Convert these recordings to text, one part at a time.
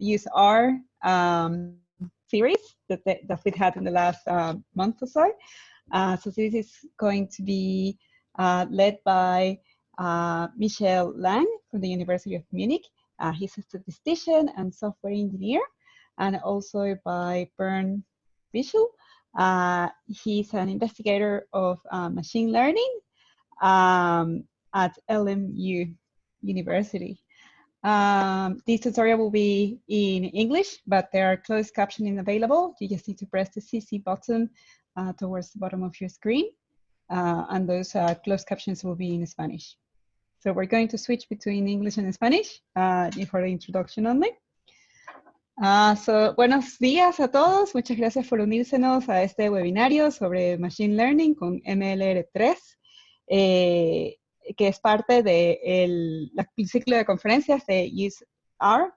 use R um, series that, that we've had in the last uh, month or so. Uh, so this is going to be uh, led by uh, Michel Lang from the University of Munich. Uh, he's a statistician and software engineer, and also by Bernd Bischl. Uh, he's an investigator of machine learning um, at LMU University. Um, this tutorial will be in English, but there are closed captioning available. You just need to press the CC button uh, towards the bottom of your screen, uh, and those uh, closed captions will be in Spanish. So we're going to switch between English and Spanish uh, for the introduction only. Uh, so, buenos días a todos. Muchas gracias por unírsenos a este webinario sobre Machine Learning con MLR3. Eh, que es parte del de ciclo de conferencias de UseR.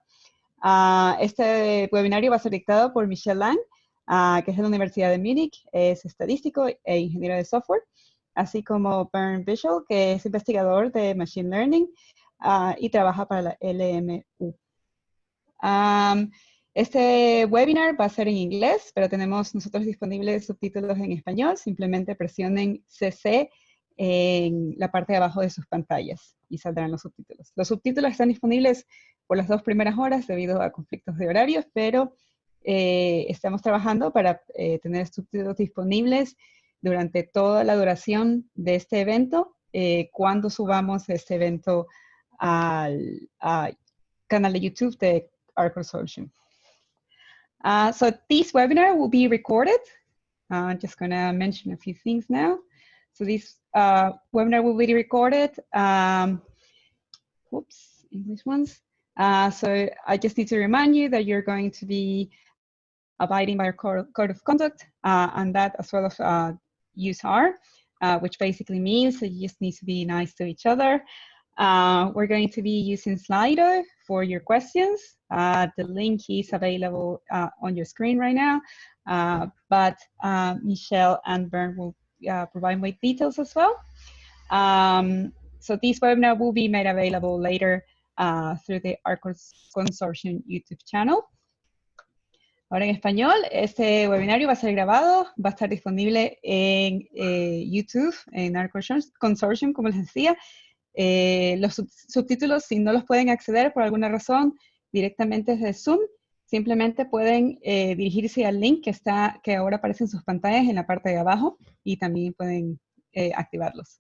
Uh, este webinario va a ser dictado por Michel Lang, uh, que es de la Universidad de Múnich, es estadístico e ingeniero de software, así como Bernd Bischel, que es investigador de Machine Learning uh, y trabaja para la LMU. Um, este webinar va a ser en inglés, pero tenemos nosotros disponibles subtítulos en español. Simplemente presionen CC en la parte de abajo de sus pantallas y saldrán los subtítulos. Los subtítulos están disponibles por las dos primeras horas debido a conflictos de horarios, pero eh, estamos trabajando para eh, tener subtítulos disponibles durante toda la duración de este evento, eh, cuando subamos este evento al, canal de YouTube de our consortium. Uh, so this webinar will be recorded. I'm uh, just going to mention a few things now. So this uh, webinar will be recorded. Um, whoops, English ones. Uh, so I just need to remind you that you're going to be abiding by our code of conduct uh, and that as well as uh, UseR, uh, which basically means that you just need to be nice to each other. Uh, we're going to be using Slido for your questions. Uh, the link is available on your screen right now, but Michelle and Bernd will uh, provide more details as well. Um, so this webinar will be made available later uh, through the ARCOS Consortium YouTube channel. Ahora en español, este webinario va a ser grabado, va a estar disponible en eh, YouTube, en ARCOS Consortium, como les decía. Eh, los subtítulos, si no los pueden acceder por alguna razón directamente desde Zoom, simplemente pueden eh, dirigirse al link que, está, que ahora aparece en sus pantallas en la parte de abajo y también pueden eh, activarlos.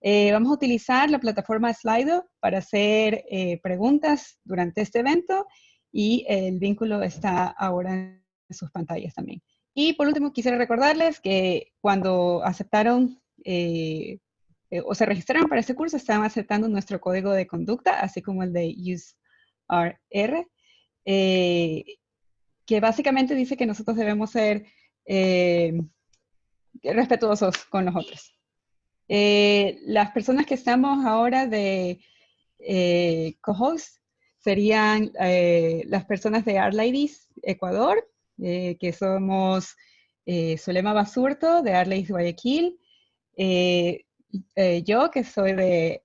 Eh, vamos a utilizar la plataforma Slido para hacer preguntas durante este evento y el vínculo está ahora en sus pantallas también. Y por último, quisiera recordarles que cuando aceptaron o se registraron para este curso, estaban aceptando nuestro código de conducta, así como el de UseRR. Eh, que básicamente dice que nosotros debemos ser eh, respetuosos con los otros. Eh, las personas que estamos ahora de co-host serían las personas de Art Ladies Ecuador, que somos Solema Basurto de Art Ladies Guayaquil, yo que soy de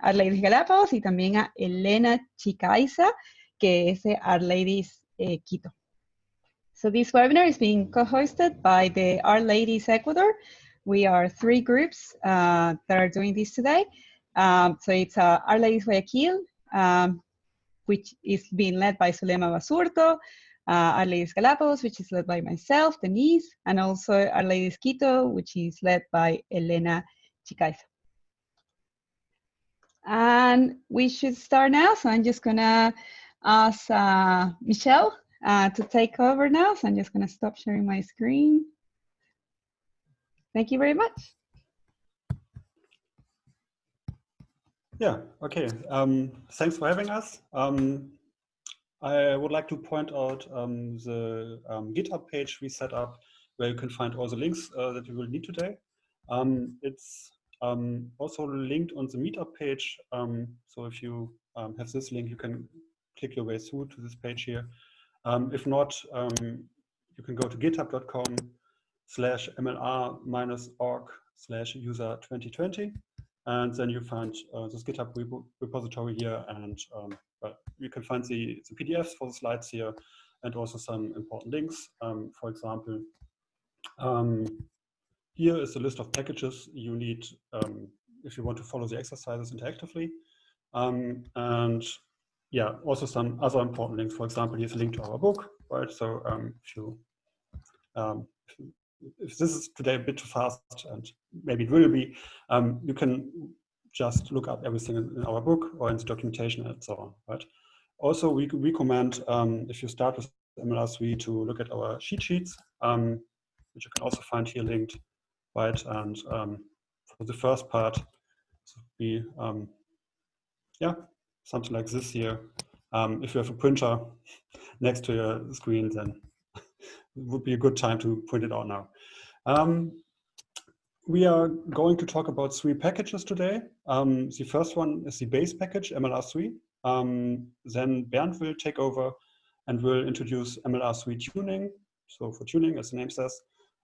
Ladies Galápagos y también a Elena Chicaiza, que es R-Ladies eh, Quito. So this webinar is being co-hosted by the R-Ladies Ecuador. We are three groups uh, that are doing this today. Um, so it's uh, R-Ladies Guayaquil, um, which is being led by Zulema Basurto, uh, R-Ladies Galapagos, which is led by myself, Denise, and also R-Ladies Quito, which is led by Elena Chicaiza. And we should start now, so I'm just gonna ask uh, Michelle uh, to take over now. So I'm just going to stop sharing my screen. Thank you very much. Yeah, okay. Um, thanks for having us. Um, I would like to point out um, the um, GitHub page we set up where you can find all the links uh, that you will need today. Um, it's um, also linked on the meetup page. so if you have this link, you can click your way through to this page here. Um, if not, um, you can go to github.com slash mlr minus org slash user 2020 and then you find uh, this GitHub repo repository here and um, you can find the, the PDFs for the slides here and also some important links. Um, for example, um, here is a list of packages you need um, if you want to follow the exercises interactively. And yeah, also some other important links. For example, here's a link to our book, right? So um, if you um, if this is today a bit too fast, and maybe it will be, um, you can just look up everything in, our book or in the documentation and so on, right? Also, we recommend um, if you start with MLR3 to look at our cheat sheets, um, which you can also find here linked, right? And um, for the first part, be um, yeah, something like this here. Um, if you have a printer next to your screen, then it would be a good time to print it out now. Um, we are going to talk about three packages today. Um, the first one is the base package, MLR3. Um, then Bernd will take over and will introduce MLR3 tuning, so for tuning, as the name says.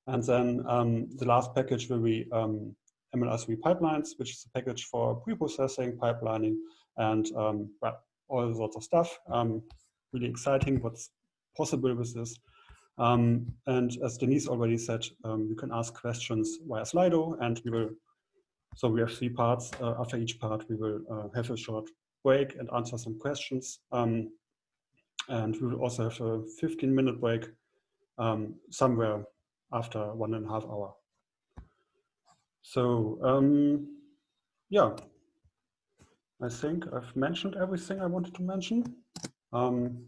And then um, the last package will be um, MLR3 pipelines, which is a package for pre-processing, pipelining, and um, well, all sorts of stuff. Um, really exciting what's possible with this. Um, and as Denise already said, um, you can ask questions via Slido and we will, so we have three parts. Uh, after each part, we will uh, have a short break and answer some questions. Um, and we will also have a 15 minute break um, somewhere after one and a half hour. So yeah, I think I've mentioned everything I wanted to mention. Um,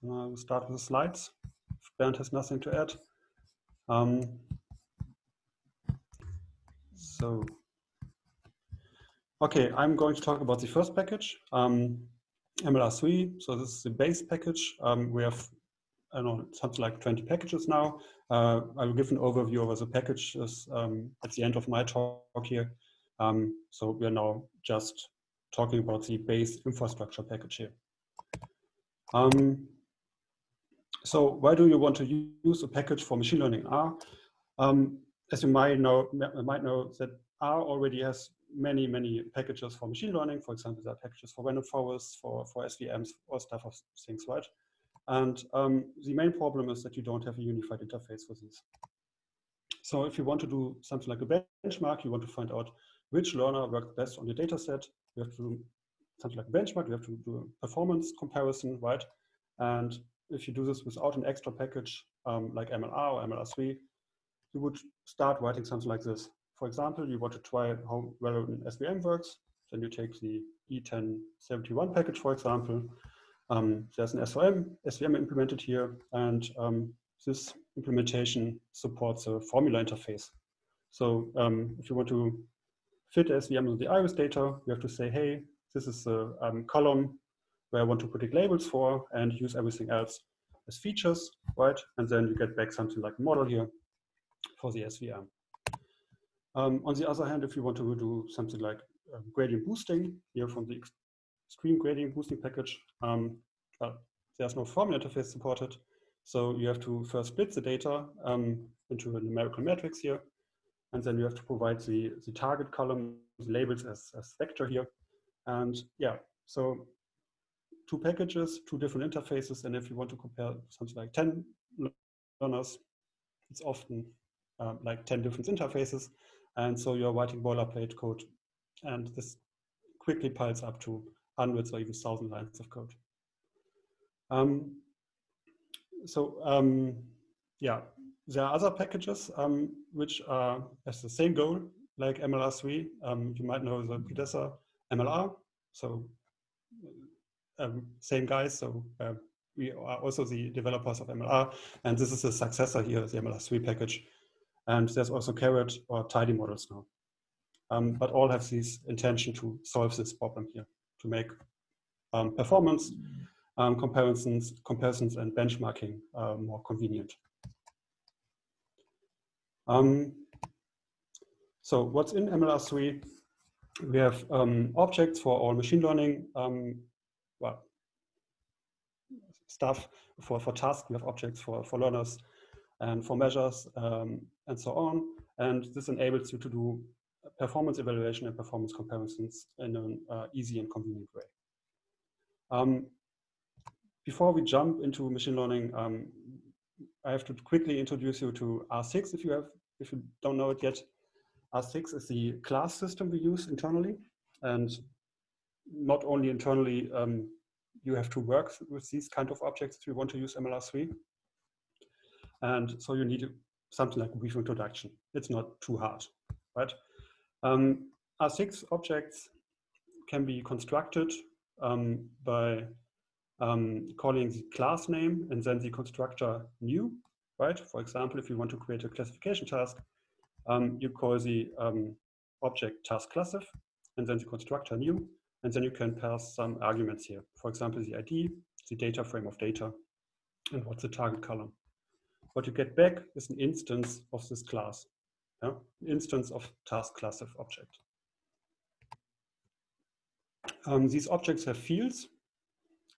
so now we'll start with the slides. If Bernd has nothing to add. Um, so, okay, I'm going to talk about the first package, um, MLR3. So this is the base package. Um, we have, I don't know, something like 20 packages now. Uh, I will give an overview of the packages um, at the end of my talk here. Um, so we are now just talking about the base infrastructure package here. Um, so why do you want to use a package for machine learning R? Um, as you might know, might know that R already has many, many packages for machine learning. For example, there are packages for random forests, for, for SVMs, all stuff of things, right? And um, the main problem is that you don't have a unified interface for these. So if you want to do something like a benchmark, you want to find out which learner worked best on your data set, you have to do something like benchmark, We have to do a performance comparison, right? And if you do this without an extra package um, like MLR or MLR3, you would start writing something like this. For example, you want to try how well an SVM works, then you take the E1071 package, for example, um, there's an SVM, SVM implemented here, and um, this implementation supports a formula interface. So um, if you want to fit SVM into the iris data, you have to say, hey, this is a um, column where I want to predict labels for and use everything else as features, right? And then you get back something like a model here for the SVM. Um, on the other hand, if you want to do something like um, gradient boosting here from the extreme gradient boosting package. Um, there's no formula interface supported. So you have to first split the data um, into a numerical matrix here. And then you have to provide the, the target column, labels as, as vector here. And yeah, so two packages, two different interfaces. And if you want to compare something like 10 learners, it's often um, like 10 different interfaces. And so you're writing boilerplate code. And this quickly piles up to hundreds or even thousand lines of code. Um, so um, yeah, there are other packages um, which are the same goal like MLR3. Um, you might know the predecessor MLR. So um, same guys. So uh, we are also the developers of MLR, and this is the successor here, the MLR3 package. And there's also caret or Tidy models now. Um, but all have this intention to solve this problem here to make um, performance um, comparisons, comparisons and benchmarking uh, more convenient. Um, so what's in MLR3? We have um, objects for all machine learning um, well, stuff. For, for tasks, we have objects for, for learners and for measures um, and so on. And this enables you to do performance evaluation and performance comparisons in an uh, easy and convenient way. Um, before we jump into machine learning, um, I have to quickly introduce you to R6 if you have, if you don't know it yet. R6 is the class system we use internally, and not only internally, um, you have to work with these kind of objects if you want to use MLR3. And so you need something like a brief introduction. It's not too hard, right? Um, R6 objects can be constructed um, by um, calling the class name and then the constructor new, right? For example, if you want to create a classification task, um, you call the um, object task classif and then the constructor new, and then you can pass some arguments here. For example, the ID, the data frame of data, and what's the target column. What you get back is an instance of this class, yeah? instance of task classif object. Um, these objects have fields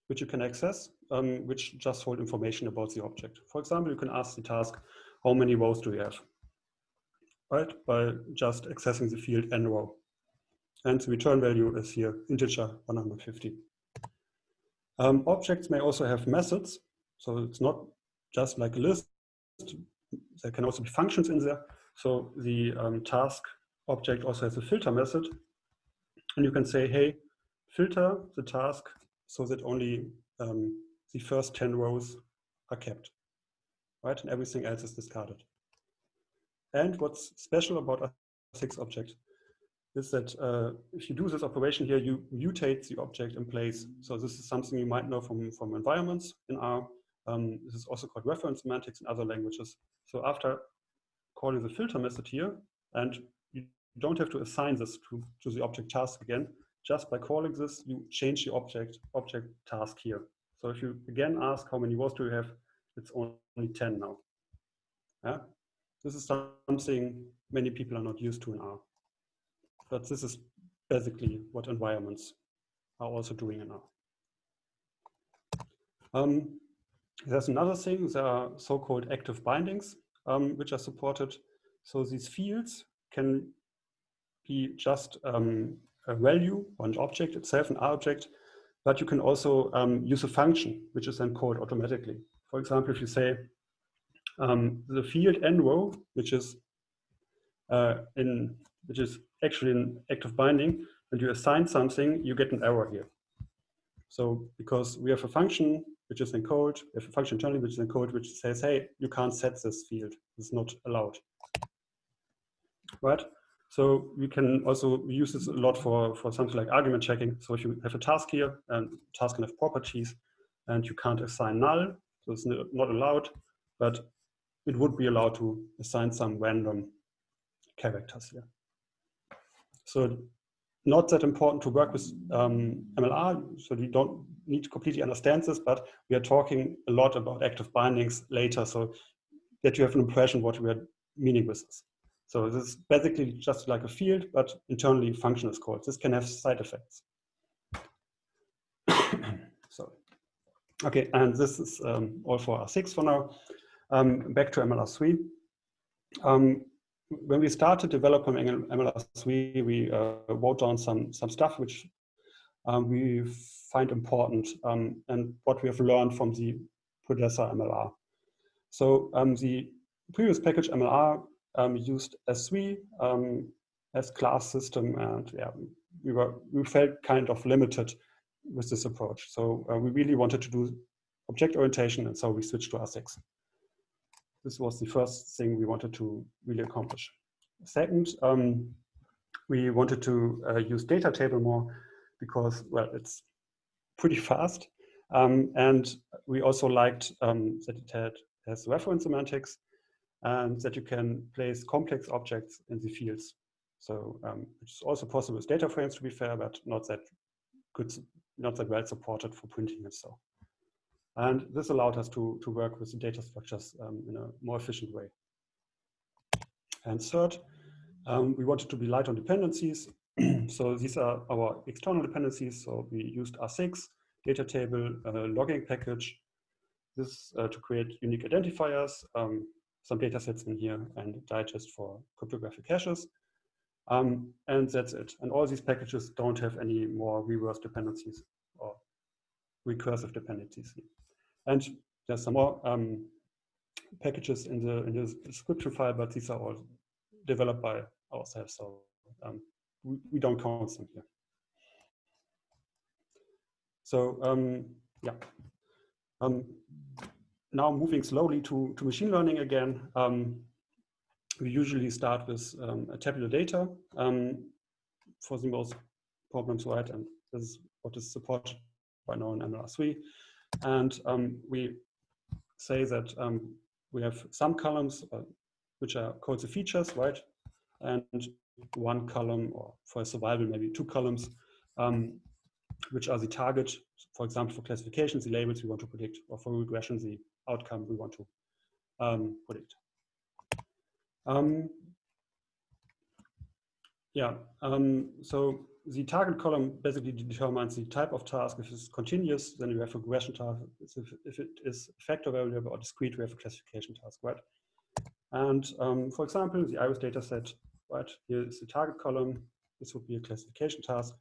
which you can access, um, which just hold information about the object. For example, you can ask the task, how many rows do you have? Right, by just accessing the field n row. And the return value is here, integer 150. Um, objects may also have methods. So it's not just like a list. There can also be functions in there. So the um, task object also has a filter method. And you can say, hey, filter the task so that only um, the first 10 rows are kept, right? And everything else is discarded. And what's special about a six object is that uh, if you do this operation here, you mutate the object in place. So this is something you might know from, from environments in R. Um, this is also called reference semantics in other languages. So after calling the filter method here, and you don't have to assign this to, to the object task again, just by calling this, you change the object, object task here. So if you again ask how many rows do you have, it's only 10 now. Yeah? This is something many people are not used to in R. But this is basically what environments are also doing in R. Um, there's another thing, there are so-called active bindings, um, which are supported. So these fields can be just um, a value, an object itself, an R object, but you can also um, use a function, which is then called automatically. For example, if you say um, the field n row, which is uh, in which is actually an active binding, and you assign something, you get an error here. So because we have a function which is encoded, we have a function internally which is encoded, which says, hey, you can't set this field. It's not allowed. Right? So we can also use this a lot for, for something like argument checking. So if you have a task here, and task can have properties, and you can't assign null, so it's not allowed, but it would be allowed to assign some random characters here. So not that important to work with um, MLR, so you don't need to completely understand this, but we are talking a lot about active bindings later, so that you have an impression what we are meaning with this. So this is basically just like a field, but internally function is called. This can have side effects. so, okay, and this is um, all for R6 for now. Um, back to MLR3. Um, when we started developing MLR3, we uh, wrote down some, some stuff which um, we find important um, and what we have learned from the predecessor MLR. So um, the previous package MLR um, used S3 um, as class system and yeah, we, were, we felt kind of limited with this approach. So uh, we really wanted to do object orientation and so we switched to R6 this was the first thing we wanted to really accomplish. Second, um, we wanted to uh, use data table more because, well, it's pretty fast. Um, and we also liked um, that it had has reference semantics and that you can place complex objects in the fields. So um, it's also possible with data frames to be fair, but not that good, not that well supported for printing and so. And this allowed us to, to work with the data structures um, in a more efficient way. And third, um, we wanted to be light on dependencies. so these are our external dependencies. So we used R6, data table, uh, logging package, this uh, to create unique identifiers, um, some data sets in here, and digest for cryptographic hashes. Um, and that's it. And all these packages don't have any more reverse dependencies or recursive dependencies. And there's some more um, packages in the in the description file, but these are all developed by ourselves, so um, we, we, don't count them here. So um, yeah, um, now moving slowly to, to machine learning again. Um, we usually start with um, tabular data for the most problems, right? And this is what is supported by now in MLR3. And we say that um, we have some columns uh, which are called the features, right? And one column, or for survival, maybe two columns, um, which are the target, for example, for classifications, the labels we want to predict, or for regression, the outcome we want to um, predict. Um, yeah, um, so the target column basically determines the type of task. If it's continuous, then you have a regression task. If, if it is factor variable or discrete, we have a classification task, right? And um, for example, the iris data set, right? Here is the target column. This would be a classification task.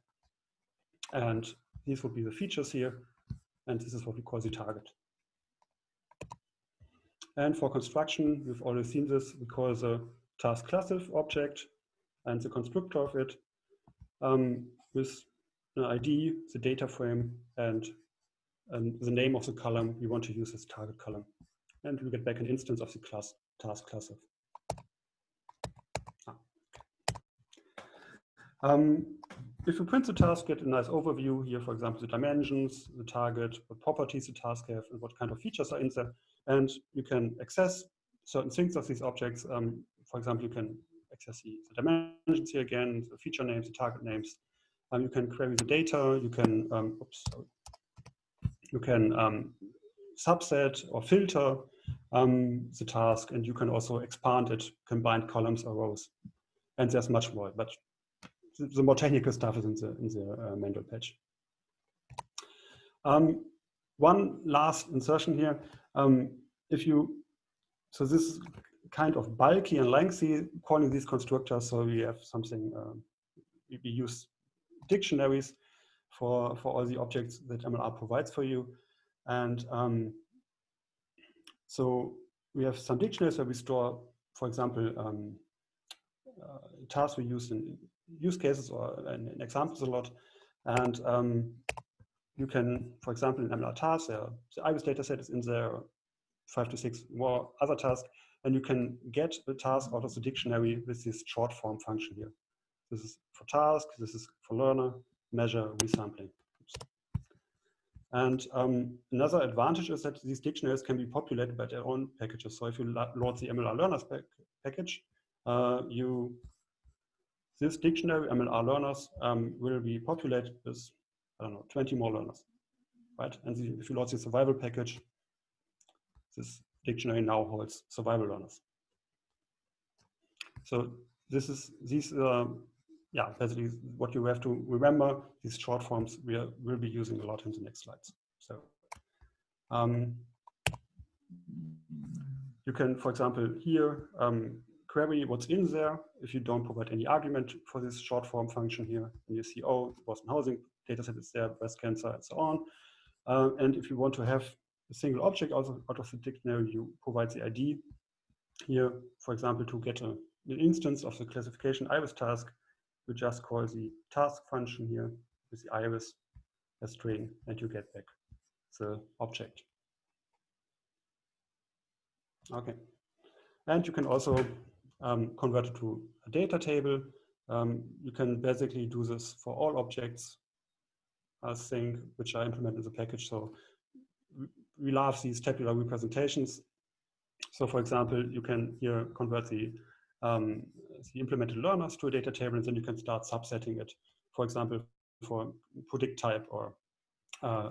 And these would be the features here. And this is what we call the target. And for construction, we've already seen this. We call the task classifier object and the constructor of it um, with an ID, the data frame, and, and the name of the column we want to use as target column. And we get back an instance of the class task class. Ah. Um, if you print the task, get a nice overview here, for example, the dimensions, the target, what properties the task have, and what kind of features are in there. And you can access certain things of these objects. Um, for example, you can access the, dimensions here again, the feature names, the target names. Um, you can query the data. You can, um, oops, you can um, subset or filter um, the task, and you can also expand it, combine columns or rows. And there's much more, but the, the more technical stuff is in the, in the uh, manual page. Um, one last insertion here. Um, if you, so this is kind of bulky and lengthy calling these constructors. So we have something, um, we use dictionaries for, for all the objects that MLR provides for you. And um, so we have some dictionaries where we store, for example, um, uh, tasks we use in use cases or in, in examples a lot. And um, you can, for example, in MLR tasks, uh, the iris dataset is in there, five to six more other tasks and you can get the task out of the dictionary with this short form function here. This is for task, this is for learner, measure, resampling. And um, another advantage is that these dictionaries can be populated by their own packages. So if you load the MLR learners pack package, uh, you this dictionary MLR learners um, will be populated with I don't know 20 more learners, right? And the, if you load the survival package, this dictionary now holds survival learners. So this is these uh, yeah basically what you have to remember these short forms we are, will be using a lot in the next slides. So um, you can for example here um, query what's in there if you don't provide any argument for this short form function here and you see oh Boston housing dataset is there breast cancer and so on uh, and if you want to have a single object out of, out of the dictionary, you provide the ID here, for example, to get a, an instance of the classification iris task, you just call the task function here with the iris a string and you get back the object. Okay. And you can also um, convert it to a data table. Um, you can basically do this for all objects, I think, which are implemented in the package. So we love these tabular representations. So for example, you can here convert the, um, the implemented learners to a data table and then you can start subsetting it, for example, for predict type or uh,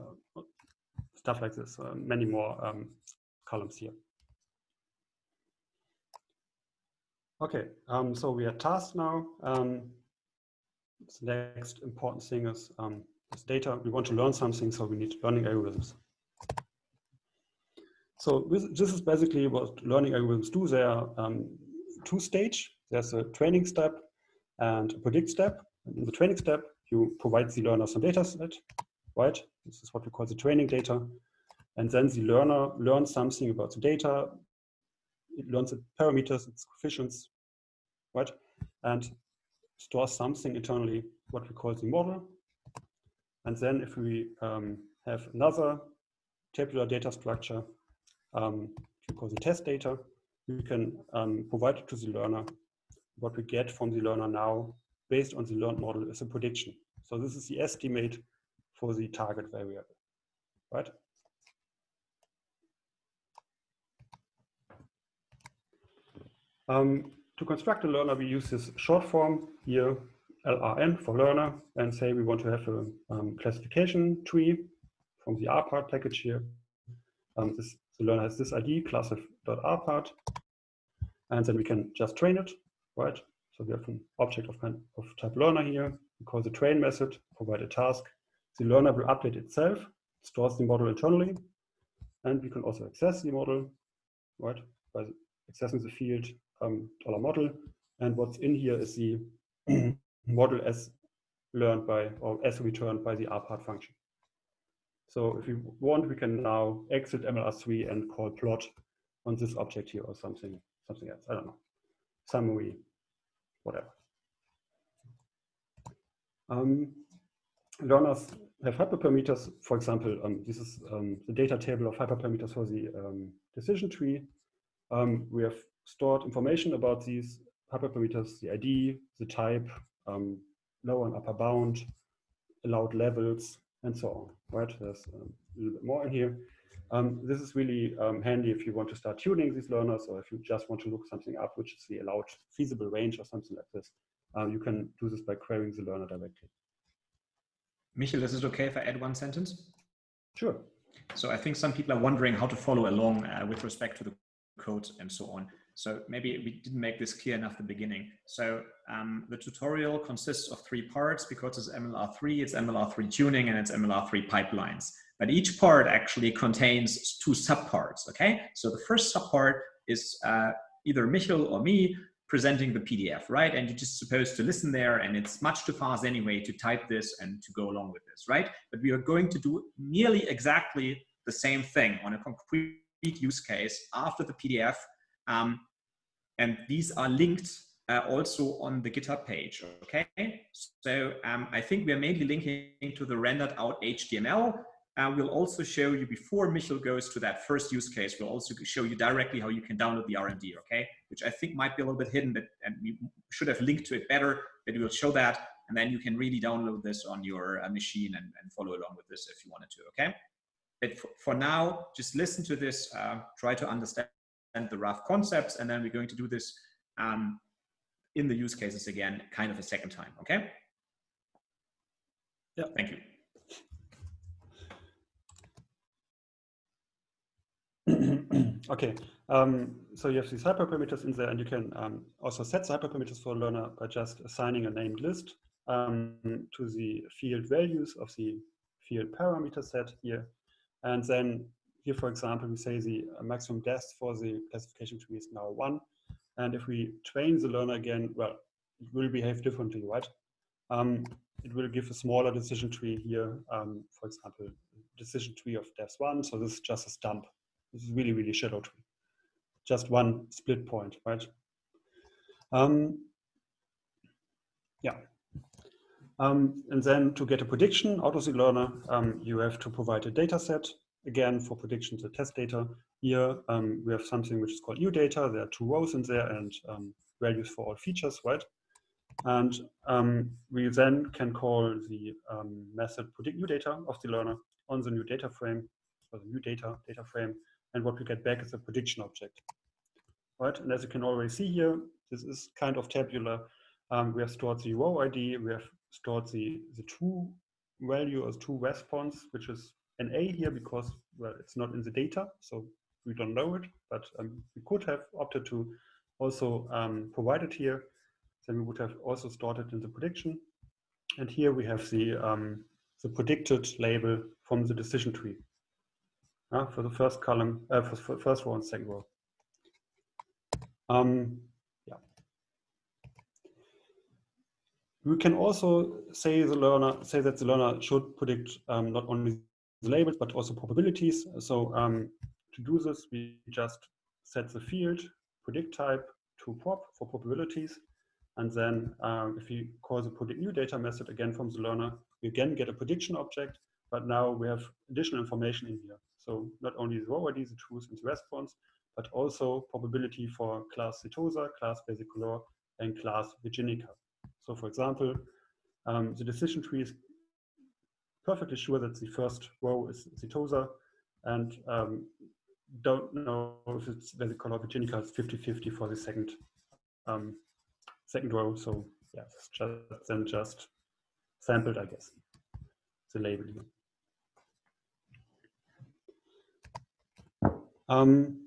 stuff like this, uh, many more um, columns here. Okay, um, so we are tasked now. Um, the next important thing is this data. We want to learn something, so we need learning algorithms. So this is basically what learning algorithms do. They are um, two stage. There's a training step and a predict step. In the training step, you provide the learner some data set, right? This is what we call the training data. And then the learner learns something about the data. It learns the parameters, its coefficients, right? And stores something internally, what we call the model. And then if we um, have another tabular data structure, um, call the test data, we can um, provide it to the learner. What we get from the learner now, based on the learned model, is a prediction. So this is the estimate for the target variable, right? Um, to construct a learner, we use this short form here, LRN for learner, and say we want to have a um, classification tree from the rpart package here. Um, this, the learner has this ID, class.rpart, and then we can just train it, right? So we have an object of, kind of type learner here. We call the train method, provide a task. The learner will update itself, stores the model internally, and we can also access the model, right, by accessing the field um, dollar model. And what's in here is the model as learned by or as returned by the rpart function. So if we want, we can now exit MLR3 and call plot on this object here or something, something else. I don't know. Summary, whatever. Um, learners have hyperparameters. For example, um, this is um, the data table of hyperparameters for the um, decision tree. Um, we have stored information about these hyperparameters, the ID, the type, um, lower and upper bound, allowed levels, and so on, right? There's um, a little bit more in here. Um, this is really um, handy if you want to start tuning these learners or if you just want to look something up, which is the allowed feasible range or something like this. Uh, you can do this by querying the learner directly. Michael, is it okay if I add one sentence? Sure. So I think some people are wondering how to follow along uh, with respect to the code and so on. So maybe we didn't make this clear enough at the beginning. So um, the tutorial consists of three parts because it's MLR3, it's MLR3 tuning and it's MLR3 pipelines. But each part actually contains two subparts, okay? So the first subpart is uh, either Michael or me presenting the PDF, right? And you're just supposed to listen there and it's much too fast anyway to type this and to go along with this, right? But we are going to do nearly exactly the same thing on a concrete use case after the PDF um, and these are linked uh, also on the GitHub page, okay? So um, I think we are mainly linking to the rendered out HTML. Uh, we'll also show you before Michel goes to that first use case, we'll also show you directly how you can download the RMD, okay? Which I think might be a little bit hidden, but and we should have linked to it better, but we will show that. And then you can really download this on your uh, machine and, and, follow along with this if you wanted to, okay? But for, for now, just listen to this, uh, try to understand the rough concepts, and then we're going to do this um, in the use cases again, kind of a second time, okay? Yeah. Thank you. okay, um, so you have these hyperparameters in there, and you can um, also set the hyperparameters for a learner by just assigning a named list um, to the field values of the field parameter set here. And then here, for example, we say the uh, maximum depth for the classification tree is now one. And if we train the learner again, well, it will behave differently, right? Um, it will give a smaller decision tree here, um, for example, decision tree of depth one. So this is just a stump. This is really, really shallow tree. Just one split point, right? Um, yeah. Um, and then to get a prediction out of the learner, um, you have to provide a data set again, for predictions the test data. Here um, we have something which is called new data. There are two rows in there and um, values for all features, right? And um, we then can call the um, method predict new data of the learner on the new data frame, or the new data data frame. And what we get back is a prediction object, right? And as you can already see here, this is kind of tabular. Um, we have stored the row ID, we have stored the, the true value as true response, which is an A here because, well, it's not in the data, so we don't know it, but um, we could have opted to also um, provide it here. Then we would have also stored it in the prediction. And here we have the, um, the predicted label from the decision tree uh, for the first column, uh, for, for first row and second row. Um, yeah. We can also say the learner say that the learner should predict um, not only the labels, but also probabilities. So um, to do this, we just set the field predict type to prob for probabilities. And then um, if we call the predict new data method again from the learner, we again get a prediction object, but now we have additional information in here. So not only the row ID, the truth and the response, but also probability for class Setosa, class Versicolor, and class Virginica. So for example, um, the decision tree is perfectly sure that the first row is Setosa and um, don't know if it's Versicolor Virginica, it's 50-50 for the second um, second row. So yeah, just then just sampled, I guess, the label here. Um,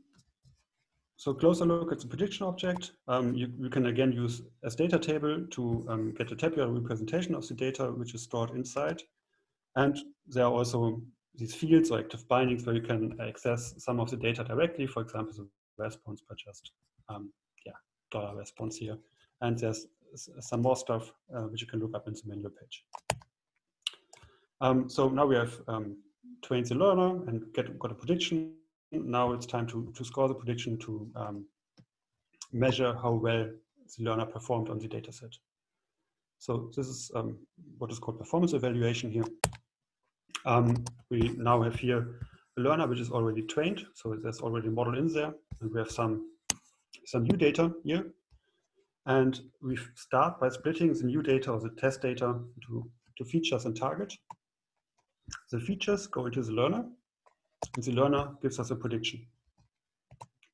so closer look at the prediction object. Um, you, you, can again use as data table to um, get a tabular representation of the data which is stored inside. And there are also these fields or active bindings where you can access some of the data directly, for example, the response by just, um, yeah, dollar response here. And there's some more stuff uh, which you can look up in the menu page. Um, so now we have um, trained the learner and get got a prediction now it's time to, to score the prediction to um, measure how well the learner performed on the data set. So this is um, what is called performance evaluation here. Um, we now have here a learner which is already trained, so there's already a model in there, and we have some, some new data here. And we start by splitting the new data or the test data into, into features and target. The features go into the learner, and the learner gives us a prediction,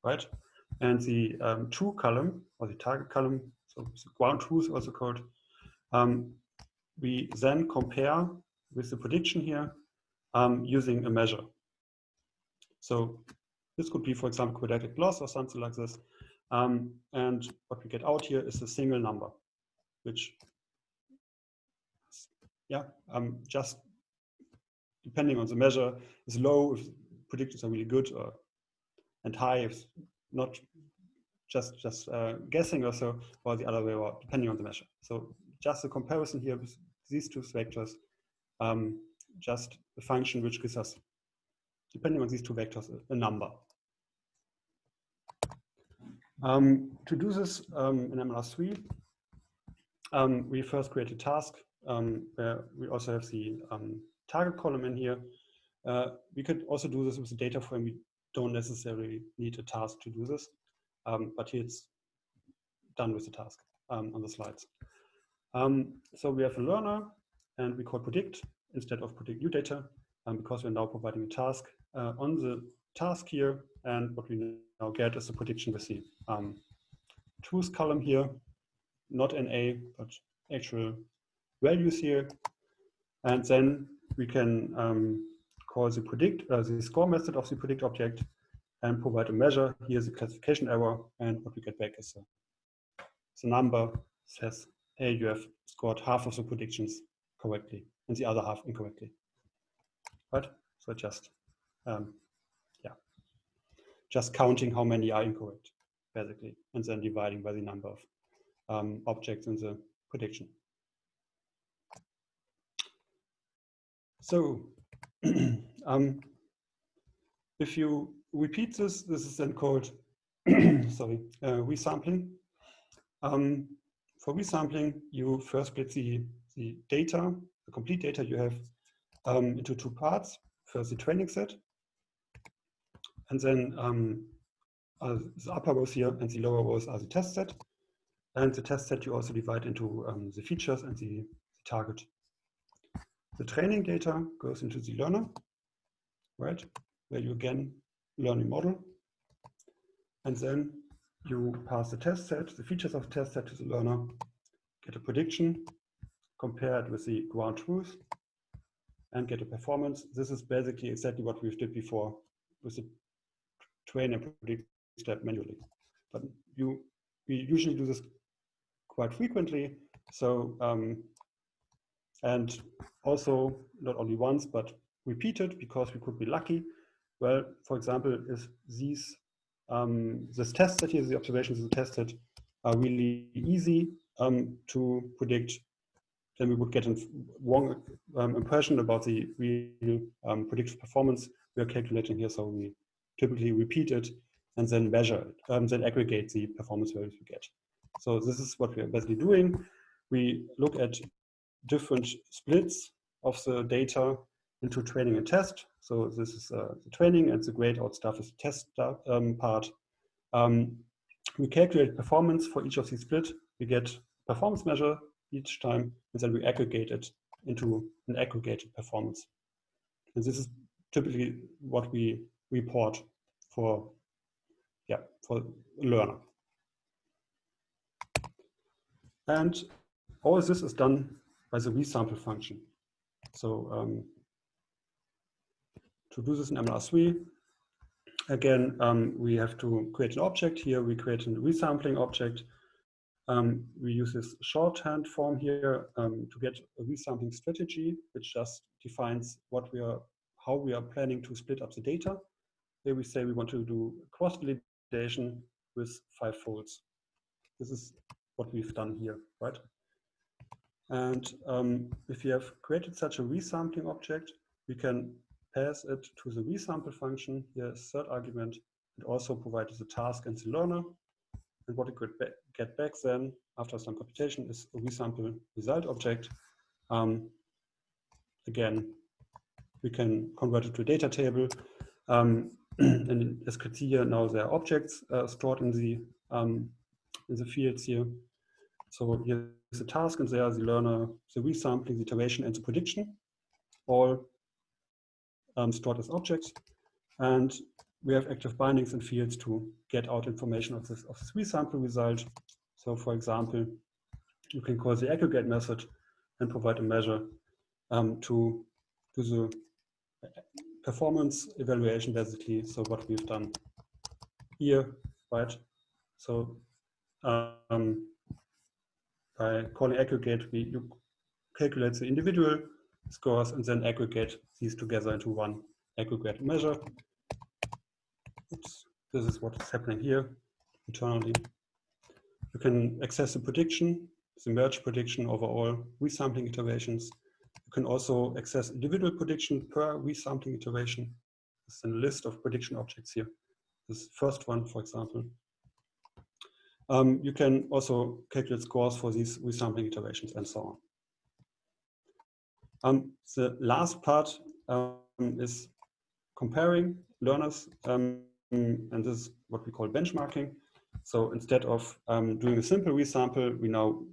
right? And the um, true column or the target column, so ground truth also called, um, we then compare with the prediction here um, using a measure. So this could be, for example, quadratic loss or something like this. Um, and what we get out here is a single number, which, yeah, um, just depending on the measure, is low if predictions are really good, or and high if not just just uh, guessing or so, or the other way around, depending on the measure. So just a comparison here with these two vectors, um, just a function which gives us, depending on these two vectors, a, number. Um, to do this um, in MLR3, um, we first create a task um, where we also have the um, target column in here. Uh, we could also do this with the data frame. We don't necessarily need a task to do this, um, but here it's done with the task on the slides. So we have a learner and we call predict instead of predict new data um, because we're now providing a task uh, on the task here. And what we now get is a prediction with the um, truth column here, not an A, but actual values here. And then we can um, call the predict, uh, the score method of the predict object and provide a measure. Here's the classification error and what we get back is a, the number says, hey, you have scored half of the predictions correctly and the other half incorrectly. Right? So just, um, yeah, just counting how many are incorrect, basically, and then dividing by the number of um, objects in the prediction. So um, if you repeat this, this is then called, sorry, uh, resampling. Um, for resampling, you first split the, the data, the complete data you have um, into two parts. First, the training set, and then um, uh, the upper rows here and the lower rows are the test set. And the test set you also divide into um, the features and the, the target. The training data goes into the learner, right? Where you again learn a model. And then you pass the test set, the features of the test set to the learner, get a prediction, compare it with the ground truth, and get a performance. This is basically exactly what we've did before with the train and predict step manually. But you we usually do this quite frequently. So um, and also not only once, but repeated because we could be lucky. Well, for example, if these um, this test set here, the observations of the test set are really easy um, to predict then we would get a wrong um, impression about the real um, predictive performance we are calculating here. So we typically repeat it and then measure it, um, then aggregate the performance values we get. So this is what we are basically doing. We look at different splits of the data into training and test. So this is uh, the training and the grayed out stuff is the test um, part. Um, we calculate performance for each of these split. We get performance measure each time, and then we aggregate it into an aggregated performance. And this is typically what we report for, yeah, for learner. And all this is done by the resample function. So um, to do this in MLR3, again, um, we have to create an object here. We create a resampling object. Um, we use this shorthand form here um, to get a resampling strategy, which just defines what we are, how we are planning to split up the data. Here we say we want to do cross validation with five folds. This is what we've done here, right? And um, if you have created such a resampling object, we can pass it to the resample function, here third argument, and also provide the task and the learner. And what we could get back then, after some computation, is a resample result object. Um, again, we can convert it to a data table. Um, and as you can see here, now there are objects uh, stored in the um, in the fields here. So here's the task, and there are the learner, the resampling, the iteration, and the prediction, all um, stored as objects. And we have active bindings and fields to get out information of this, of three sample result. So for example, you can call the aggregate method and provide a measure um, to do the performance evaluation basically. So what we've done here, right? So um, by calling aggregate, we you calculate the individual scores and then aggregate these together into one aggregate measure. Oops, this is what is happening here internally. You can access the prediction, the merge prediction over all resampling iterations. You can also access individual prediction per resampling iteration. There's a list of prediction objects here. This first one, for example. Um, you can also calculate scores for these resampling iterations and so on. Um, the last part um, is comparing learners, um, and this is what we call benchmarking. So instead of um, doing a simple resample, we now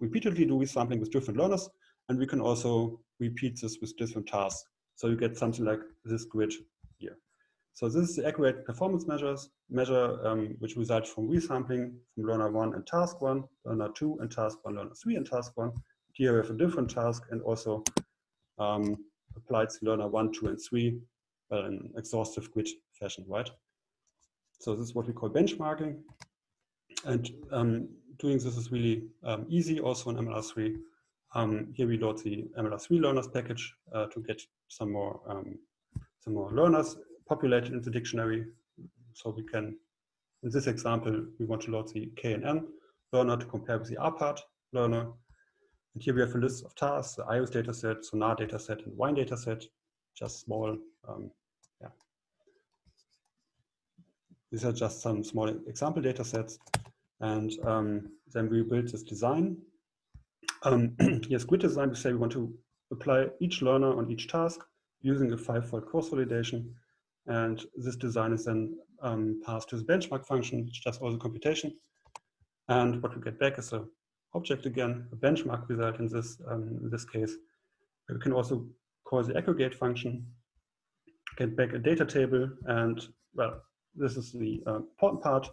repeatedly do resampling with different learners, and we can also repeat this with different tasks. So you get something like this grid here. So this is the accurate performance measures measure um, which results from resampling from learner one and task one, learner two and task one, learner three and task one. Here we have a different task and also um, applied to learner one, two, and three well, in exhaustive grid fashion, right? So this is what we call benchmarking. And um, doing this is really um, easy also in MLR3. Um, here we load the MLR3 learners package uh, to get some more, um, some more learners populated in the dictionary. So we can, in this example, we want to load the KNN learner to compare with the RPART learner. And here we have a list of tasks, the iris dataset, Sonar dataset, and Wine dataset, just small, um, yeah. These are just some small example datasets. And um, then we build this design. Um, grid design. We say we want to apply each learner on each task using a five-fold cross validation. And this design is then um, passed to the benchmark function, which does all the computation. And what we get back is a object again, a benchmark result in this, um, in this case. We can also call the aggregate function, get back a data table, and well, this is the uh, important part.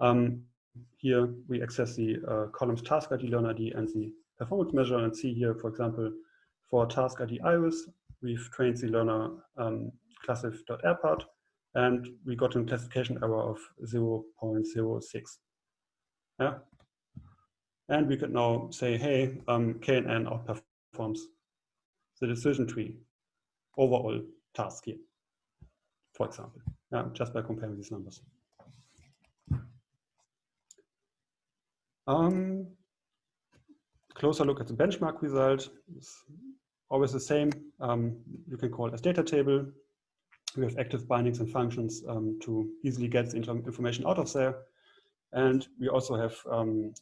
Um, here we access the uh, columns task ID, learn ID, and the performance measure, and see here, for example, for task ID iris, we've trained the learner um, classif.rpart, and we got a classification error of 0.06. Yeah, and we could now say, hey, um, KNN outperforms the decision tree overall task here, for example, just by comparing these numbers. Um, closer look at the benchmark result. It's always the same. Um, you can call as data table. We have active bindings and functions um, to easily get the information out of there. And we also have um,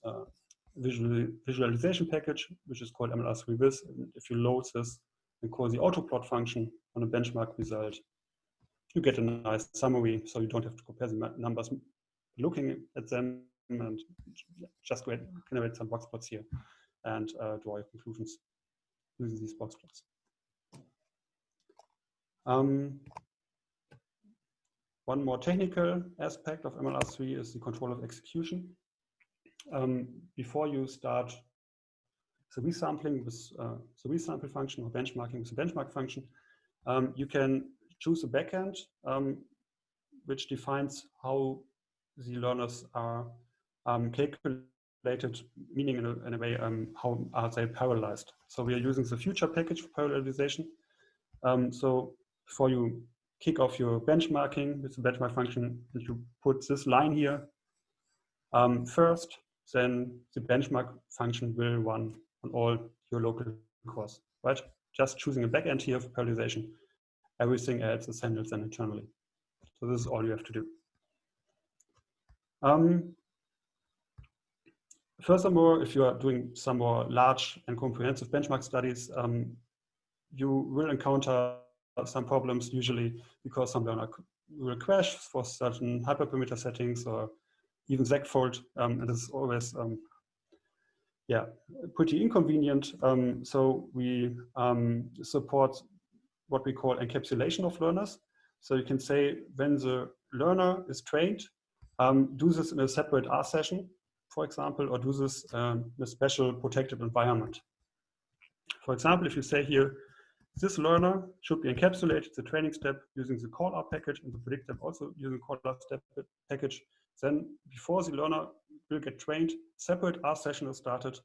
visual, visualization package, which is called MLR3Viz. If you load this and call the autoplot function on a benchmark result, you get a nice summary. So you don't have to compare the numbers looking at them and just generate some box plots here and uh, draw your conclusions using these box plots. Um, one more technical aspect of MLR3 is the control of execution. Um, before you start the resampling with uh, the resample function or benchmarking with the benchmark function, um, you can choose a backend um, which defines how the learners are um, calculated, meaning in a, in a way, um, how are they parallelized. So we are using the future package for parallelization. Um, so before you kick off your benchmarking with the benchmark function, you put this line here um, first, then the benchmark function will run on all your local cores, right? Just choosing a backend here for parallelization. Everything else is handled then internally. So this is all you have to do. Um, furthermore, if you are doing some more large and comprehensive benchmark studies, um, you will encounter some problems usually because some learner will crash for certain hyperparameter settings or even segfault, um, and this is always um, yeah, pretty inconvenient. Um, so we um, support what we call encapsulation of learners. So you can say when the learner is trained, um, do this in a separate R session, for example, or do this um, in a special protected environment. For example, if you say here, this learner should be encapsulated the training step using the callr package and the predict step also using callr step package, then before the learner will get trained, separate R session is started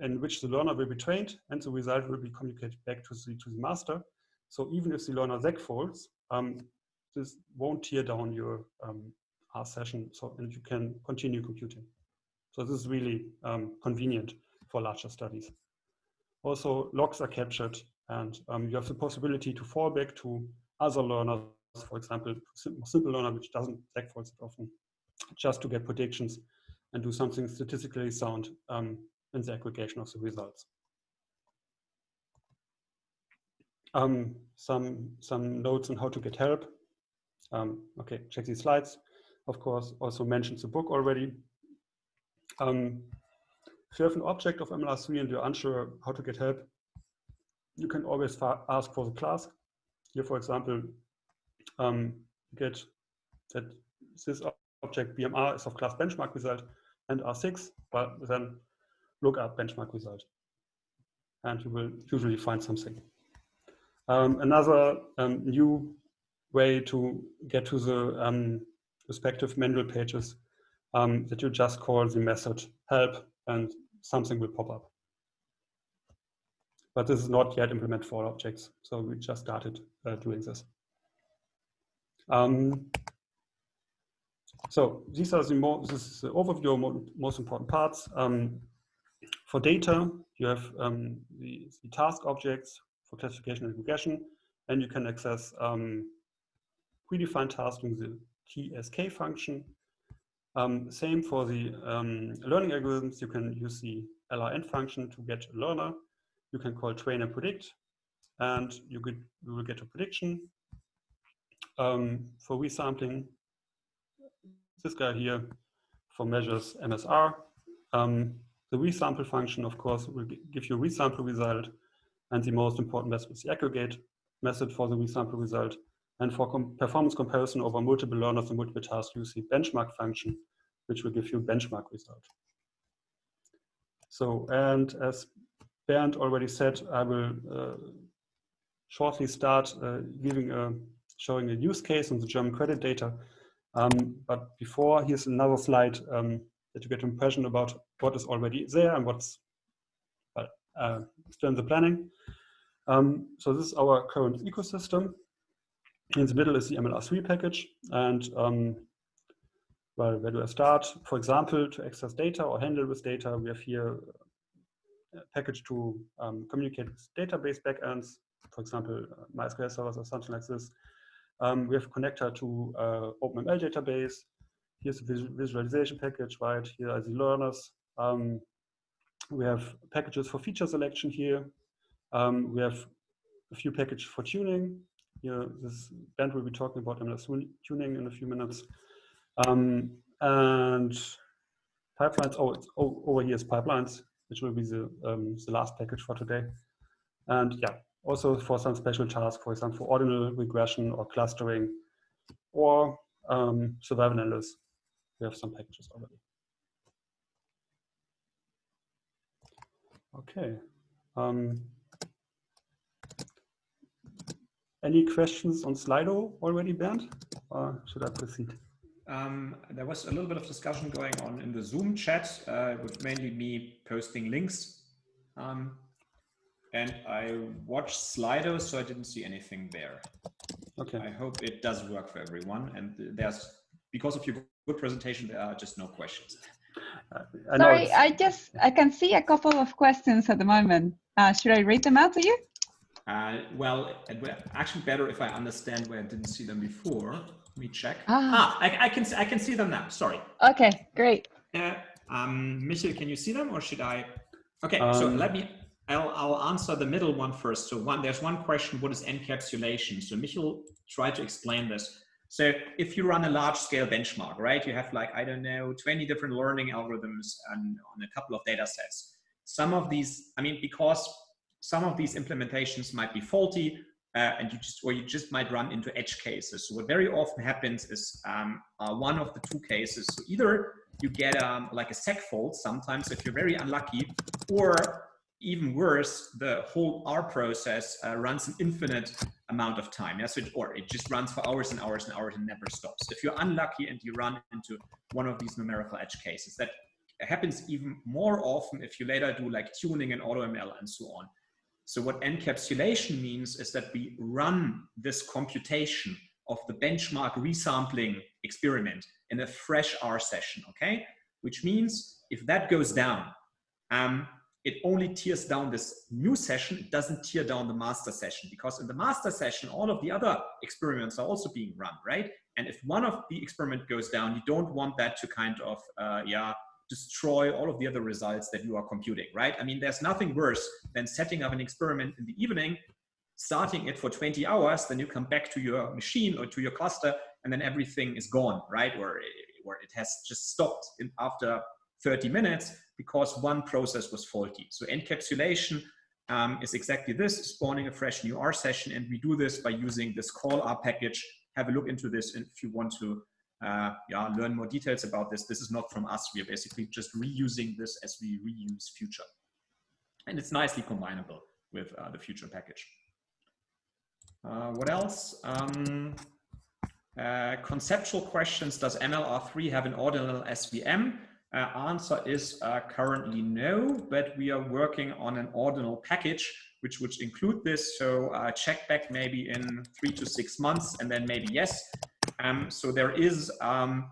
in which the learner will be trained and the result will be communicated back to the, to the master. So even if the learner segfaults, um, this won't tear down your um, R session, so and you can continue computing. So this is really um, convenient for larger studies. Also, logs are captured, and um, you have the possibility to fall back to other learners, for example, simple, learner which doesn't segfault often, just to get predictions and do something statistically sound um, in the aggregation of the results. Um, some, some notes on how to get help. Um, okay, check these slides of course, also mentioned the book already. Um, if you have an object of MLR3 and you're unsure how to get help, you can always ask for the class. Here, for example, um, get that this object BMR is of class benchmark result and R6, but then look up benchmark result. And you will usually find something. Um, another um, new way to get to the um, respective manual pages um, that you just call the method help and something will pop up. But this is not yet implemented for all objects. So we just started uh, doing this. Um, so these are the more, this is the overview of most important parts. Um, for data, you have the, the, task objects for classification and regression, and you can access um, predefined tasks using the TSK function. Um, same for the um, learning algorithms. You can use the LRN function to get a learner. You can call train and predict, and you, you will get a prediction. Um, for resampling, this guy here for measures MSR. Um, the resample function, of course, will give you a resample result. And the most important method is the aggregate method for the resample result. And for com performance comparison over multiple learners and multiple tasks, use the benchmark function, which will give you a benchmark result. So, and as Bernd already said, I will uh, shortly start uh, giving a, showing a use case on the German credit data. Um, but before, here's another slide um, that you get an impression about what is already there and what's uh, still in the planning. Um, so this is our current ecosystem in the middle is the MLR3 package. And um, well, where do I start? For example, to access data or handle with data, we have here a package to um, communicate with database backends, for example, uh, MySQL servers or something like this. Um, we have a connector to uh, OpenML database. Here's a visualization package, right? Here are the learners. Um, we have packages for feature selection here. Um, we have a few packages for tuning. Here, this band will be talking about MLS tuning in a few minutes. Um, and pipelines, oh, oh, over here is pipelines, which will be the, um, the last package for today. And yeah, also for some special tasks, for example, for ordinal regression or clustering or um, survival analysis, we have some packages already. Okay. Um, any questions on Slido already, Bernd? Or should I proceed? Um, there was a little bit of discussion going on in the Zoom chat uh, with mainly me posting links. Um, and I watched Slido, so I didn't see anything there. Okay. I hope it does work for everyone. And there's, because of your good presentation, there are just no questions. Uh, I Sorry, I just, I can see a couple of questions at the moment. Uh, should I read them out to you? Uh, well, actually better if I understand where I didn't see them before. Let me check. Ah, ah I, I, can I can see them now. Sorry. Okay, great. Uh, um, Michael, can you see them, or should I? Okay, um, so let me. I'll I'll answer the middle one first. So one, there's one question: What is encapsulation? So Michel tried to explain this. So if you run a large scale benchmark, right, you have like, I don't know, 20 different learning algorithms on, on a couple of data sets. Some of these, I mean, because some of these implementations might be faulty uh, and you just or you just might run into edge cases. So what very often happens is um, uh, one of the two cases. So either you get um, like a seg fault sometimes if you're very unlucky, or even worse, the whole R process uh, runs an infinite amount of time. Yeah? So it, or it just runs for hours and hours and hours and never stops. If you're unlucky and you run into one of these numerical edge cases, that happens even more often if you later do like tuning and AutoML and so on. So what encapsulation means is that we run this computation of the benchmark resampling experiment in a fresh R session, okay? Which means if that goes down, um, it only tears down this new session. It doesn't tear down the master session because in the master session, all of the other experiments are also being run, right? And if one of the experiment goes down, you don't want that to kind of, uh, yeah, destroy all of the other results that you are computing, right? I mean, there's nothing worse than setting up an experiment in the evening, starting it for 20 hours, then you come back to your machine or to your cluster, and then everything is gone, right? Or, or it has just stopped after 30 minutes because one process was faulty. So encapsulation um, is exactly this, spawning a fresh new R session, and we do this by using this callr package. Have a look into this if you want to uh, yeah, learn more details about this. This is not from us. We are basically just reusing this as we reuse future. And it's nicely combinable with uh, the future package. Uh, what else? Um, uh, conceptual questions. Does MLR3 have an ordinal SVM? Uh, answer is uh, currently no, but we are working on an ordinal package which would include this. So check back maybe in three to six months and then maybe yes. Um, so there is um,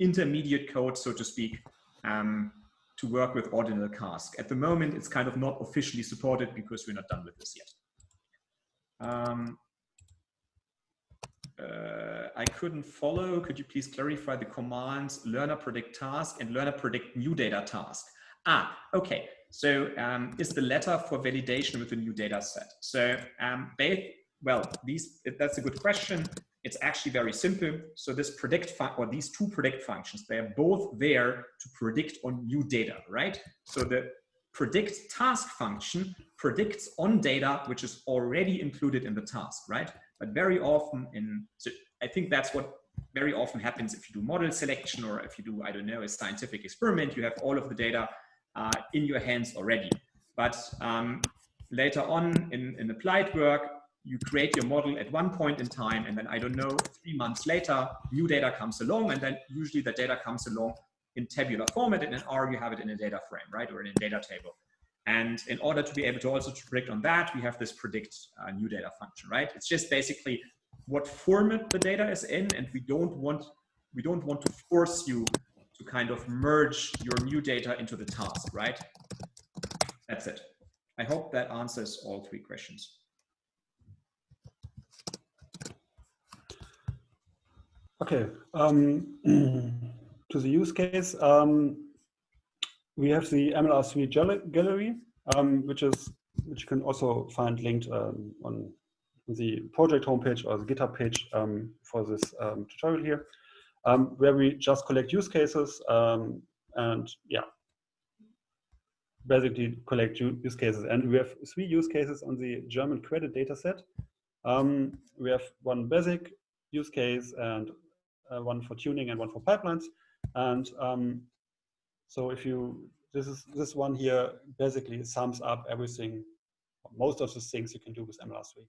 intermediate code, so to speak, um, to work with ordinal cask. At the moment, it's kind of not officially supported because we're not done with this yet. Uh, I couldn't follow. Could you please clarify the commands learner predict task and learner predict new data task? Ah, okay. So um, is the letter for validation with a new data set. So um, well, these, that's a good question. It's actually very simple. So this predict or these two predict functions, they are both there to predict on new data, right? So the predict task function predicts on data which is already included in the task, right? But very often in, so I think that's what very often happens if you do model selection or if you do, I don't know, a scientific experiment, you have all of the data uh, in your hands already. But um, later on in, in applied work, you create your model at one point in time and then I don't know, three months later, new data comes along and then usually the data comes along in tabular format and in R you have it in a data frame, right? Or in a data table. And in order to be able to also to predict on that, we have this predict uh, new data function, right? It's just basically what format the data is in and we don't want we don't want to force you to kind of merge your new data into the task, right? That's it. I hope that answers all three questions. Okay, um, to the use case, um, we have the MLR3 gallery, um, which is which you can also find linked um, on the project homepage or the GitHub page um, for this um, tutorial here, where we just collect use cases and yeah, basically collect use cases. And we have three use cases on the German credit dataset. Um, we have one basic use case and uh, one for tuning and one for pipelines. And um, so if you, this is this one here basically sums up everything, most of the things you can do with MLR3.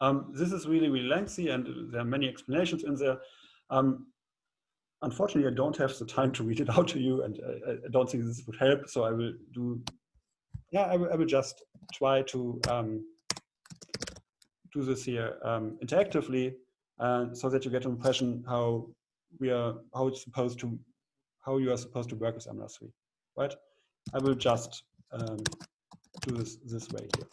Um, this is really, really lengthy and there are many explanations in there. Um, unfortunately, I don't have the time to read it out to you and I, I don't think this would help. So I will do, yeah, I will, I will just try to um, do this here um, interactively uh, so that you get an impression how we are, how it's supposed to, how you are supposed to work with MLR3, right? I will just um, do this this way here.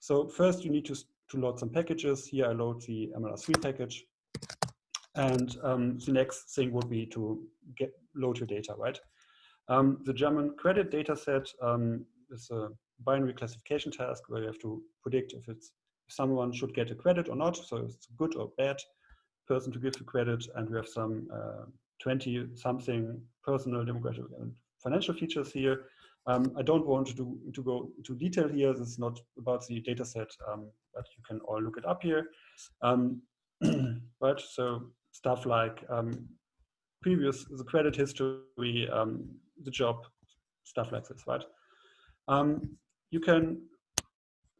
So first you need to, to load some packages. Here I load the MLR3 package. And um, the next thing would be to get load your data, right? Um, the German credit data set um, is a binary classification task where you have to predict if it's if someone should get a credit or not. So it's a good or bad person to give the credit. And we have some uh, 20 something personal demographic and financial features here. Um, I don't want to, do, to go into detail here. This is not about the data set, um, but you can all look it up here. Um, right, so stuff like um, previous, the credit history, um, the job, stuff like this, right? Um, you can,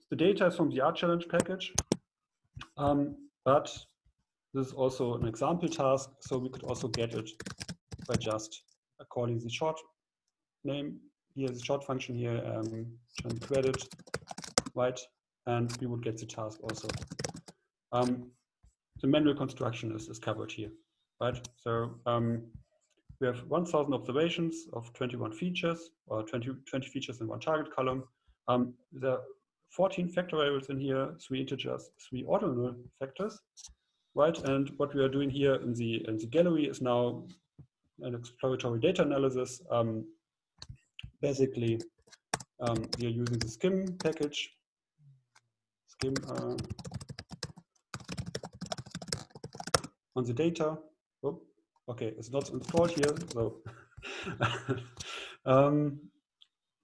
the data is from the rchallenge package, but this is also an example task, so we could also get it by just calling the short name here, the short function here, um, credit, right? And we would get the task also. Um, the manual construction is, is covered here, right? So um, we have 1000 observations of 21 features or 20, 20 features in one target column. Um, there are 14 factor variables in here, three integers, three ordinal factors, right? And what we are doing here in the, in the gallery is now an exploratory data analysis. Um, basically, um, we are using the skim package, skim uh, on the data. Oh, okay, it's not installed here, so um,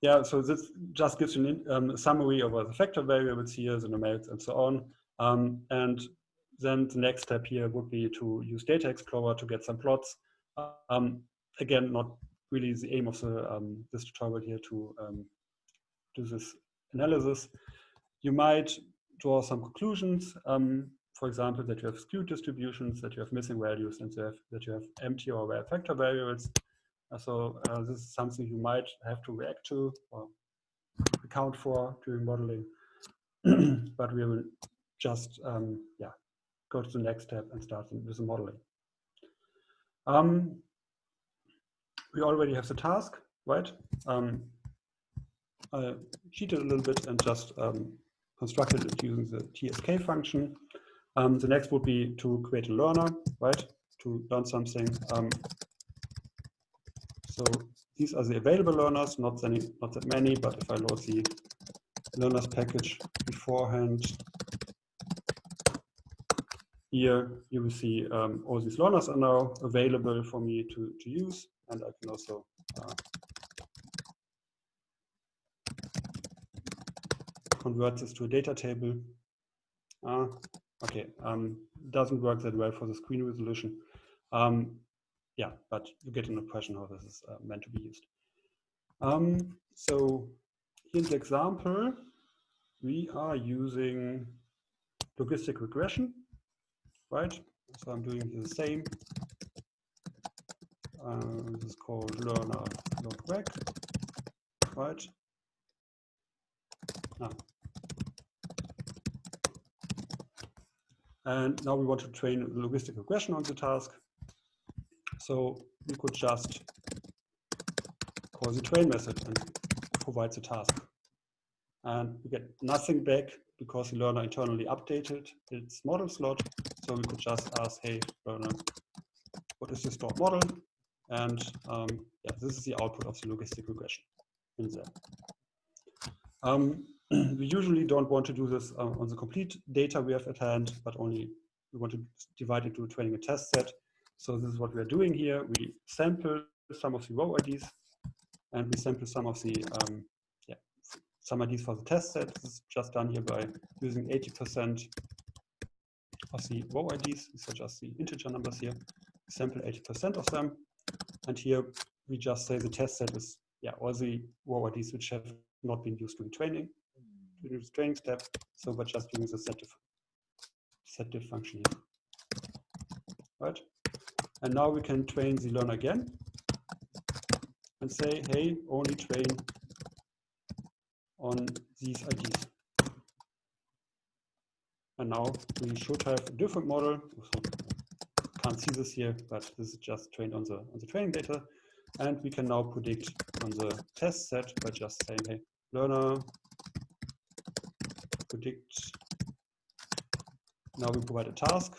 yeah, so this just gives you um, a summary of the factor variables here, the numerics and so on. Um, and then the next step here would be to use Data Explorer to get some plots. Um, again, not really the aim of the, um, this tutorial here to um, do this analysis. You might draw some conclusions. Um, for example, that you have skewed distributions, that you have missing values, and that you have empty or rare factor variables. Uh, so uh, this is something you might have to react to or account for during modeling. but we will just um, yeah go to the next step and start with the modeling. Um, we already have the task, right? Um, I cheated a little bit and just um, constructed it using the TSK function. Um, the next would be to create a learner, right? To learn something. Um, so these are the available learners, not, any, not that many, but if I load the learners package beforehand, here you will see um, all these learners are now available for me to, to use, and I can also uh, convert this to a data table. Uh, Okay, um, doesn't work that well for the screen resolution. Um, yeah, but you get an impression how this is uh, meant to be used. Um, so here's the example. We are using logistic regression, right? So I'm doing the same. Uh, this is called learner log right? Ah, And now we want to train the logistic regression on the task. So we could just call the train method and provide the task and we get nothing back because the learner internally updated its model slot. So we could just ask, hey, learner, what is your stored model? And um, yeah, this is the output of the logistic regression in there. Um, we usually don't want to do this uh, on the complete data we have at hand, but only we want to divide it into a training and test set. So this is what we are doing here. We sample some of the row IDs and we sample some of the um, yeah, some IDs for the test set. This is just done here by using 80% the row IDs. These are just the integer numbers here. Sample 80% of them. And here we just say the test set is yeah, all the row IDs which have not been used during training, during the training step. So we're just using the set diff, set diff function here. Right? And now we can train the learner again and say, hey, only train on these IDs. And now we should have a different model. So can't see this here, but this is just trained on the on the training data. And we can now predict on the test set by just saying, hey, learner predict. Now we provide a task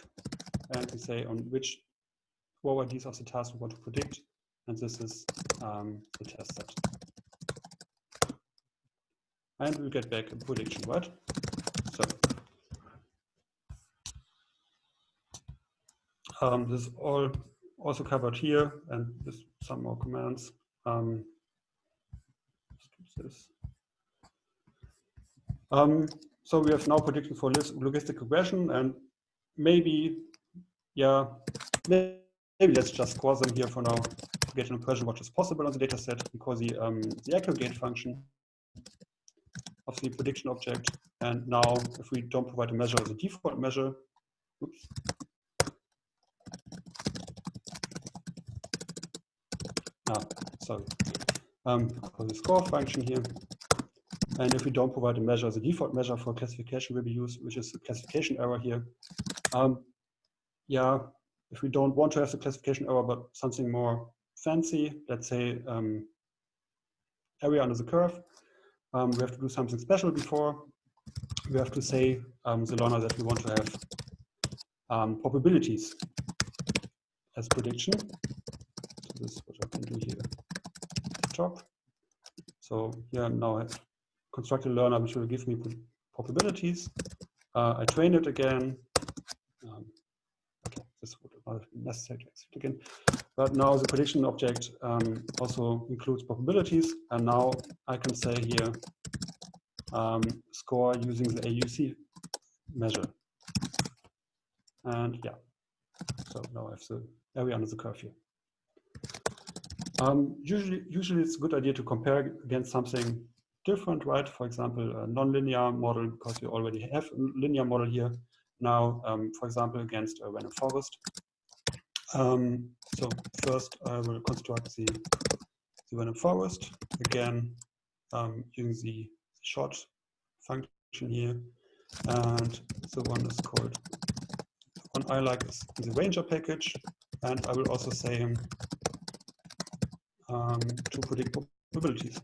and we say on which IDs of the task we want to predict. And this is um, the test set. And we get back a prediction, right? So um, this is all also covered here and with some more commands. Um, this. Um, so we have now prediction for logistic regression and maybe, yeah, maybe let's just score them here for now to get an impression what is possible on the data set because the, um, the aggregate function of the prediction object. And now if we don't provide a measure as a default measure, oops, ah, sorry, um, the score function here. And if we don't provide a measure the default measure for classification will be used, which is a classification error here. Um, yeah, if we don't want to have the classification error, but something more fancy, let's say um, area under the curve, um, we have to do something special before. We have to say um, the learner that we want to have um, probabilities as prediction. So this is what do here top. So here now I construct a learner which will give me probabilities. Uh, I train it again. Um, okay, this would been necessary to execute again. But now the prediction object um, also includes probabilities. And now I can say here um, score using the AUC measure. And yeah, so now I have the area under the curve here. Um, usually, usually it's a good idea to compare against something different, right? For example, a nonlinear model, because we already have a linear model here now, um, for example, against a random forest. Um, so first I will construct the, the random forest, again, um, using the short function here. And the one is called, one I like is the ranger package. And I will also say um, to predict probabilities.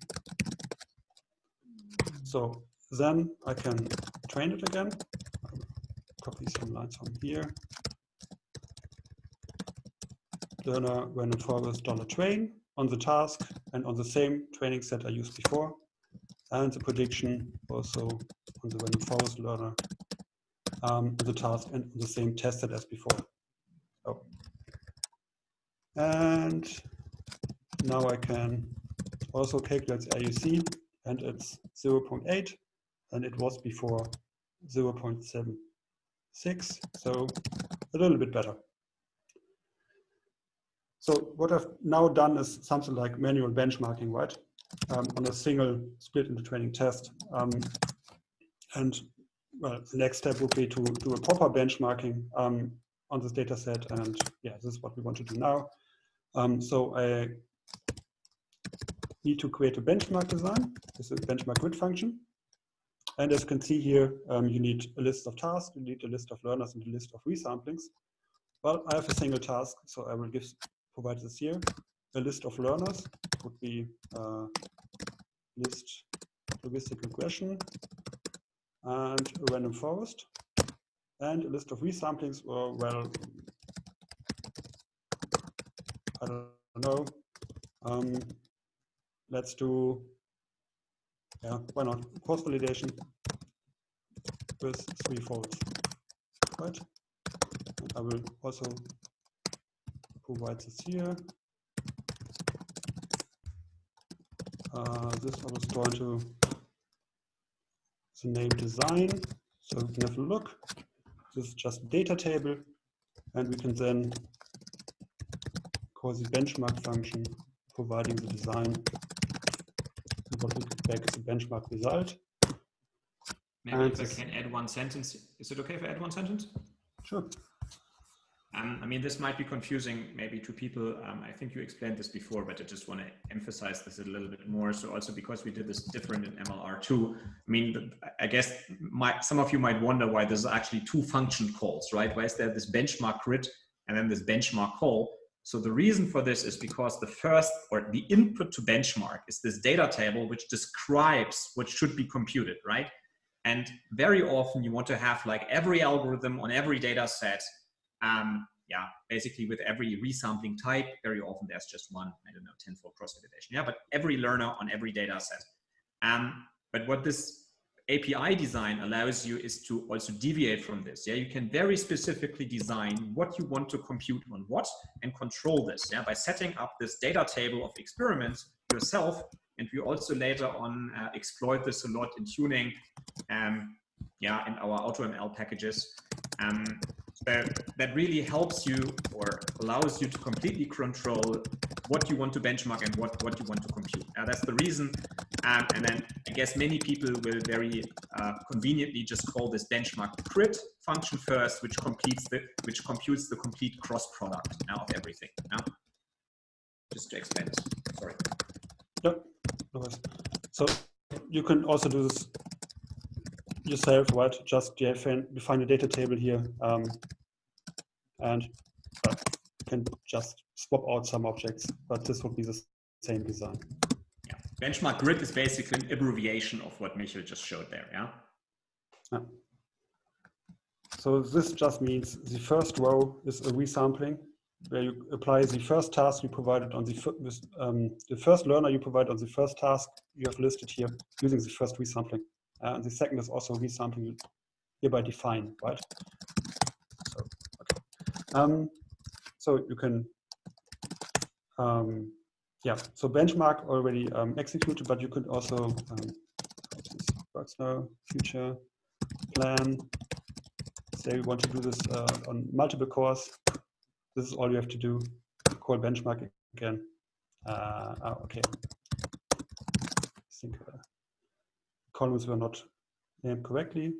So then I can train it again. Copy some lines from here. Learner random forest dollar train on the task and on the same training set I used before. And the prediction also on the random forest learner um, the task and the same test set as before. Oh. And now I can also calculate the AUC and it's 0.8 and it was before 0.76 so a little bit better. So what I've now done is something like manual benchmarking, right? Um, on a single split into training test. Um, and well, the next step would be to do a proper benchmarking um, on this data set. And yeah, this is what we want to do now. Um, so I need to create a benchmark design. This is a benchmark grid function. And as you can see here, um, you need a list of tasks, you need a list of learners and a list of resamplings. Well, I have a single task, so I will give provide this here. A list of learners would be uh, list logistic regression, and a random forest, and a list of resamplings, well, I don't know. Um, let's do, yeah, why not? Cross validation with three folds, right? And I will also provide this here. Uh, this I was going to the name design. So we can have a look. This is just data table, and we can then call the benchmark function, providing the design. And what we get back the benchmark result. Maybe And if I can add one sentence. Is it okay if I add one sentence? Sure. Um, I mean, this might be confusing maybe to people. Um, I think you explained this before, but I just want to emphasize this a little bit more. So also because we did this different in MLR2, I mean, I guess my, some of you might wonder why there's actually two function calls, right? Why is there this benchmark grid and then this benchmark call? So the reason for this is because the first or the input to benchmark is this data table which describes what should be computed, right? And very often you want to have like every algorithm on every data set um, yeah, basically with every resampling type, very often there's just one, I don't know, tenfold cross validation. Yeah, but every learner on every data set. Um, but what this API design allows you is to also deviate from this. Yeah, you can very specifically design what you want to compute on what and control this. Yeah, by setting up this data table of experiments yourself. And we also later on uh, exploit this a lot in tuning. Um, yeah, in our AutoML packages. Um, so that really helps you or allows you to completely control what you want to benchmark and what, what you want to compute. That's the reason. Um, and then I guess many people will very uh, conveniently just call this benchmark grid function first, which completes the which computes the complete cross product now of everything. Now, just to explain. Sorry. Yep. So you can also do this yourself, right? Just define, a data table here, um, and uh, can just swap out some objects, but this would be the same design. Yeah. Benchmark grid is basically an abbreviation of what Michael just showed there. Yeah. So this just means the first row is a resampling, where you apply the first task you provided on the um, the first learner you provide on the first task you have listed here using the first resampling. Uh, and the second is also resampling hereby define, right? So, okay. Um, so you can, um, yeah, so benchmark already um, executed, but you could also, um, works now, future plan, say we want to do this uh, on multiple cores, this is all you have to do. Call benchmark again. Uh, ah, okay. I think uh, columns were not named correctly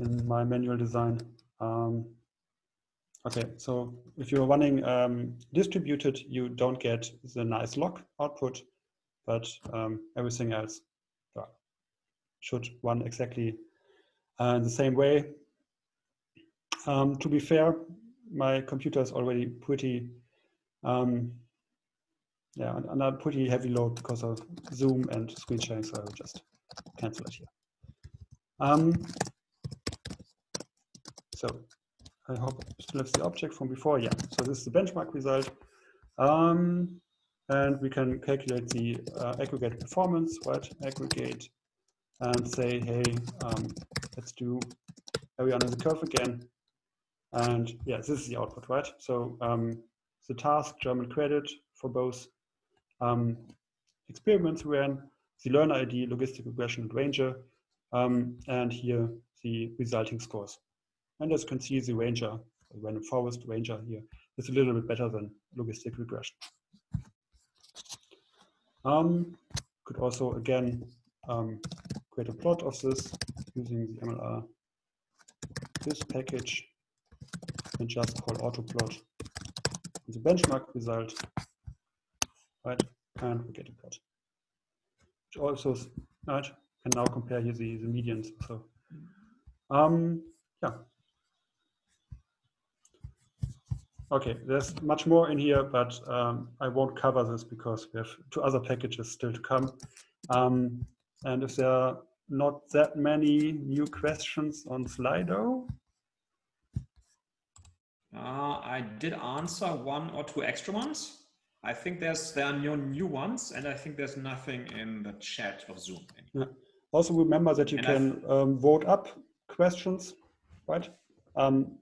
in my manual design. Um, okay, so if you're running um, distributed, you don't get the nice log output, but um, everything else should run exactly uh, the same way. Um, to be fair, my computer is already pretty, um, yeah, under pretty heavy load because of Zoom and screen sharing, so I will just cancel it here. Um, so I hope you still have the object from before. Yeah, so this is the benchmark result. Um, and we can calculate the uh, aggregate performance, right? Aggregate and say, hey, um, let's do area under the curve again. And yeah, this is the output, right? So um, the task German credit for both um, experiments ran, the learner ID, logistic regression, and ranger, um, and here the resulting scores. And as you can see, the ranger, random forest ranger here, is a little bit better than logistic regression. Um, could also, again, um, create a plot of this using the MLR this package and just call autoplot the benchmark result, right? And we get a plot. Which also, right, can now compare here the, the medians. So, um, yeah. Okay, there's much more in here, but um, I won't cover this because we have two other packages still to come. Um, and if there are not that many new questions on Slido. Uh, I did answer one or two extra ones. I think there's there are no new ones, and I think there's nothing in the chat of Zoom. Yeah. Also remember that you and can um, vote up questions, right? Um,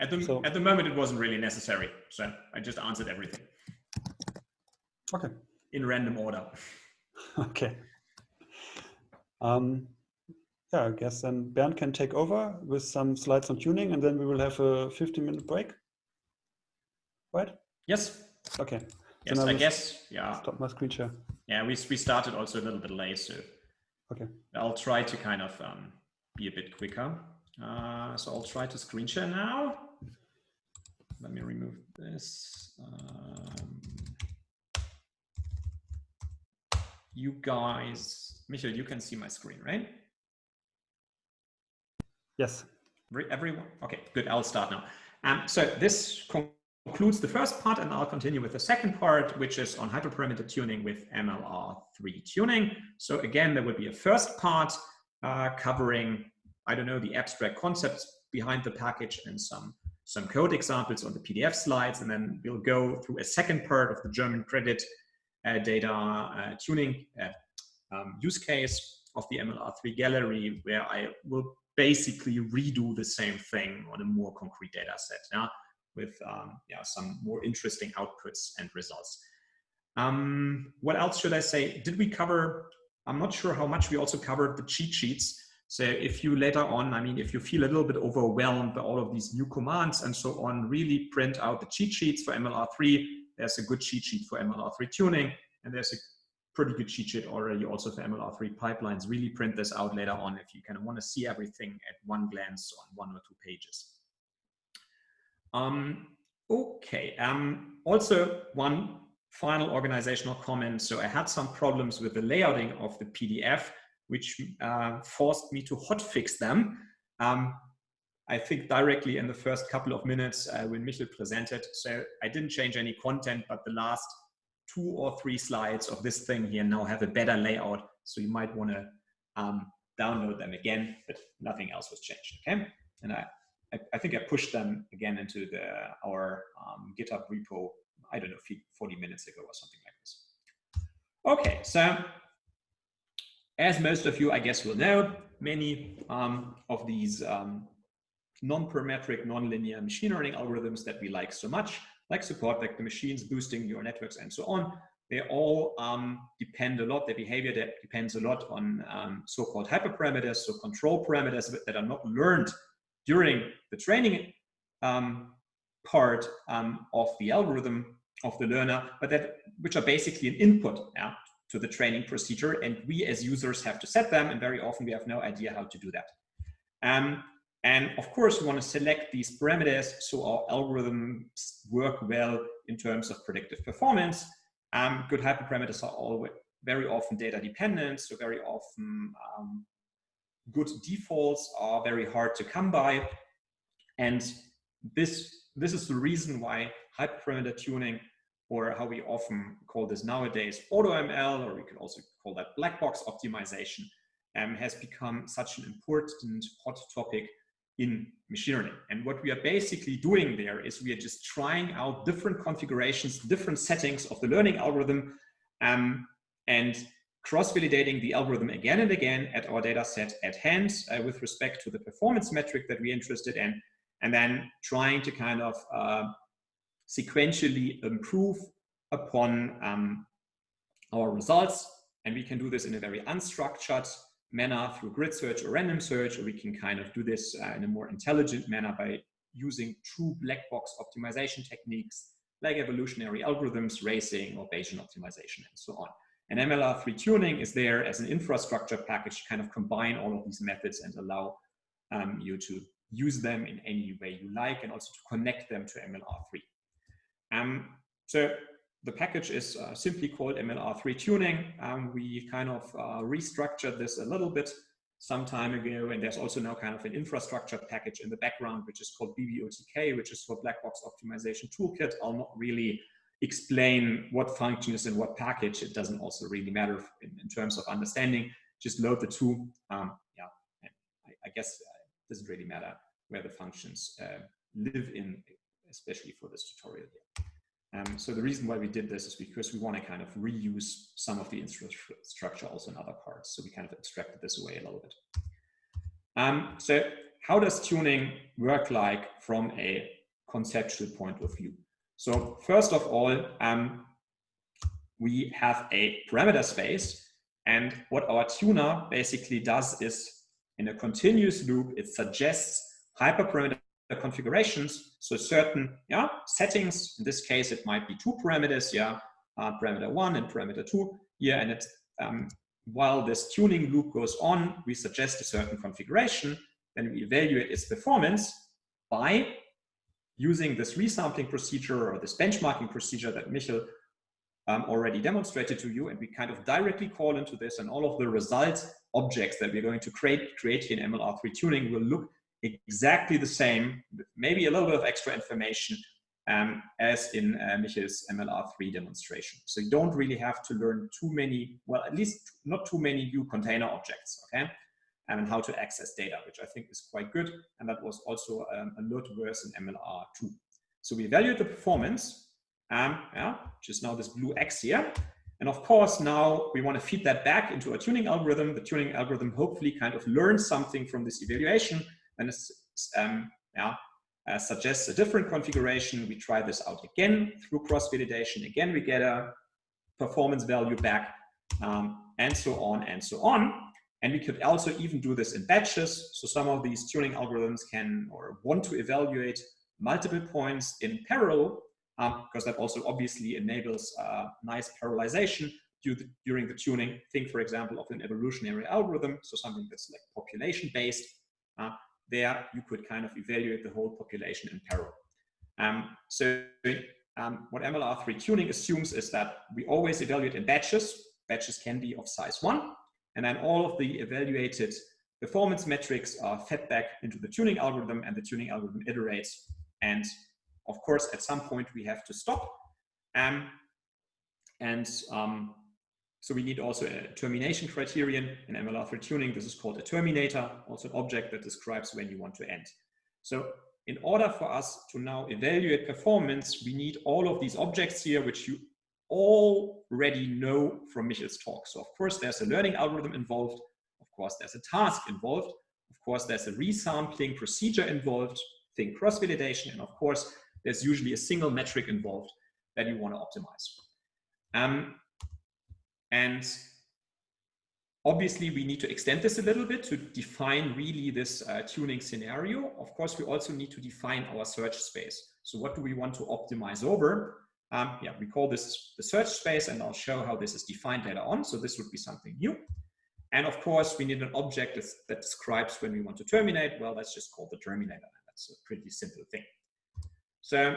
at the so, at the moment, it wasn't really necessary, so I just answered everything. Okay. In random order. okay. Um, yeah, I guess then Bernd can take over with some slides on tuning, and then we will have a 15 minute break. Right? Yes. Okay. Yes, I, I guess. Yeah. Stop my screen share. Yeah, we we started also a little bit late, so. Okay. I'll try to kind of um, be a bit quicker. Uh, so I'll try to screen share now. Let me remove this. Um, you guys, Michael, you can see my screen, right? Yes. Everyone? Okay, good. I'll start now. Um, so this concludes the first part, and I'll continue with the second part, which is on hyperparameter tuning with MLR3 tuning. So again, there will be a first part uh, covering I don't know, the abstract concepts behind the package and some, some code examples on the PDF slides. And then we'll go through a second part of the German credit uh, data uh, tuning uh, um, use case of the MLR3 gallery, where I will basically redo the same thing on a more concrete data set yeah, with um, yeah, some more interesting outputs and results. Um, what else should I say? Did we cover, I'm not sure how much we also covered the cheat sheets. So if you later on, I mean, if you feel a little bit overwhelmed by all of these new commands and so on, really print out the cheat sheets for MLR3. There's a good cheat sheet for MLR3 tuning, and there's a pretty good cheat sheet already also for MLR3 pipelines. Really print this out later on if you kind of want to see everything at one glance on one or two pages. Um, okay, um, also one final organizational comment. So I had some problems with the layouting of the PDF which uh, forced me to hotfix them. Um, I think directly in the first couple of minutes uh, when Michel presented. So I didn't change any content, but the last two or three slides of this thing here now have a better layout. So you might want to um, download them again, but nothing else was changed. Okay, and I, I, I think I pushed them again into the our um, GitHub repo. I don't know, 40 minutes ago or something like this. Okay, so as most of you, I guess, will know, many um, of these um, non-parametric, non-linear machine learning algorithms that we like so much, like support vector machines, boosting neural networks, and so on, they all um, depend a lot, their behavior depends a lot on um, so-called hyperparameters, so control parameters that are not learned during the training um, part um, of the algorithm of the learner, but that which are basically an input yeah, to the training procedure. And we as users have to set them. And very often we have no idea how to do that. Um, and of course, we want to select these parameters so our algorithms work well in terms of predictive performance. Um, good hyperparameters are always very often data dependent. So very often um, good defaults are very hard to come by. And this, this is the reason why hyperparameter tuning or how we often call this nowadays AutoML, or we could also call that black box optimization, um, has become such an important hot topic in machine learning. And what we are basically doing there is we are just trying out different configurations, different settings of the learning algorithm, um, and cross-validating the algorithm again and again at our data set at hand uh, with respect to the performance metric that we're interested in, and then trying to kind of uh, sequentially improve upon um, our results. And we can do this in a very unstructured manner through grid search or random search, or we can kind of do this uh, in a more intelligent manner by using true black box optimization techniques like evolutionary algorithms, racing, or Bayesian optimization, and so on. And MLR3 tuning is there as an infrastructure package to kind of combine all of these methods and allow um, you to use them in any way you like and also to connect them to MLR3. Um, so the package is uh, simply called MLR3 tuning. Um, we kind of uh, restructured this a little bit some time ago, and there's also now kind of an infrastructure package in the background, which is called BBOTK, which is for Black Box Optimization Toolkit. I'll not really explain what function is in what package. It doesn't also really matter in, in terms of understanding. Just load the two. Um, yeah, I, I, guess it doesn't really matter where the functions uh, live in, especially for this tutorial here. Um, so the reason why we did this is because we want to kind of reuse some of the infrastructure also in other parts. So we kind of abstracted this away a little bit. Um, so how does tuning work like from a conceptual point of view? So first of all, um, we have a parameter space. And what our tuner basically does is in a continuous loop, it suggests hyperparameter configurations. So certain yeah, settings, in this case, it might be two parameters, yeah, uh, parameter one and parameter two Yeah, And it, um, while this tuning loop goes on, we suggest a certain configuration, then we evaluate its performance by using this resampling procedure or this benchmarking procedure that Michel um, already demonstrated to you. And we kind of directly call into this and all of the result objects that we're going to create, create in MLR3 tuning will look exactly the same, maybe a little bit of extra information um, as in uh, Michel's MLR3 demonstration. So you don't really have to learn too many, well, at least not too many new container objects, okay? And how to access data, which I think is quite good. And that was also um, a lot worse in MLR2. So we evaluate the performance, um, yeah, which is now this blue X here. And of course, now we want to feed that back into a tuning algorithm. The tuning algorithm hopefully kind of learns something from this evaluation then it um, yeah, uh, suggests a different configuration. We try this out again through cross-validation. Again, we get a performance value back, um, and so on and so on. And we could also even do this in batches. So some of these tuning algorithms can or want to evaluate multiple points in parallel, um, because that also obviously enables uh, nice parallelization during the tuning. Think, for example, of an evolutionary algorithm, so something that's like population-based. Uh, there you could kind of evaluate the whole population in parallel. Um, so um, what MLR3 tuning assumes is that we always evaluate in batches. Batches can be of size one, and then all of the evaluated performance metrics are fed back into the tuning algorithm and the tuning algorithm iterates. And of course, at some point we have to stop. Um, and um, so we need also a termination criterion in MLR3 tuning. This is called a terminator, also an object that describes when you want to end. So in order for us to now evaluate performance, we need all of these objects here, which you already know from Michel's talk. So of course, there's a learning algorithm involved. Of course, there's a task involved. Of course, there's a resampling procedure involved, think cross-validation. And of course, there's usually a single metric involved that you want to optimize. Um, and obviously, we need to extend this a little bit to define really this uh, tuning scenario. Of course, we also need to define our search space. So what do we want to optimize over? Um, yeah, we call this the search space, and I'll show how this is defined later on. So this would be something new. And of course, we need an object that describes when we want to terminate. Well, that's just called the terminator. That's a pretty simple thing. So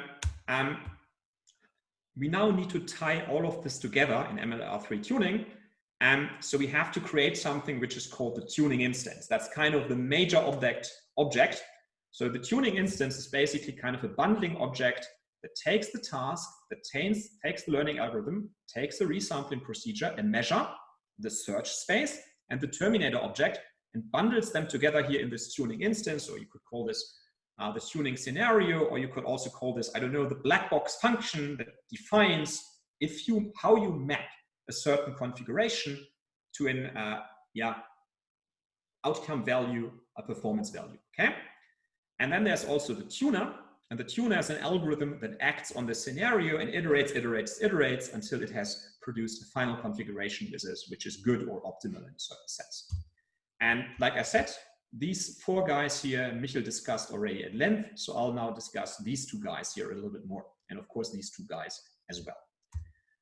um, we now need to tie all of this together in MLR3 tuning. And so we have to create something which is called the tuning instance. That's kind of the major object. object. So the tuning instance is basically kind of a bundling object that takes the task, that takes, takes the learning algorithm, takes the resampling procedure and measure the search space and the terminator object and bundles them together here in this tuning instance, or you could call this uh, the tuning scenario, or you could also call this, I don't know, the black box function that defines if you how you map a certain configuration to an uh, yeah outcome value, a performance value. Okay, and then there's also the tuner, and the tuner is an algorithm that acts on the scenario and iterates, iterates, iterates until it has produced a final configuration which is, which is good or optimal in a certain sense. And like I said, these four guys here, Michel discussed already at length, so I'll now discuss these two guys here a little bit more, and of course these two guys as well.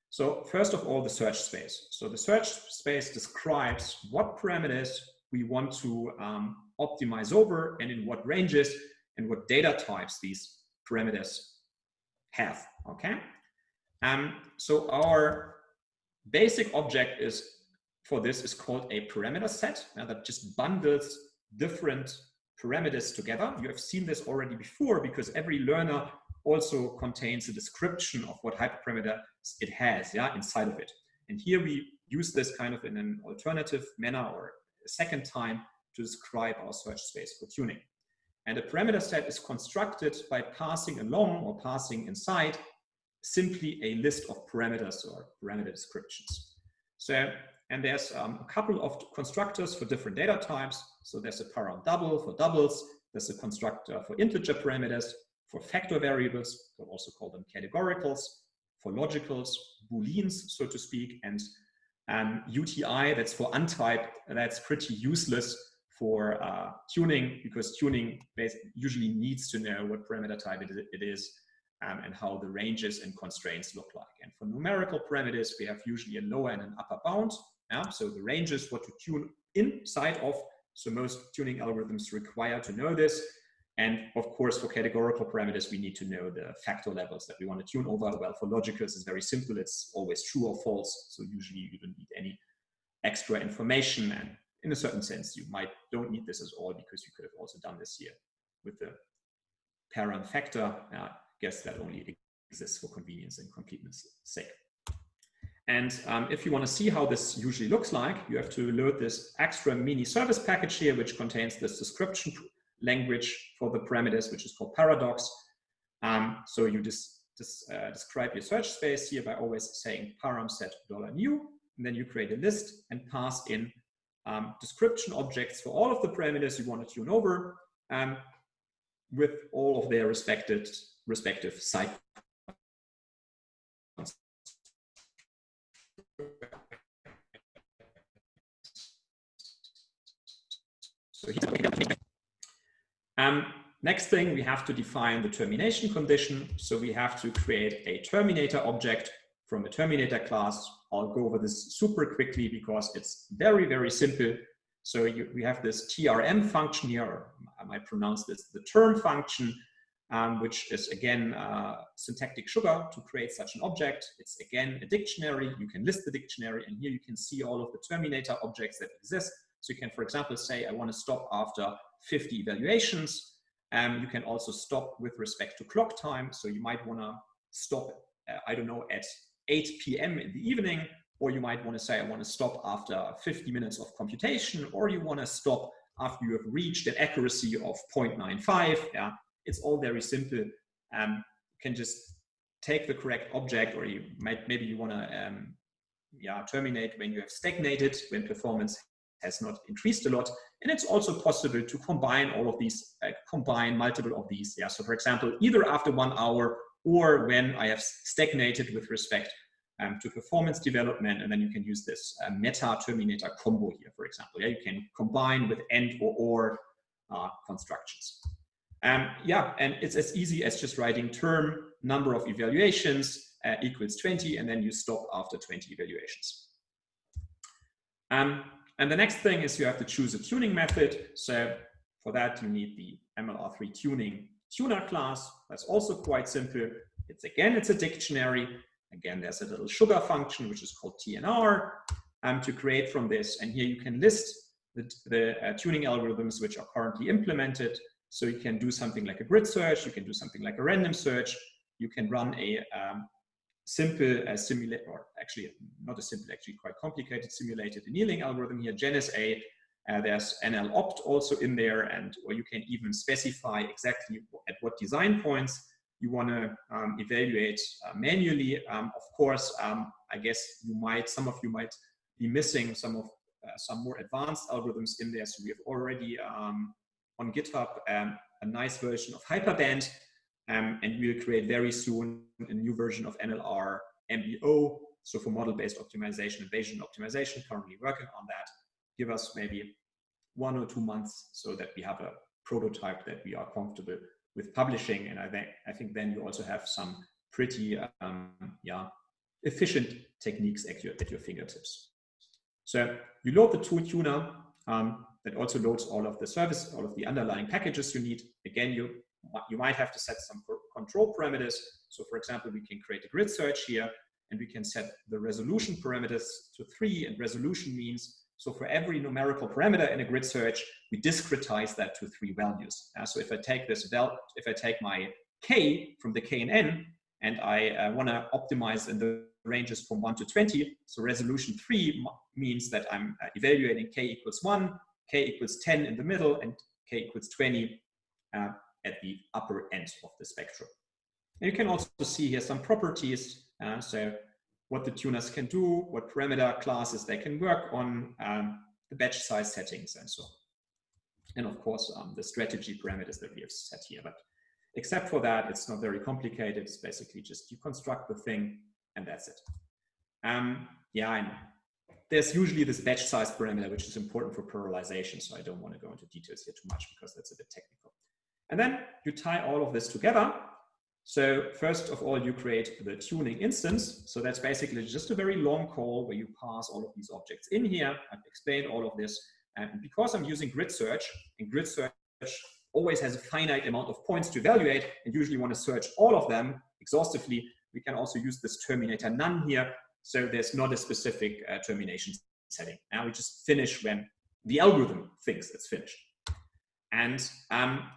So first of all, the search space. So the search space describes what parameters we want to um, optimize over and in what ranges and what data types these parameters have, okay? Um, so our basic object is for this is called a parameter set uh, that just bundles different parameters together. You have seen this already before because every learner also contains a description of what hyperparameter it has yeah, inside of it. And here we use this kind of in an alternative manner or a second time to describe our search space for tuning. And a parameter set is constructed by passing along or passing inside simply a list of parameters or parameter descriptions. So, and there's um, a couple of constructors for different data types. So there's a param double for doubles, there's a constructor for integer parameters, for factor variables, we'll also call them categoricals, for logicals, booleans, so to speak, and um, UTI, that's for untyped, that's pretty useless for uh, tuning because tuning usually needs to know what parameter type it is um, and how the ranges and constraints look like. And for numerical parameters, we have usually a lower and an upper bound. Yeah? So the ranges what to tune inside of. So most tuning algorithms require to know this. And of course, for categorical parameters, we need to know the factor levels that we want to tune over. Well, for logicals, it's very simple. It's always true or false. So usually you don't need any extra information. And in a certain sense, you might don't need this at all because you could have also done this here with the param factor. Uh, I guess that only exists for convenience and completeness sake. And um, if you want to see how this usually looks like, you have to load this extra mini service package here, which contains this description language for the parameters, which is called paradox. Um, so you just, uh, describe your search space here by always saying param set dollar new, and then you create a list and pass in um, description objects for all of the parameters you want to tune over um, with all of their respected respective site. So um, next thing, we have to define the termination condition. So we have to create a terminator object from a terminator class. I'll go over this super quickly because it's very, very simple. So you, we have this TRM function here, I might pronounce this the term function, um, which is again uh, syntactic sugar to create such an object. It's again a dictionary. You can list the dictionary, and here you can see all of the terminator objects that exist. So you can, for example, say I want to stop after 50 evaluations. Um, you can also stop with respect to clock time. So you might want to stop, uh, I don't know, at 8 p.m. in the evening, or you might want to say, I want to stop after 50 minutes of computation, or you want to stop after you have reached an accuracy of 0.95. Yeah, it's all very simple. Um, you can just take the correct object, or you might maybe you want to um, yeah terminate when you have stagnated, when performance has not increased a lot. And it's also possible to combine all of these, uh, combine multiple of these. Yeah. So for example, either after one hour or when I have stagnated with respect um, to performance development, and then you can use this uh, meta terminator combo here, for example. Yeah, you can combine with and or or uh, constructions. Um, yeah, and it's as easy as just writing term number of evaluations uh, equals 20, and then you stop after 20 evaluations. Um, and the next thing is you have to choose a tuning method. So for that, you need the MLR3 tuning tuner class. That's also quite simple. It's again, it's a dictionary. Again, there's a little sugar function, which is called TNR, um, to create from this. And here you can list the, the uh, tuning algorithms which are currently implemented. So you can do something like a grid search, you can do something like a random search, you can run a um, simple uh, simulate, or actually not a simple, actually quite complicated simulated annealing algorithm here, GenSA. Uh, there's NLopt also in there, and or you can even specify exactly at what design points you want to um, evaluate uh, manually. Um, of course, um, I guess you might, some of you might be missing some of uh, some more advanced algorithms in there. So we have already um, on GitHub um, a nice version of Hyperband, um, and we'll create very soon a new version of MLR MBO. So for model-based optimization and Bayesian optimization, currently working on that. Give us maybe one or two months so that we have a prototype that we are comfortable with publishing. And I think, I think then you also have some pretty um, yeah, efficient techniques at your, at your fingertips. So you load the tool tuner um, that also loads all of the service, all of the underlying packages you need. Again, you you might have to set some control parameters. So for example, we can create a grid search here. and we can set the resolution parameters to three and resolution means so for every numerical parameter in a grid search, we discretize that to three values. Uh, so if I take this val, if I take my k from the k-NN, and I uh, want to optimize in the ranges from 1 to 20, so resolution 3 means that I'm uh, evaluating k equals 1, k equals 10 in the middle, and k equals 20 uh, at the upper end of the spectrum. And you can also see here some properties. Uh, so what the tuners can do, what parameter classes they can work on, um, the batch size settings and so on. And of course, um, the strategy parameters that we have set here. But except for that, it's not very complicated. It's basically just you construct the thing and that's it. Um, yeah, know. There's usually this batch size parameter, which is important for parallelization. So I don't want to go into details here too much because that's a bit technical. And then you tie all of this together so first of all, you create the tuning instance. So that's basically just a very long call where you pass all of these objects in here. I've explained all of this. And because I'm using grid search, and grid search always has a finite amount of points to evaluate, and usually want to search all of them exhaustively, we can also use this terminator none here. So there's not a specific uh, termination setting. Now we just finish when the algorithm thinks it's finished. And um,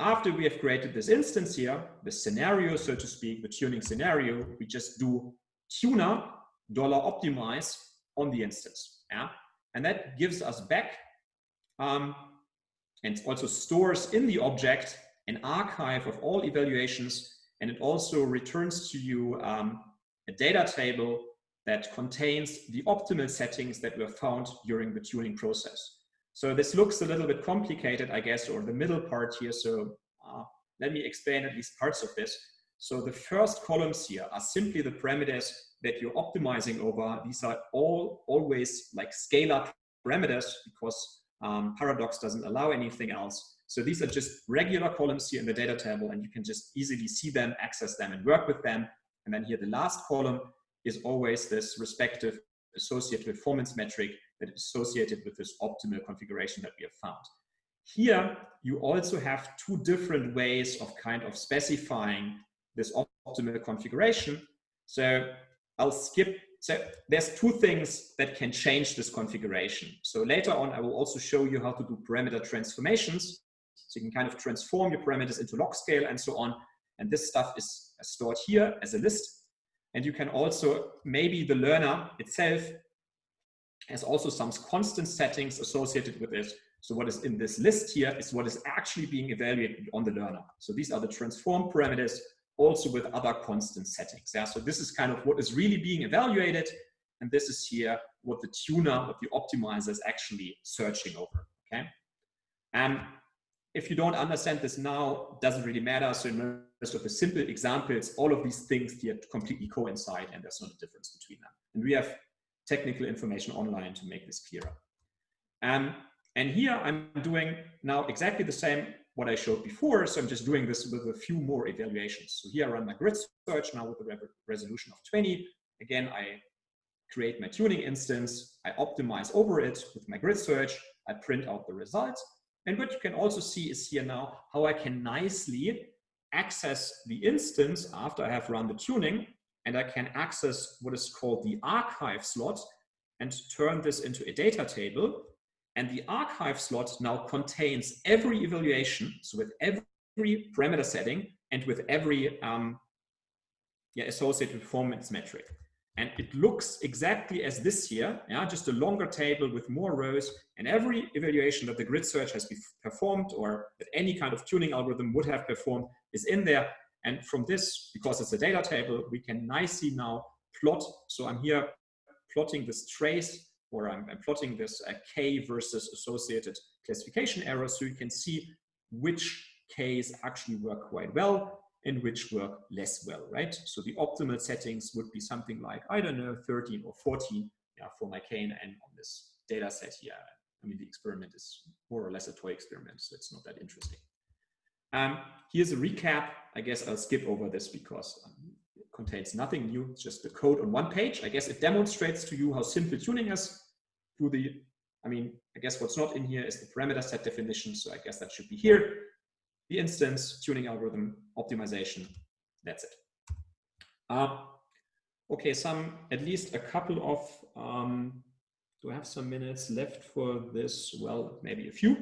after we have created this instance here, the scenario, so to speak, the tuning scenario, we just do tuner dollar optimize on the instance. Yeah? And that gives us back um, and also stores in the object an archive of all evaluations. And it also returns to you um, a data table that contains the optimal settings that were found during the tuning process. So this looks a little bit complicated, I guess, or the middle part here. So uh, let me explain at least parts of this. So the first columns here are simply the parameters that you're optimizing over. These are all always like scalar parameters because um, Paradox doesn't allow anything else. So these are just regular columns here in the data table and you can just easily see them, access them and work with them. And then here the last column is always this respective associated performance metric that is associated with this optimal configuration that we have found. Here, you also have two different ways of kind of specifying this optimal configuration. So I'll skip, so there's two things that can change this configuration. So later on, I will also show you how to do parameter transformations. So you can kind of transform your parameters into log scale and so on. And this stuff is stored here as a list. And you can also, maybe the learner itself has also some constant settings associated with it. So what is in this list here is what is actually being evaluated on the learner. So these are the transform parameters also with other constant settings. Yeah? So this is kind of what is really being evaluated. And this is here what the tuner, what the optimizer is actually searching over. Okay. And if you don't understand this now, doesn't really matter. So in most of the simple examples, all of these things here completely coincide and there's not a difference between them. And we have technical information online to make this clearer. Um, and here I'm doing now exactly the same what I showed before. So I'm just doing this with a few more evaluations. So here I run my grid search now with a resolution of 20. Again, I create my tuning instance. I optimize over it with my grid search. I print out the results. And what you can also see is here now how I can nicely access the instance after I have run the tuning and I can access what is called the archive slot and turn this into a data table. And the archive slot now contains every evaluation, so with every parameter setting and with every um, yeah, associated performance metric. And it looks exactly as this here, yeah, just a longer table with more rows and every evaluation that the grid search has performed or that any kind of tuning algorithm would have performed is in there. And from this, because it's a data table, we can nicely now plot. So I'm here plotting this trace or I'm, I'm plotting this uh, K versus associated classification error. so you can see which Ks actually work quite well and which work less well, right? So the optimal settings would be something like, I don't know, 13 or 14 yeah, for my K and N on this data set here. I mean, the experiment is more or less a toy experiment, so it's not that interesting. Um, here's a recap. I guess I'll skip over this because um, it contains nothing new, just the code on one page. I guess it demonstrates to you how simple tuning is through the, I mean, I guess what's not in here is the parameter set definition. So I guess that should be here. The instance, tuning algorithm, optimization, that's it. Uh, okay, some, at least a couple of, um, do I have some minutes left for this? Well, maybe a few.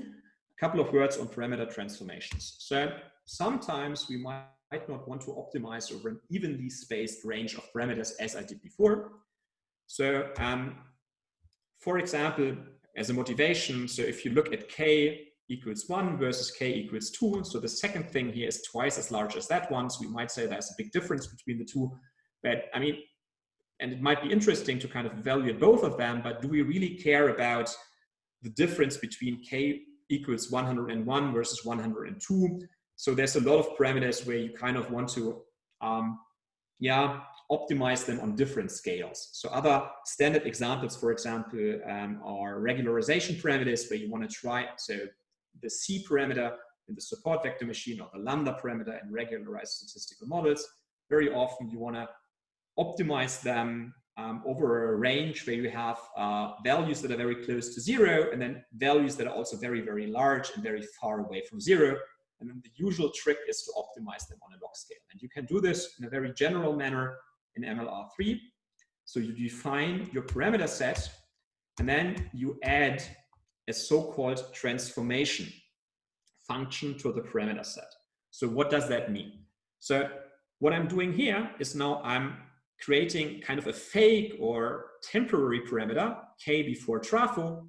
A couple of words on parameter transformations. So sometimes we might not want to optimize over an evenly spaced range of parameters as I did before. So um, for example, as a motivation, so if you look at k equals 1 versus k equals 2, so the second thing here is twice as large as that one, so we might say there's a big difference between the two. But I mean, and it might be interesting to kind of evaluate both of them, but do we really care about the difference between k equals 101 versus 102? So there's a lot of parameters where you kind of want to, um, yeah, optimize them on different scales. So other standard examples, for example, um, are regularization parameters where you want to try, so the C parameter in the support vector machine or the lambda parameter in regularized statistical models. Very often you want to optimize them um, over a range where you have uh, values that are very close to zero and then values that are also very, very large and very far away from zero. And then the usual trick is to optimize them on a log scale. And you can do this in a very general manner in MLR3. So you define your parameter set and then you add a so-called transformation function to the parameter set. So what does that mean? So what I'm doing here is now I'm creating kind of a fake or temporary parameter, k before trafo.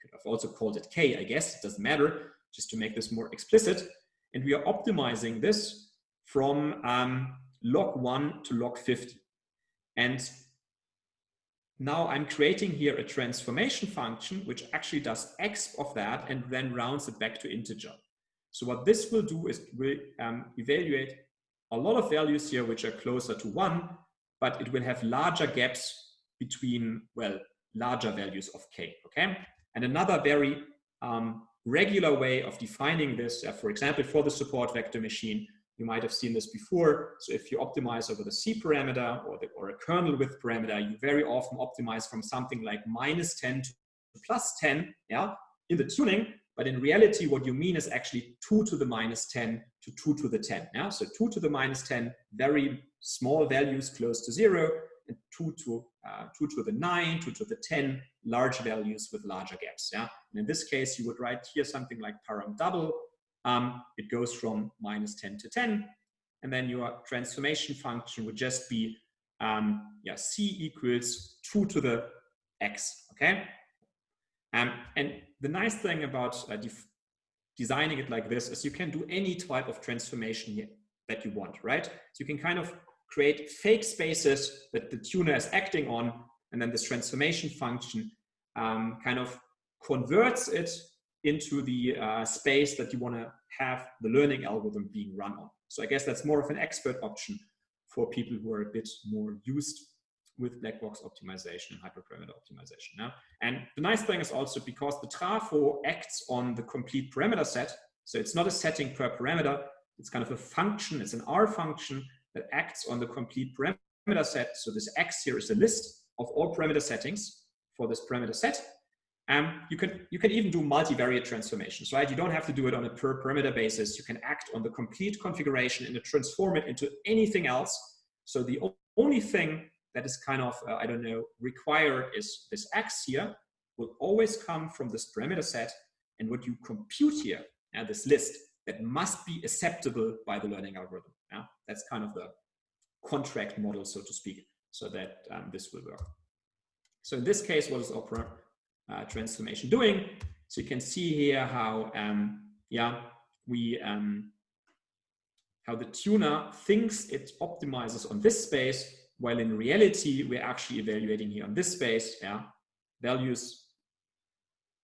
Could have also called it k, I guess, it doesn't matter, just to make this more explicit. And we are optimizing this from um, log 1 to log 50. And now I'm creating here a transformation function which actually does x of that and then rounds it back to integer. So what this will do is will um, evaluate a lot of values here which are closer to 1, but it will have larger gaps between, well, larger values of k, okay? And another very um, regular way of defining this, uh, for example, for the support vector machine, you might have seen this before. So if you optimize over the C parameter or, the, or a kernel width parameter, you very often optimize from something like minus 10 to plus 10 yeah, in the tuning. But in reality, what you mean is actually 2 to the minus 10 to 2 to the 10. Yeah? So 2 to the minus 10, very small values close to 0, and 2 to, uh, 2 to the 9, 2 to the 10, large values with larger gaps. Yeah? And in this case, you would write here something like param double um, it goes from minus 10 to 10. And then your transformation function would just be um, yeah, c equals 2 to the x, okay? Um, and the nice thing about uh, designing it like this is you can do any type of transformation that you want, right? So you can kind of create fake spaces that the tuner is acting on, and then this transformation function um, kind of converts it into the uh, space that you want to have the learning algorithm being run on. So I guess that's more of an expert option for people who are a bit more used with black box optimization and hyperparameter optimization. Now, And the nice thing is also because the trafo acts on the complete parameter set, so it's not a setting per parameter, it's kind of a function, it's an R function that acts on the complete parameter set. So this X here is a list of all parameter settings for this parameter set. Um, you can you can even do multivariate transformations, right? You don't have to do it on a per parameter basis. You can act on the complete configuration and transform it into anything else. So the only thing that is kind of uh, I don't know required is this x here will always come from this parameter set, and what you compute here, uh, this list that must be acceptable by the learning algorithm. Yeah? That's kind of the contract model, so to speak, so that um, this will work. So in this case, what is Opera uh, transformation doing. So you can see here how, um, yeah, we, um, how the tuner thinks it optimizes on this space, while in reality, we're actually evaluating here on this space, yeah, values.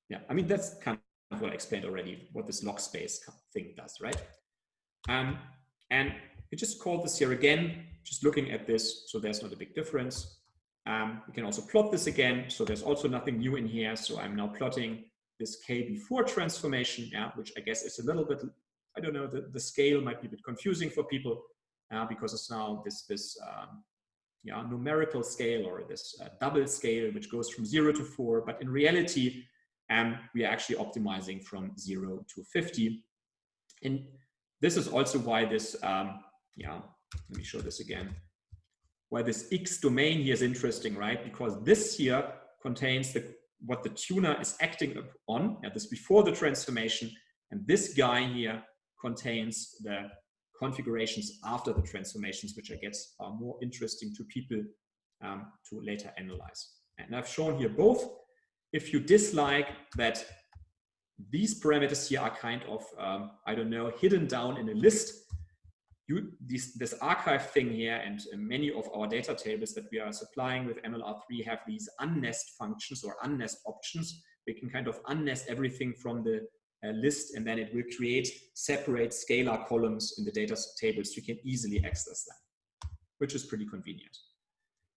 Yeah, I mean, that's kind of what I explained already, what this log space thing does, right? Um, and we just call this here again, just looking at this, so there's not a big difference. Um, we can also plot this again. So there's also nothing new in here. So I'm now plotting this k before transformation, yeah, which I guess is a little bit, I don't know, the, the scale might be a bit confusing for people uh, because it's now this, this um, yeah, numerical scale or this uh, double scale, which goes from zero to four. But in reality, um, we are actually optimizing from zero to 50. And this is also why this, um, yeah, let me show this again. why this X domain here is interesting, right? Because this here contains the what the tuner is acting on, yeah, this before the transformation, and this guy here contains the configurations after the transformations, which I guess are more interesting to people um, to later analyze. And I've shown here both. If you dislike that these parameters here are kind of, um, I don't know, hidden down in a list, you, this, this archive thing here and many of our data tables that we are supplying with MLR3 have these unnest functions or unnest options. We can kind of unnest everything from the list and then it will create separate scalar columns in the data tables. You can easily access them, which is pretty convenient.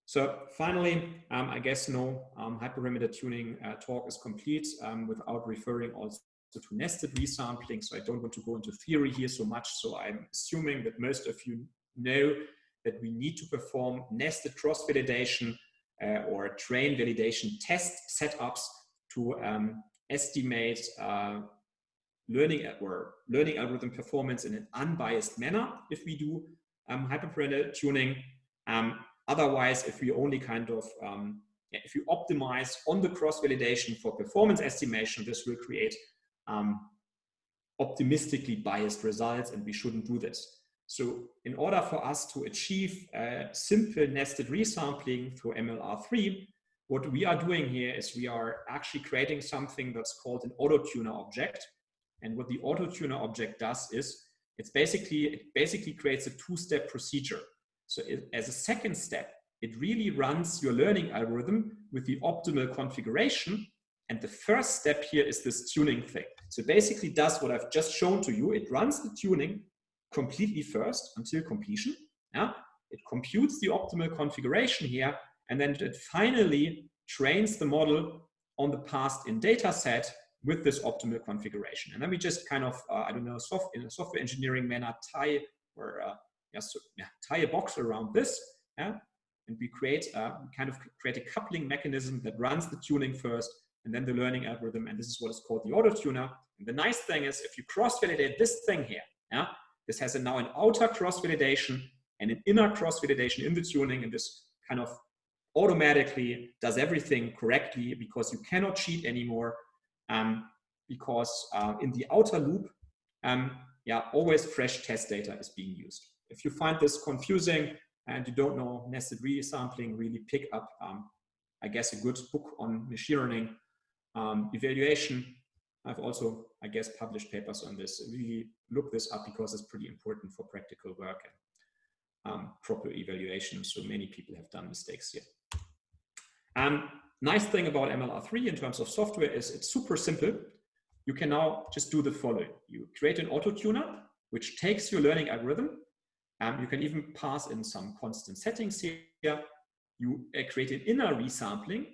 So finally, um, I guess no um, hyperparameter tuning uh, talk is complete um, without referring also to nested resampling. So I don't want to go into theory here so much. So I'm assuming that most of you know that we need to perform nested cross-validation uh, or train validation test setups to um, estimate uh, learning at or learning algorithm performance in an unbiased manner if we do um, hyperparameter tuning. Um, otherwise, if we only kind of um, if you optimize on the cross-validation for performance estimation, this will create um, optimistically biased results and we shouldn't do this. So in order for us to achieve a simple nested resampling through MLR3, what we are doing here is we are actually creating something that's called an auto-tuner object. And what the auto-tuner object does is it's basically, it basically creates a two-step procedure. So it, as a second step, it really runs your learning algorithm with the optimal configuration and the first step here is this tuning thing. So basically does what I've just shown to you. It runs the tuning completely first until completion. Yeah? It computes the optimal configuration here, and then it finally trains the model on the past in data set with this optimal configuration. And then we just kind of, uh, I don't know, soft, in a software engineering manner, tie or uh, yeah, so, yeah, tie a box around this, yeah, and we create uh, kind of create a coupling mechanism that runs the tuning first and then the learning algorithm. And this is what is called the auto tuner. And the nice thing is if you cross-validate this thing here, yeah, this has a, now an outer cross-validation and an inner cross-validation in the tuning. And this kind of automatically does everything correctly because you cannot cheat anymore um, because uh, in the outer loop, um, yeah, always fresh test data is being used. If you find this confusing and you don't know nested resampling, really pick up, um, I guess, a good book on machine learning um, evaluation, I've also, I guess, published papers on this. Really look this up because it's pretty important for practical work and um, proper evaluation. So many people have done mistakes here. Um, nice thing about MLR3 in terms of software is it's super simple. You can now just do the following. You create an auto tuner, which takes your learning algorithm. Um, you can even pass in some constant settings here. You uh, create an inner resampling,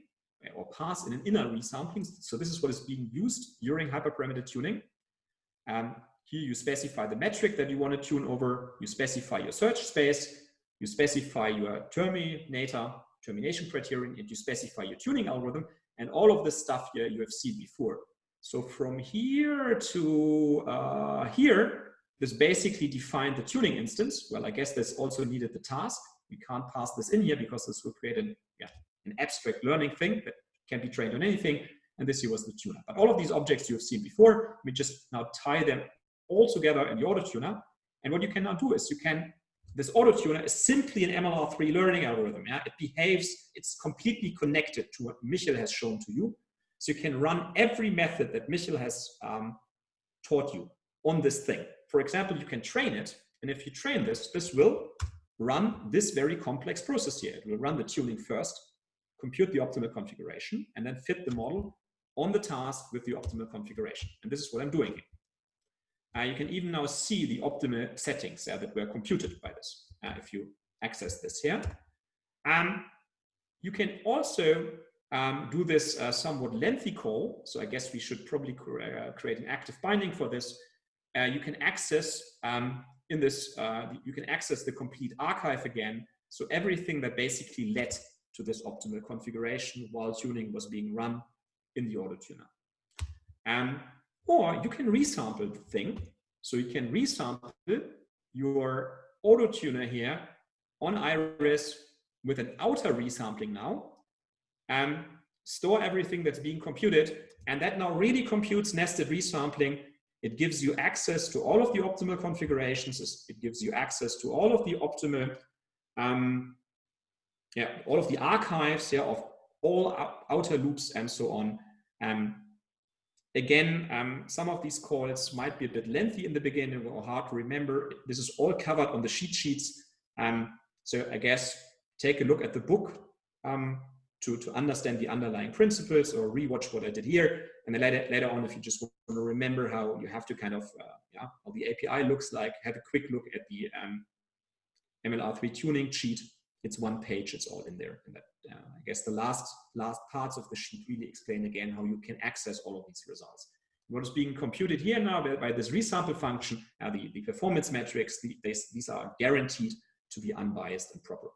or pass in an inner resampling. So this is what is being used during hyperparameter tuning. Um, here you specify the metric that you want to tune over, you specify your search space, you specify your terminator, termination criterion, and you specify your tuning algorithm, and all of this stuff here you have seen before. So from here to uh, here, this basically defined the tuning instance. Well, I guess this also needed the task. We can't pass this in here because this will create an, yeah, an abstract learning thing that can be trained on anything. And this here was the tuner. But all of these objects you have seen before, we just now tie them all together in the auto tuner. And what you can now do is you can, this auto tuner is simply an MLR3 learning algorithm. Yeah? It behaves, it's completely connected to what Michel has shown to you. So you can run every method that Michel has um, taught you on this thing. For example, you can train it. And if you train this, this will run this very complex process here. It will run the tuning first compute the optimal configuration, and then fit the model on the task with the optimal configuration. And this is what I'm doing here. Uh, you can even now see the optimal settings uh, that were computed by this, uh, if you access this here. Um, you can also um, do this uh, somewhat lengthy call. So I guess we should probably uh, create an active binding for this. Uh, you can access um, in this, you can access the complete archive again. So everything that basically led to this optimal configuration while tuning was being run in the auto tuner. Um, or you can resample the thing. So you can resample your auto tuner here on Iris with an outer resampling now, um, store everything that's being computed, and that now really computes nested resampling. It gives you access to all of the optimal configurations. It gives you access to all of the optimal, um, yeah, all of the archives yeah, of all outer loops and so on. Um, again, um, some of these calls might be a bit lengthy in the beginning or hard to remember. This is all covered on the cheat sheets. Um, so I guess take a look at the book um, to, to understand the underlying principles or rewatch what I did here. And then later, later on, if you just want to remember how you have to kind of, uh, yeah, how the API looks like, have a quick look at the um, MLR3 tuning sheet. It's one page, it's all in there. And that, uh, I guess the last, last parts of the sheet really explain again how you can access all of these results. What is being computed here now by this resample function, uh, the, the performance metrics, the, these, these are guaranteed to be unbiased and proper.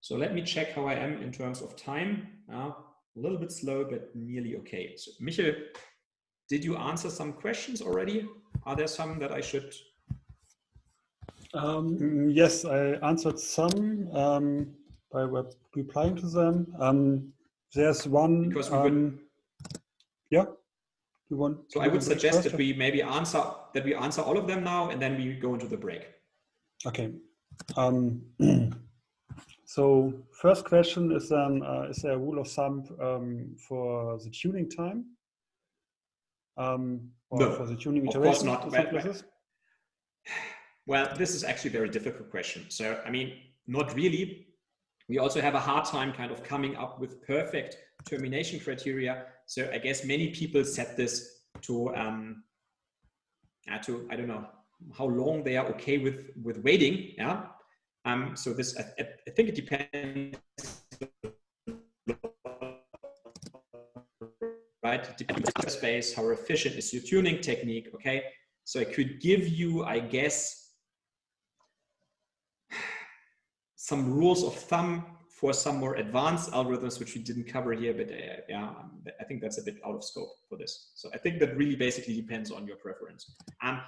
So let me check how I am in terms of time. Uh, a little bit slow, but nearly okay. So Michael, did you answer some questions already? Are there some that I should? Um, yes, I answered some um, by replying to them. Um, there's one. Because we would, um, yeah. You want? So I would suggest that we maybe answer that we answer all of them now, and then we go into the break. Okay. Um, So first question is then, uh, is there a rule of thumb um, for the tuning time? Um, or no, for the tuning of course not. Well, this is actually a very difficult question. So, I mean, not really. We also have a hard time kind of coming up with perfect termination criteria. So I guess many people set this to, um, uh, to I don't know, how long they are okay with, with waiting. Yeah. Um, so this, I, I think it depends, right? Depends on space, how efficient is your tuning technique, okay? So I could give you, I guess, some rules of thumb for some more advanced algorithms, which we didn't cover here, but uh, yeah, um, I think that's a bit out of scope for this. So I think that really basically depends on your preference. Um,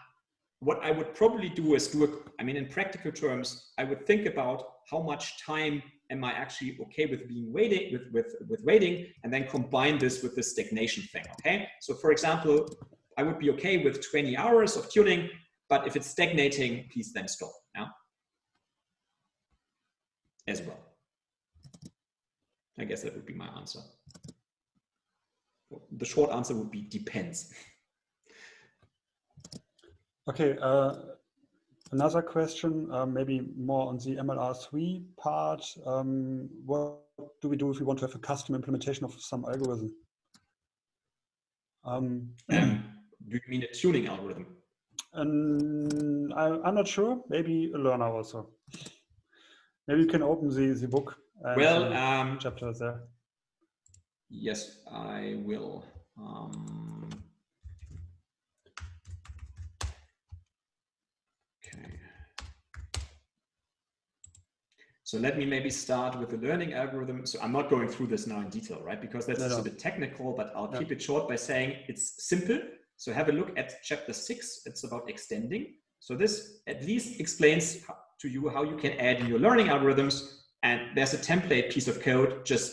what I would probably do is do a, I mean, in practical terms, I would think about how much time am I actually okay with being waiting with, with, with waiting and then combine this with the stagnation thing. Okay. So for example, I would be okay with 20 hours of tuning, but if it's stagnating, please then stop. As well. I guess that would be my answer. The short answer would be depends. Okay, uh, another question, uh, maybe more on the MLR3 part. Um, what do we do if we want to have a custom implementation of some algorithm? Um, do you mean a tuning algorithm? And I, am not sure. Maybe a learner also. Maybe you can open the, the book. well, um, chapter there. Yes, I will. Um, So let me maybe start with the learning algorithm. So I'm not going through this now in detail, right? Because that's no, no. a bit technical, but I'll no. keep it short by saying it's simple. So have a look at chapter six. It's about extending. So this at least explains to you how you can add in your learning algorithms. And there's a template piece of code. Just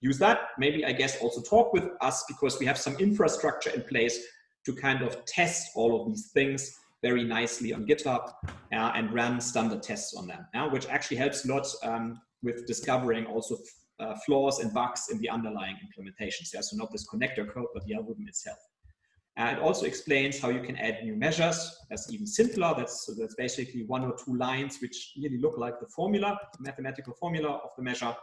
use that. Maybe I guess also talk with us because we have some infrastructure in place to kind of test all of these things very nicely on GitHub uh, and run standard tests on them, uh, which actually helps a lot um, with discovering also uh, flaws and bugs in the underlying implementations. Yeah? So not this connector code, but the algorithm itself. Uh, it also explains how you can add new measures. That's even simpler. That's, so that's basically one or two lines which really look like the formula, the mathematical formula of the measure.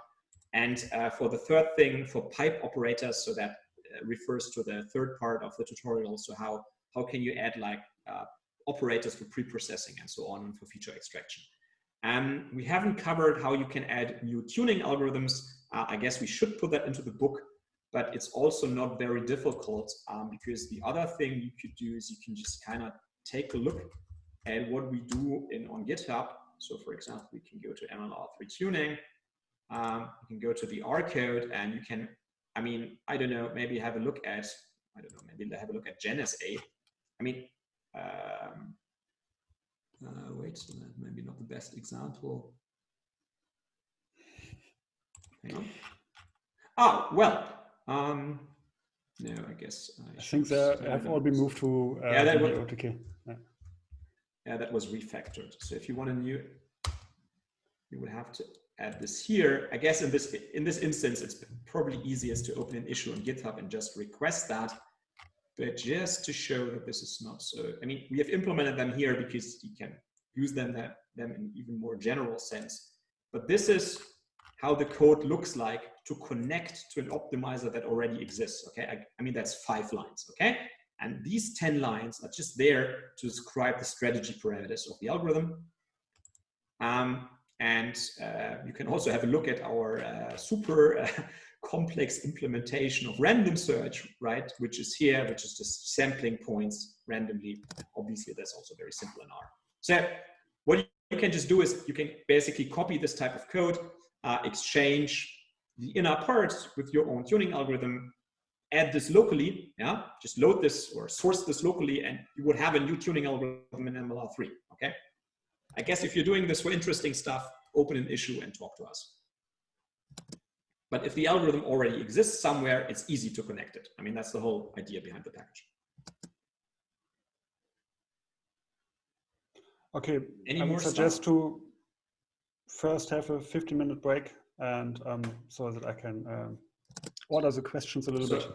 And uh, for the third thing, for pipe operators, so that uh, refers to the third part of the tutorial. So how, how can you add like uh, operators for pre-processing and so on and for feature extraction. Um, we haven't covered how you can add new tuning algorithms. Uh, I guess we should put that into the book, but it's also not very difficult um, because the other thing you could do is you can just kind of take a look at what we do in on GitHub. So for example, we can go to MLR3 tuning. Um, you can go to the R code and you can, I mean, I don't know, maybe have a look at, I don't know, maybe have a look at GenSA. I mean, um, uh, wait, maybe not the best example. hang on. Oh, well, um, no, I guess. I, I think they have all been moved to uh, yeah, that was. Yeah. yeah, that was refactored. So if you want a new, you would have to add this here. I guess in this in this instance, it's probably easiest to open an issue on GitHub and just request that. But just to show that this is not so, I mean, we have implemented them here because you can use them that them in even more general sense. But this is how the code looks like to connect to an optimizer that already exists. Okay, I, I mean that's five lines. Okay, and these ten lines are just there to describe the strategy parameters of the algorithm. Um, and uh, you can also have a look at our uh, super uh, complex implementation of random search, right? Which is here, which is just sampling points randomly. Obviously, that's also very simple in R. So what you can just do is you can basically copy this type of code, uh, exchange the inner parts with your own tuning algorithm, add this locally, yeah, just load this or source this locally, and you would have a new tuning algorithm in MLR3, okay? I guess if you're doing this for interesting stuff, open an issue and talk to us. But if the algorithm already exists somewhere, it's easy to connect it. I mean, that's the whole idea behind the package. Okay, Any I would suggest stuff? to first have a 15 minute break and um, so that I can um, order the questions a little so, bit.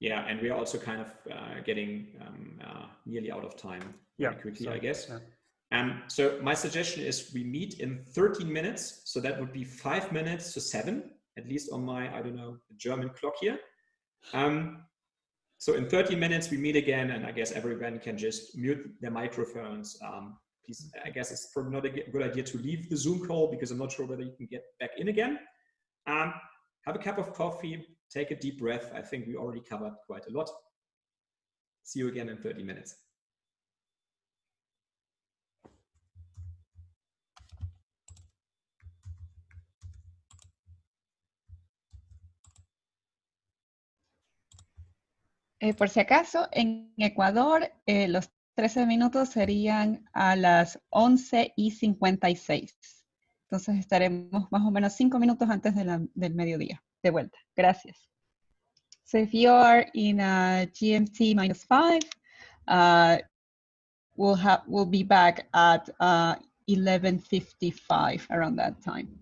Yeah, and we are also kind of uh, getting um, uh, nearly out of time yeah, quickly, so, I guess. Yeah. Um, so my suggestion is we meet in 13 minutes. So that would be five minutes to seven, at least on my, I don't know, German clock here. Um, so in 13 minutes, we meet again, and I guess everyone can just mute their microphones. Um, please, I guess it's probably not a good idea to leave the Zoom call because I'm not sure whether you can get back in again. Um, have a cup of coffee, take a deep breath. I think we already covered quite a lot. See you again in 30 minutes. Eh, por si acaso, en Ecuador eh, los 13 minutos serían a las 11 y 56. Entonces estaremos más o menos 5 minutos antes de la, del mediodía. De vuelta. Gracias. So if you are in a GMT minus 5, uh, we'll, have, we'll be back at uh, 11.55 around that time.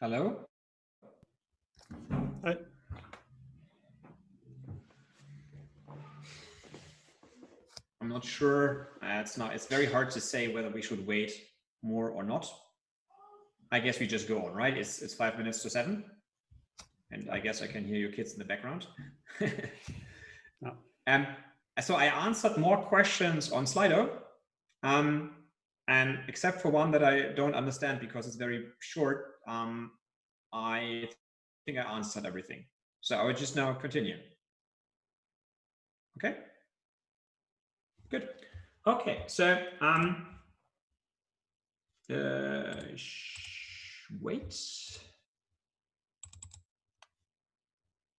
Hello? Hi. I'm not sure. Uh, it's not. It's very hard to say whether we should wait more or not. I guess we just go on, right? It's it's five minutes to seven, and I guess I can hear your kids in the background. no. Um, so I answered more questions on Slido, um, and except for one that I don't understand because it's very short, um, I think I answered everything. So I would just now continue. Okay. Good. Okay, so um, uh, wait.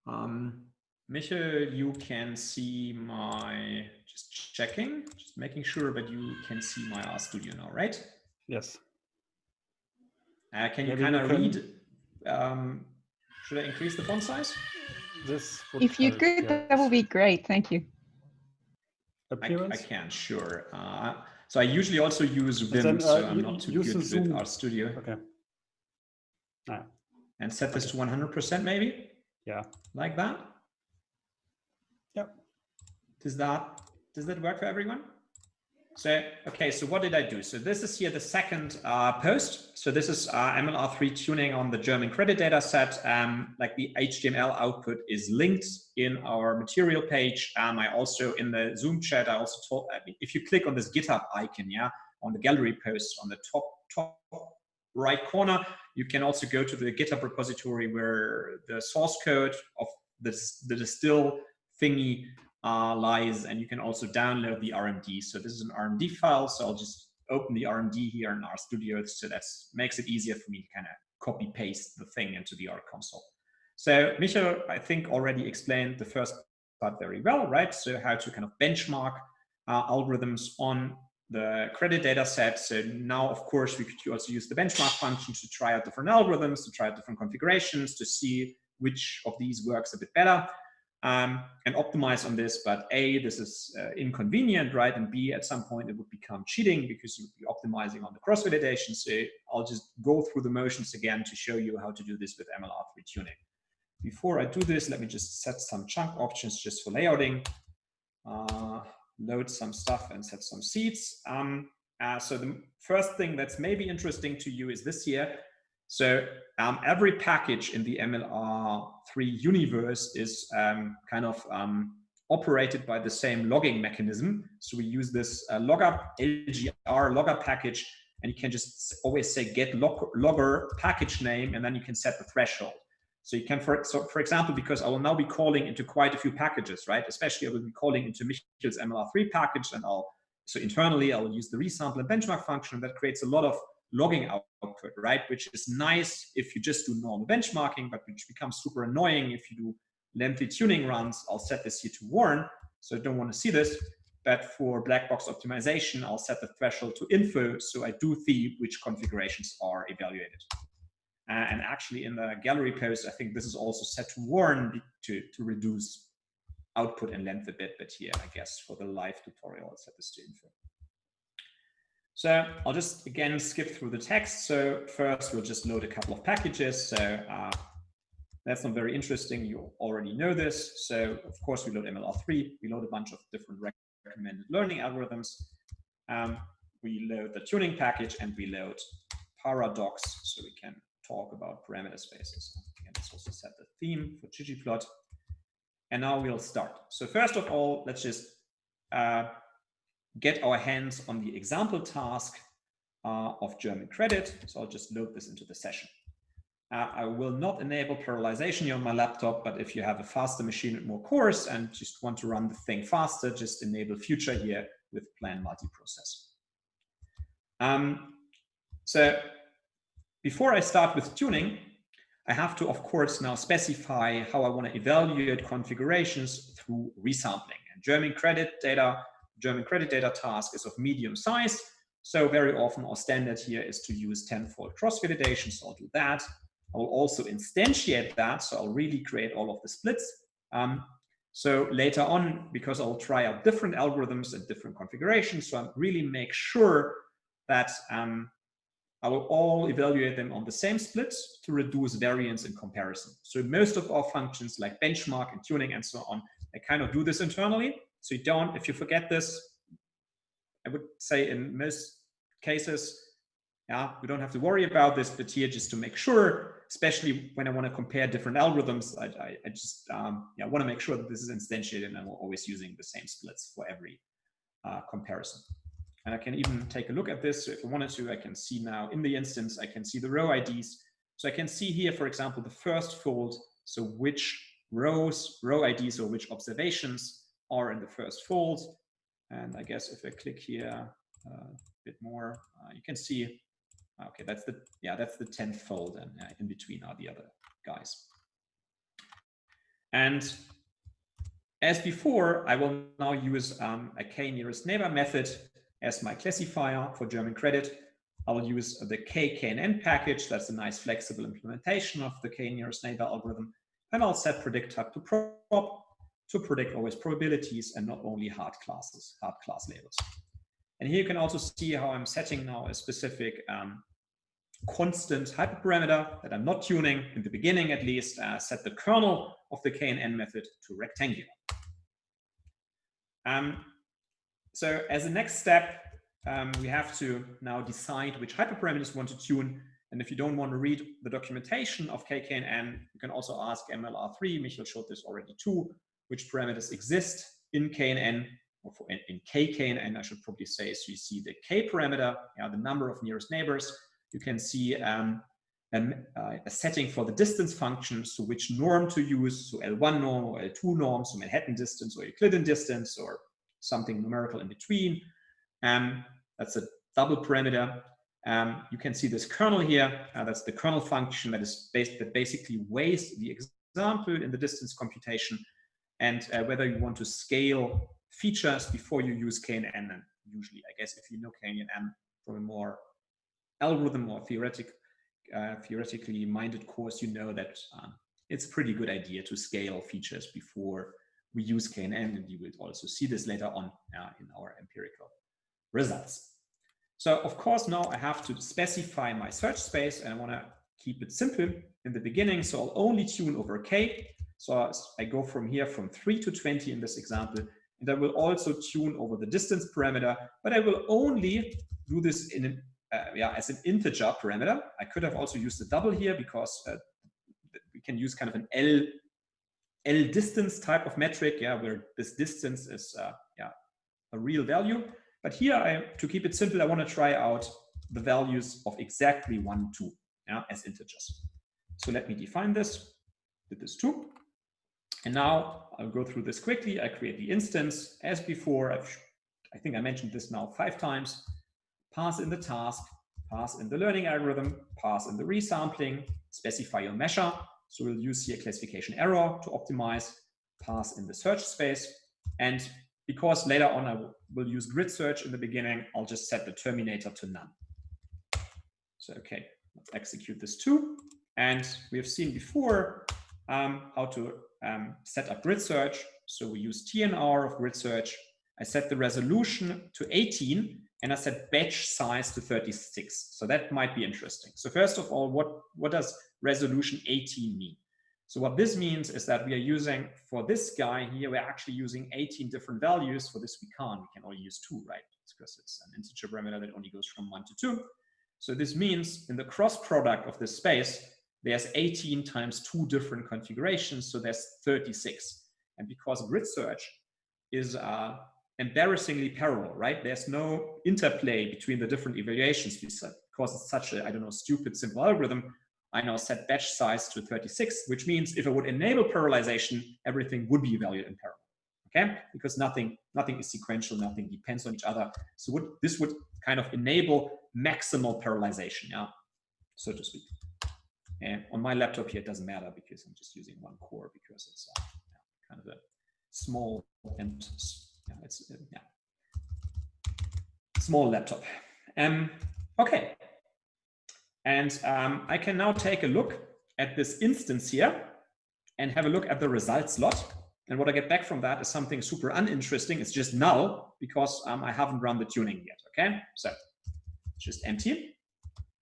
Um, Michael, you can see my, just checking, just making sure that you can see my RStudio now, right? Yes. Uh, can you kind of read? Um, should I increase the font size? This If you help, could, yeah. that would be great. Thank you. I, Appearance? I can, sure. Uh, so I usually also use Vim, then, so uh, I'm not too good with Zoom. RStudio. Okay. Ah, And set this to 100% maybe, yeah. like that. Yep. Does that does that work for everyone? So okay, so what did I do? So this is here the second uh, post. So this is uh, MLR3 tuning on the German credit data set. Um, like the HTML output is linked in our material page. Um, I also in the Zoom chat I also told if you click on this GitHub icon, yeah, on the gallery post on the top top right corner, you can also go to the GitHub repository where the source code of this the distill thingy uh, lies, and you can also download the RMD. So this is an RMD file, so I'll just open the RMD here in RStudio, so that makes it easier for me to kind of copy paste the thing into the R console. So Michael, I think already explained the first part very well, right? So how to kind of benchmark uh, algorithms on the credit data set. So now, of course, we could also use the benchmark function to try out different algorithms, to try out different configurations, to see which of these works a bit better um, and optimize on this. But A, this is uh, inconvenient, right? And B, at some point it would become cheating because you would be optimizing on the cross validation. So I'll just go through the motions again to show you how to do this with MLR3 tuning. Before I do this, let me just set some chunk options just for layouting. Uh, load some stuff and set some seeds. Um, uh, so the first thing that's maybe interesting to you is this here. So um, every package in the MLR3 universe is um, kind of um, operated by the same logging mechanism. So we use this uh, logger LGR logger package, and you can just always say get log logger package name, and then you can set the threshold. So you can, for, so for example, because I will now be calling into quite a few packages, right? Especially I will be calling into Michel's MLR3 package, and I'll so internally I will use the resample and benchmark function that creates a lot of logging output, right? Which is nice if you just do normal benchmarking, but which becomes super annoying if you do lengthy tuning runs. I'll set this here to warn, so I don't want to see this. But for black box optimization, I'll set the threshold to info, so I do see which configurations are evaluated. Uh, and actually in the gallery post, I think this is also set to warn to, to reduce output and length a bit, but here, I guess for the live tutorial, I'll set this to info. So I'll just again skip through the text. So first we'll just load a couple of packages. So uh, that's not very interesting. You already know this. So of course we load MLR3. We load a bunch of different recommended learning algorithms. Um, we load the tuning package and we load paradox so we can talk about parameter spaces. And let's also set the theme for ggplot. And now we'll start. So first of all, let's just uh, get our hands on the example task uh, of German credit. So I'll just load this into the session. Uh, I will not enable parallelization here on my laptop, but if you have a faster machine with more cores and just want to run the thing faster, just enable future here with plan multiprocess. Um, so before I start with tuning, I have to, of course, now specify how I want to evaluate configurations through resampling. And German credit data German credit data task is of medium size. So very often our standard here is to use tenfold cross validation. So I'll do that. I will also instantiate that. So I'll really create all of the splits. Um, so later on, because I'll try out different algorithms and different configurations, so I really make sure that um, I will all evaluate them on the same splits to reduce variance in comparison. So most of our functions like benchmark and tuning and so on, I kind of do this internally. So you don't, if you forget this, I would say in most cases, yeah, we don't have to worry about this, but here just to make sure, especially when I want to compare different algorithms, I, I, I just um, yeah, want to make sure that this is instantiated and we're always using the same splits for every uh, comparison. And I can even take a look at this. So if I wanted to, I can see now in the instance, I can see the row IDs. So I can see here, for example, the first fold. So which rows, row IDs, or which observations are in the first fold. And I guess if I click here uh, a bit more, uh, you can see, okay, that's the, yeah, that's the 10th fold and uh, in between are the other guys. And as before, I will now use um, a k nearest neighbor method as my classifier for German credit. I will use the KKNN package. That's a nice flexible implementation of the k nearest neighbor algorithm. And I'll set predict type to prob to predict always probabilities and not only hard classes, hard class labels. And here you can also see how I'm setting now a specific um, constant hyperparameter that I'm not tuning in the beginning at least, uh, set the kernel of the KNN method to rectangular. Um, so as a next step, um, we have to now decide which hyperparameters we want to tune. And if you don't want to read the documentation of KKNN, you can also ask MLR3, Michael showed this already too, which parameters exist in KNN, or for, in, in KKNN, I should probably say. So you see the K parameter, yeah, the number of nearest neighbors. You can see um, uh, a setting for the distance function, so which norm to use, so L1 norm or L2 norm, so Manhattan distance or Euclidean distance or something numerical in between. Um, that's a double parameter. Um, you can see this kernel here. Uh, that's the kernel function that is based that basically weighs the example in the distance computation and uh, whether you want to scale features before you use KNN. And usually, I guess, if you know KNN from a more algorithm or theoretic, uh, theoretically minded course, you know that um, it's a pretty good idea to scale features before we use KNN, and you will also see this later on uh, in our empirical results. So of course, now I have to specify my search space and I want to keep it simple in the beginning. So I'll only tune over K. So I go from here from 3 to 20 in this example. And I will also tune over the distance parameter, but I will only do this in an, uh, yeah, as an integer parameter. I could have also used the double here because uh, we can use kind of an L L distance type of metric, yeah, where this distance is uh, yeah, a real value. But here, I, to keep it simple, I want to try out the values of exactly one, two, yeah, as integers. So let me define this, did this too. And now I'll go through this quickly. I create the instance as before. I've, I think I mentioned this now five times. Pass in the task, pass in the learning algorithm, pass in the resampling, specify your measure, so we'll use here classification error to optimize, pass in the search space. And because later on I will use grid search in the beginning, I'll just set the terminator to none. So, okay, let's execute this too. And we have seen before um, how to um, set up grid search. So we use TNR of grid search. I set the resolution to 18 and I set batch size to 36. So that might be interesting. So first of all, what, what does resolution 18 mean? So what this means is that we are using, for this guy here, we're actually using 18 different values. For this, we can't. We can only use two, right? It's because it's an integer parameter that only goes from one to two. So this means in the cross product of this space, there's 18 times two different configurations. So there's 36. And because grid search is uh, embarrassingly parallel, right? There's no interplay between the different evaluations because it's such a, I don't know, stupid simple algorithm. I now set batch size to 36, which means if I would enable parallelization, everything would be evaluated in parallel. Okay, because nothing nothing is sequential, nothing depends on each other. So would, this would kind of enable maximal parallelization, yeah, so to speak. And on my laptop here, it doesn't matter because I'm just using one core because it's uh, kind of a small and yeah, it's uh, yeah, small laptop. Um, okay, and um, I can now take a look at this instance here and have a look at the results lot. And what I get back from that is something super uninteresting. It's just null because um, I haven't run the tuning yet. Okay, so just empty.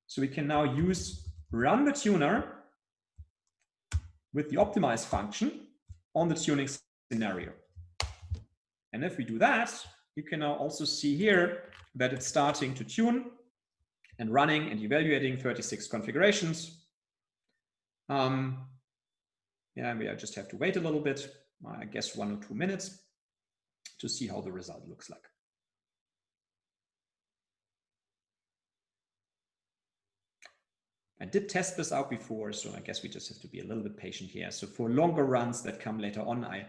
So we can now use run the tuner with the optimize function on the tuning scenario. And if we do that, you can now also see here that it's starting to tune and running and evaluating 36 configurations. Um, yeah, we I just have to wait a little bit, I guess one or two minutes to see how the result looks like. I did test this out before, so I guess we just have to be a little bit patient here. So for longer runs that come later on, I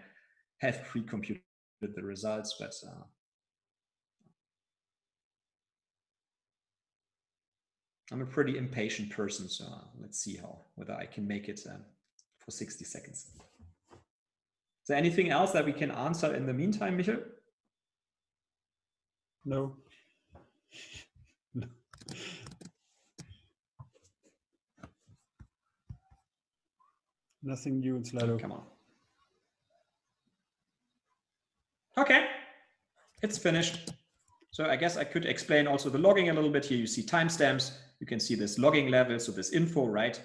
have pre-computed the results, but uh, I'm a pretty impatient person, so uh, let's see how whether I can make it um, for 60 seconds. Is there anything else that we can answer in the meantime, Michael? No. no. Nothing new in Slido. Come on. Okay, it's finished. So I guess I could explain also the logging a little bit here. You see timestamps. You can see this logging level, so this info, right?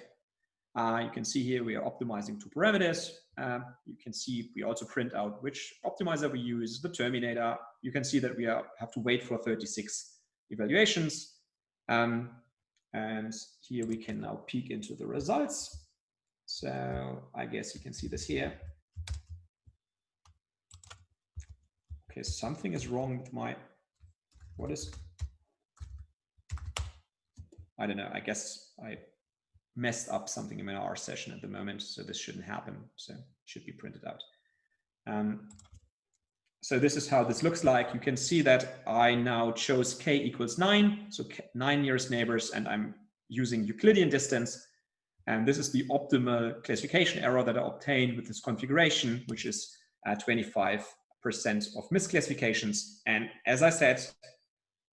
Uh, you can see here we are optimizing two parameters. Uh, you can see we also print out which optimizer we use, the terminator. You can see that we are, have to wait for 36 evaluations. Um, and here we can now peek into the results. So I guess you can see this here. Okay, something is wrong with my, what is, I don't know, I guess I messed up something in my R session at the moment, so this shouldn't happen. So it should be printed out. Um, so this is how this looks like. You can see that I now chose k equals nine, so nine nearest neighbors, and I'm using Euclidean distance. And this is the optimal classification error that I obtained with this configuration, which is 25% of misclassifications. And as I said,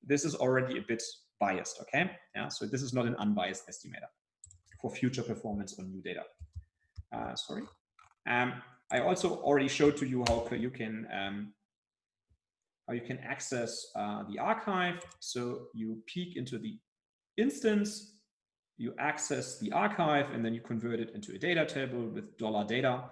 this is already a bit biased, okay? Yeah, so this is not an unbiased estimator for future performance on new data. Uh, sorry. Um, I also already showed to you how you can um, how you can access uh, the archive. So you peek into the instance, you access the archive, and then you convert it into a data table with dollar $data.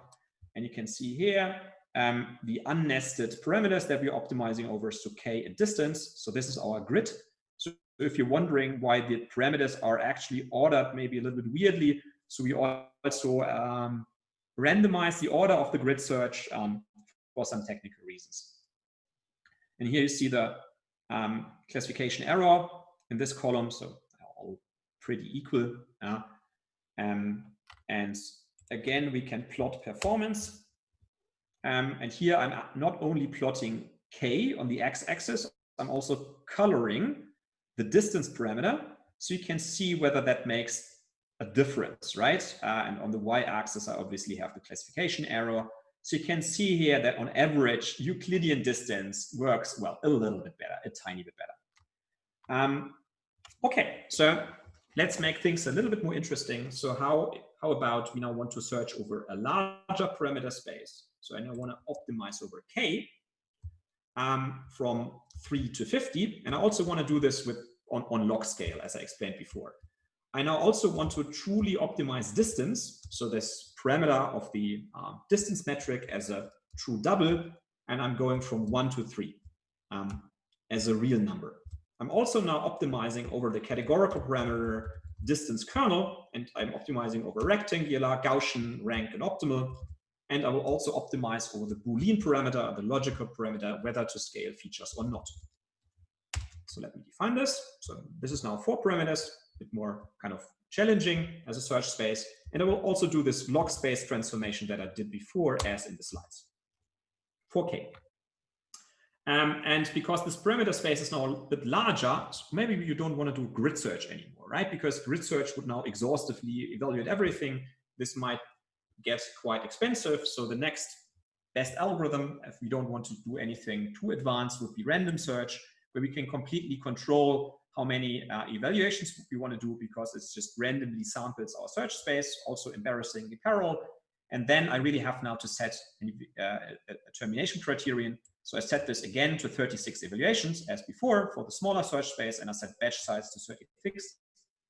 And you can see here um, the unnested parameters that we're optimizing over, so k and distance. So this is our grid. So if you're wondering why the parameters are actually ordered maybe a little bit weirdly, so we also um, randomize the order of the grid search um, for some technical reasons. And here you see the um, classification error in this column, so pretty equal. Um, and again, we can plot performance. Um, and here I'm not only plotting k on the x-axis, I'm also coloring the distance parameter so you can see whether that makes a difference, right? Uh, and on the y-axis, I obviously have the classification error. So you can see here that on average, Euclidean distance works, well, a little bit better, a tiny bit better. Um, okay, so let's make things a little bit more interesting. So how, how about we now want to search over a larger parameter space? So I now want to optimize over K um, from 3 to 50. And I also want to do this with on, on log scale, as I explained before. I now also want to truly optimize distance. So this parameter of the uh, distance metric as a true double, and I'm going from one to three um, as a real number. I'm also now optimizing over the categorical parameter distance kernel, and I'm optimizing over rectangular, Gaussian, rank, and optimal. And I will also optimize over the Boolean parameter, the logical parameter, whether to scale features or not. So let me define this. So this is now four parameters, a bit more kind of challenging as a search space. And I will also do this log space transformation that I did before as in the slides. 4K. Um, and because this parameter space is now a bit larger, maybe you don't want to do grid search anymore, right? Because grid search would now exhaustively evaluate everything. This might get quite expensive. So the next best algorithm, if we don't want to do anything too advanced, would be random search where we can completely control how many uh, evaluations we want to do because it's just randomly samples our search space, also embarrassingly parallel. And then I really have now to set uh, a termination criterion. So I set this again to 36 evaluations as before for the smaller search space, and I set batch size to 36.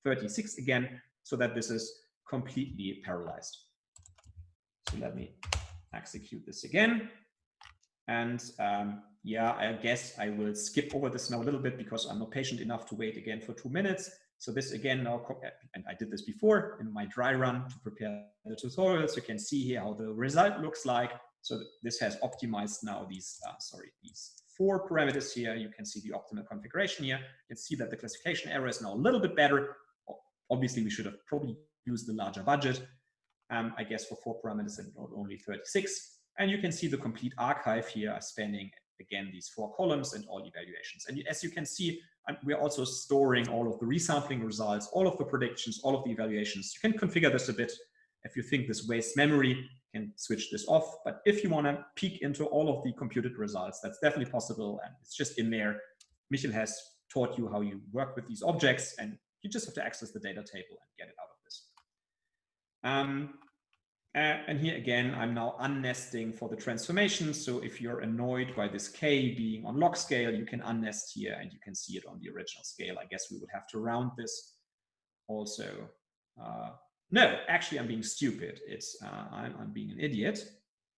36 again, so that this is completely parallelized. So let me execute this again. And um, yeah, I guess I will skip over this now a little bit because I'm not patient enough to wait again for two minutes. So this again now, and I did this before in my dry run to prepare the tutorials. You can see here how the result looks like. So this has optimized now these, uh, sorry, these four parameters here. You can see the optimal configuration here. You can see that the classification error is now a little bit better. Obviously, we should have probably used the larger budget, um, I guess for four parameters and only 36. And you can see the complete archive here spanning again these four columns and all evaluations. And as you can see, we're also storing all of the resampling results, all of the predictions, all of the evaluations. You can configure this a bit. If you think this wastes memory, can switch this off. But if you want to peek into all of the computed results, that's definitely possible. And it's just in there. Michel has taught you how you work with these objects, and you just have to access the data table and get it out of this. Um, uh, and here again, I'm now unnesting for the transformation. So if you're annoyed by this K being on log scale, you can unnest here and you can see it on the original scale. I guess we would have to round this also. Uh, no, actually, I'm being stupid. It's uh, I'm, I'm being an idiot.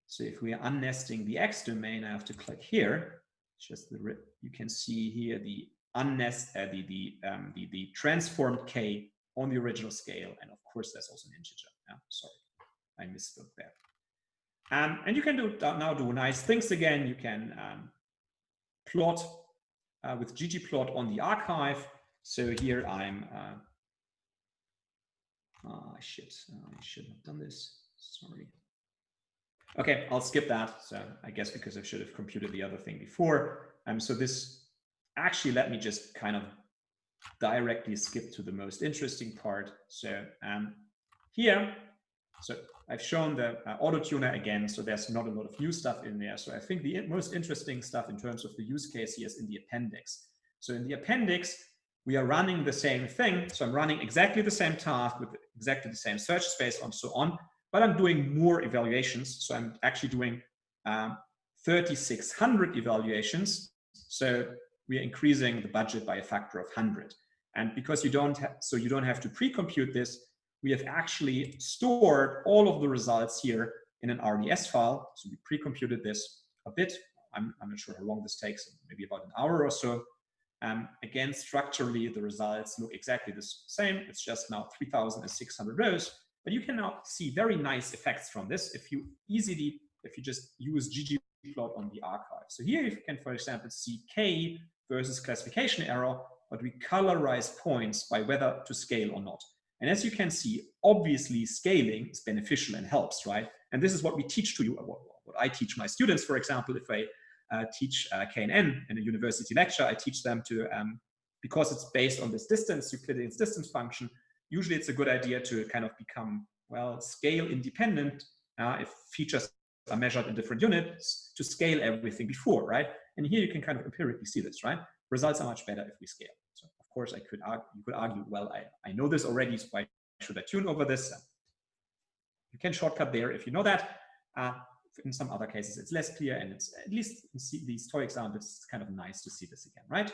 So if we are unnesting the X domain, I have to click here. It's just the you can see here the unnest uh, the the, um, the the transformed K on the original scale, and of course, there's also an integer. Yeah, sorry. I misspoke there. Um, and you can do now do nice things again. You can um, plot uh, with ggplot on the archive. So here I'm, uh, oh shit, I shouldn't have done this, sorry. Okay, I'll skip that. So I guess because I should have computed the other thing before. Um, so this actually let me just kind of directly skip to the most interesting part. So um, here so I've shown the uh, auto tuner again, so there's not a lot of new stuff in there. So I think the most interesting stuff in terms of the use case here is in the appendix. So in the appendix, we are running the same thing. So I'm running exactly the same task with exactly the same search space and so on, but I'm doing more evaluations. So I'm actually doing um, 3,600 evaluations. So we are increasing the budget by a factor of 100. And because you don't have, so you don't have to pre-compute this, we have actually stored all of the results here in an RDS file. So we pre-computed this a bit. I'm, I'm, not sure how long this takes, maybe about an hour or so. Um, again, structurally, the results look exactly the same. It's just now 3,600 rows. But you can now see very nice effects from this if you easily, if you just use ggplot on the archive. So here you can, for example, see K versus classification error, but we colorize points by whether to scale or not. And as you can see, obviously scaling is beneficial and helps, right? And this is what we teach to you, what, what I teach my students, for example, if I teach uh, KNN in a university lecture, I teach them to, um, because it's based on this distance, Euclidean distance function, usually it's a good idea to kind of become, well, scale independent uh, if features are measured in different units to scale everything before, right? And here you can kind of empirically see this, right? Results are much better if we scale. So of course, I could argue, you could argue, well, I, I know this already, so why should I tune over this? You can shortcut there if you know that. Uh, in some other cases, it's less clear, and it's at least in these toy examples, it's kind of nice to see this again, right?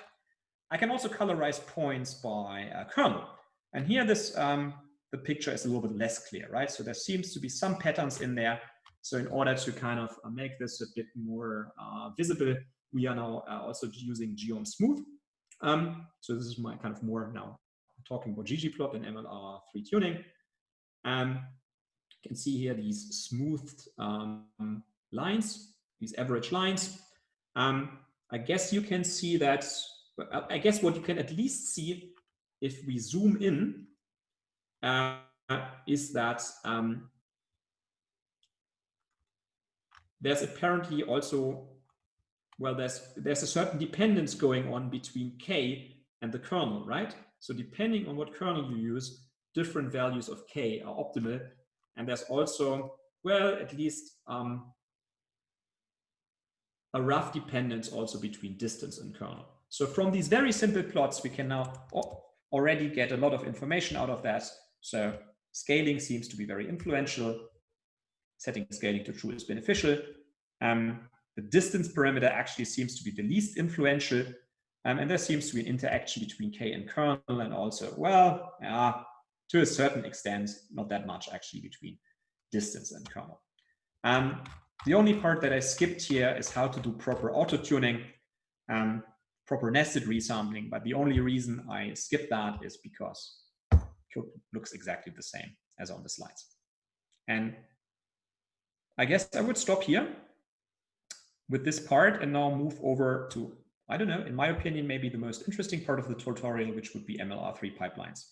I can also colorize points by uh, kernel. And here this um, the picture is a little bit less clear, right? So there seems to be some patterns in there. So in order to kind of uh, make this a bit more uh, visible, we are now uh, also using Geom Smooth. Um, so this is my kind of more now talking about ggplot and MLR3 tuning. Um, you can see here these smoothed um, lines, these average lines. Um, I guess you can see that, I guess what you can at least see if we zoom in uh, is that um, there's apparently also well, there's, there's a certain dependence going on between K and the kernel, right? So depending on what kernel you use, different values of K are optimal. And there's also, well, at least um, a rough dependence also between distance and kernel. So from these very simple plots, we can now already get a lot of information out of that. So scaling seems to be very influential. Setting scaling to true is beneficial. Um, the distance parameter actually seems to be the least influential. Um, and there seems to be an interaction between K and kernel and also, well, yeah, to a certain extent, not that much actually between distance and kernel. Um, the only part that I skipped here is how to do proper auto-tuning, um, proper nested resampling. But the only reason I skipped that is because code looks exactly the same as on the slides. And I guess I would stop here with this part and now move over to, I don't know, in my opinion, maybe the most interesting part of the tutorial, which would be MLR3 pipelines.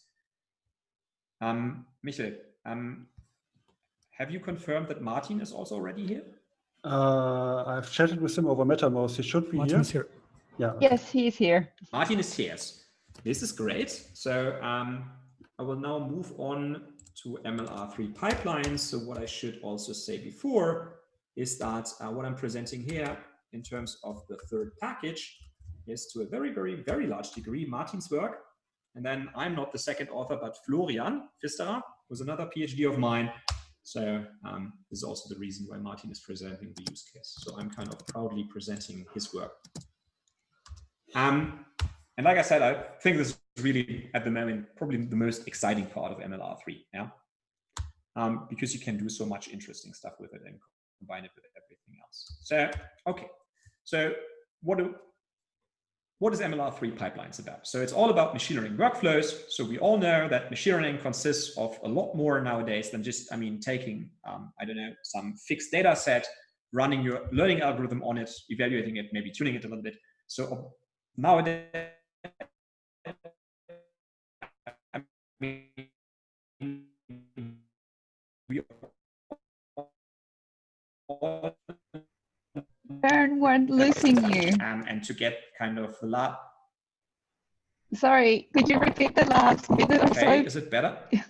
Um, Michael, um, have you confirmed that Martin is also already here? Uh, I've chatted with him over Mattermost. He should be Martin's here. here. Yeah. Yes, he is here. Martin is here. This is great. So um, I will now move on to MLR3 pipelines. So what I should also say before is that uh, what I'm presenting here in terms of the third package is to a very, very, very large degree Martin's work. And then I'm not the second author, but Florian Pfisterer was another PhD of mine. So um, this is also the reason why Martin is presenting the use case. So I'm kind of proudly presenting his work. Um, and like I said, I think this is really at the moment probably the most exciting part of MLR3. Yeah, um, because you can do so much interesting stuff with it and combine it with everything else. So okay, so what do what is MLR3 pipelines about? So it's all about machine learning workflows. So we all know that machine learning consists of a lot more nowadays than just, I mean, taking, um, I don't know, some fixed data set, running your learning algorithm on it, evaluating it, maybe tuning it a little bit. So nowadays, I mean, Bernd, we're losing you. um, and to get kind of a lot. Sorry, could you repeat the last bit? Okay, is it better?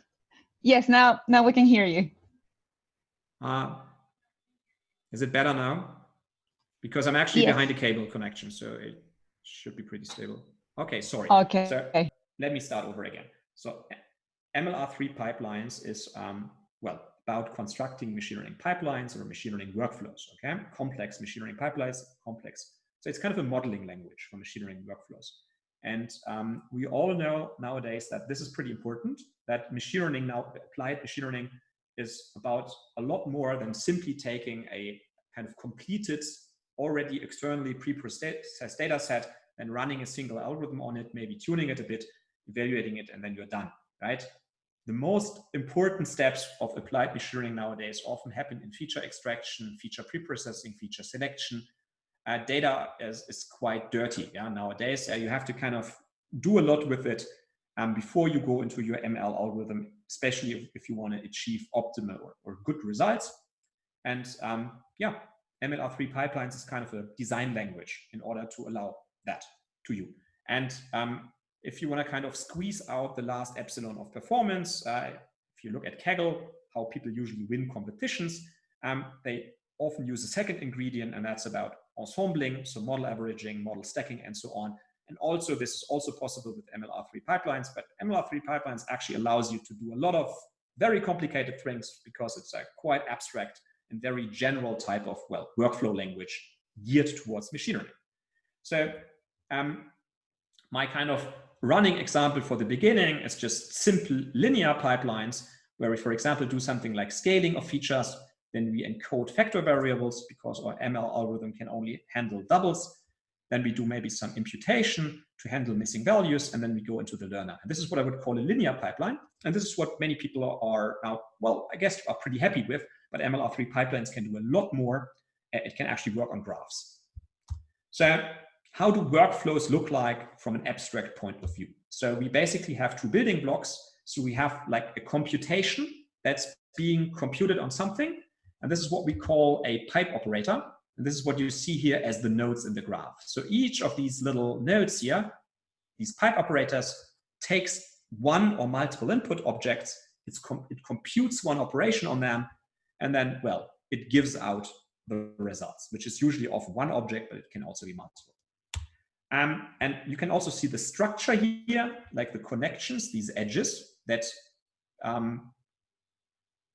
Yes, now now we can hear you. Uh, is it better now? Because I'm actually Yes. behind a cable connection, so it should be pretty stable. Okay, sorry. Okay. So let me start over again. So MLR3 pipelines is, um, well, about constructing machine learning pipelines or machine learning workflows, okay? Complex machine learning pipelines, complex. So it's kind of a modeling language for machine learning workflows. And um, we all know nowadays that this is pretty important, that machine learning now, applied machine learning is about a lot more than simply taking a kind of completed, already externally pre-processed data set and running a single algorithm on it, maybe tuning it a bit, evaluating it, and then you're done, right? The most important steps of applied machine learning nowadays often happen in feature extraction, feature pre-processing, feature selection. Uh, data is, is quite dirty yeah, nowadays. Uh, you have to kind of do a lot with it um, before you go into your ML algorithm, especially if, if you want to achieve optimal or, or good results. And um, yeah, MLR3 pipelines is kind of a design language in order to allow that to you. And um, if you want to kind of squeeze out the last epsilon of performance, uh, if you look at Kaggle, how people usually win competitions, um, they often use a second ingredient, and that's about ensembling, so model averaging, model stacking, and so on. And also, this is also possible with MLR3 pipelines, but MLR3 pipelines actually allows you to do a lot of very complicated things because it's a quite abstract and very general type of, well, workflow language geared towards machine learning. So um, my kind of running example for the beginning is just simple linear pipelines where we, for example, do something like scaling of features. Then we encode factor variables because our ML algorithm can only handle doubles. Then we do maybe some imputation to handle missing values, and then we go into the learner. And this is what I would call a linear pipeline. And this is what many people are now, well, I guess are pretty happy with, but MLR3 pipelines can do a lot more. It can actually work on graphs. So how do workflows look like from an abstract point of view? So we basically have two building blocks. So we have like a computation that's being computed on something. And this is what we call a pipe operator. And this is what you see here as the nodes in the graph. So each of these little nodes here, these pipe operators takes one or multiple input objects. Com it computes one operation on them. And then, well, it gives out the results, which is usually of one object, but it can also be multiple. Um, and you can also see the structure here, like the connections, these edges that um,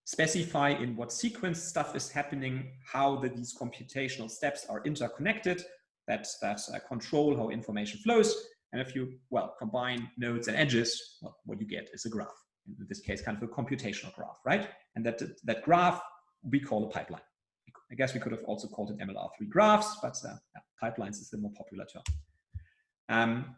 specify in what sequence stuff is happening, how the, these computational steps are interconnected. that, that uh, control how information flows. And if you, well, combine nodes and edges, well, what you get is a graph. In this case, kind of a computational graph, right? And that, that graph we call a pipeline. I guess we could have also called it MLR3 graphs, but uh, yeah, pipelines is the more popular term. Um,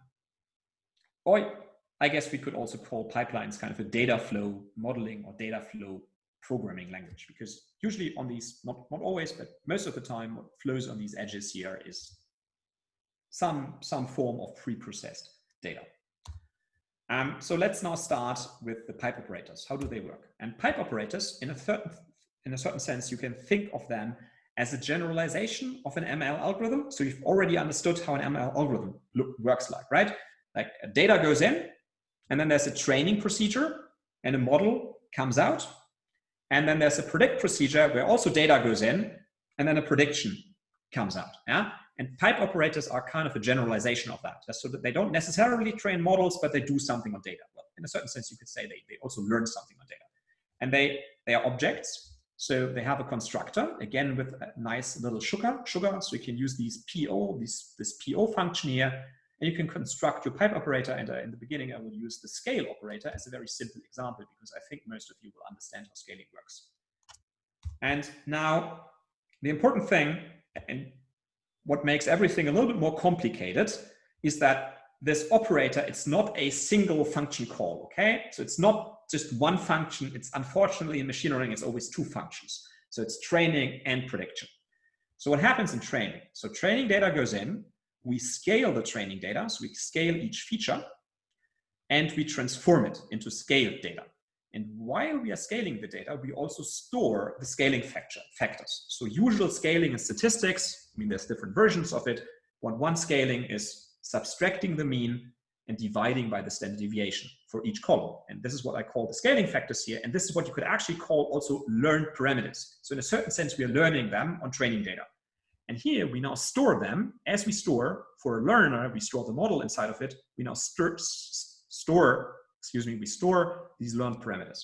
or I guess we could also call pipelines kind of a data flow modeling or data flow programming language, because usually on these, not, not always, but most of the time, what flows on these edges here is some, some form of pre-processed data. Um, so let's now start with the pipe operators. How do they work? And pipe operators, in a certain in a certain sense, you can think of them as a generalization of an ML algorithm. So you've already understood how an ML algorithm look, works like, right? Like data goes in, and then there's a training procedure, and a model comes out. And then there's a predict procedure where also data goes in, and then a prediction comes out. Yeah. And pipe operators are kind of a generalization of that. So that they don't necessarily train models, but they do something on data. Well, in a certain sense, you could say they, they also learn something on data. And they, they are objects so they have a constructor, again, with a nice little sugar, sugar. So you can use these PO, this, this PO function here, and you can construct your pipe operator. And uh, in the beginning, I will use the scale operator as a very simple example, because I think most of you will understand how scaling works. And now the important thing, and what makes everything a little bit more complicated, is that this operator, it's not a single function call, okay? So it's not just one function. It's unfortunately in machine learning, it's always two functions. So it's training and prediction. So what happens in training? So training data goes in, we scale the training data, so we scale each feature, and we transform it into scaled data. And while we are scaling the data, we also store the scaling factor, factors. So usual scaling in statistics, I mean, there's different versions of it. One, one scaling is subtracting the mean and dividing by the standard deviation for each column. And this is what I call the scaling factors here. And this is what you could actually call also learned parameters. So in a certain sense, we are learning them on training data. And here we now store them as we store for a learner, we store the model inside of it. We now store, excuse me, we store these learned parameters.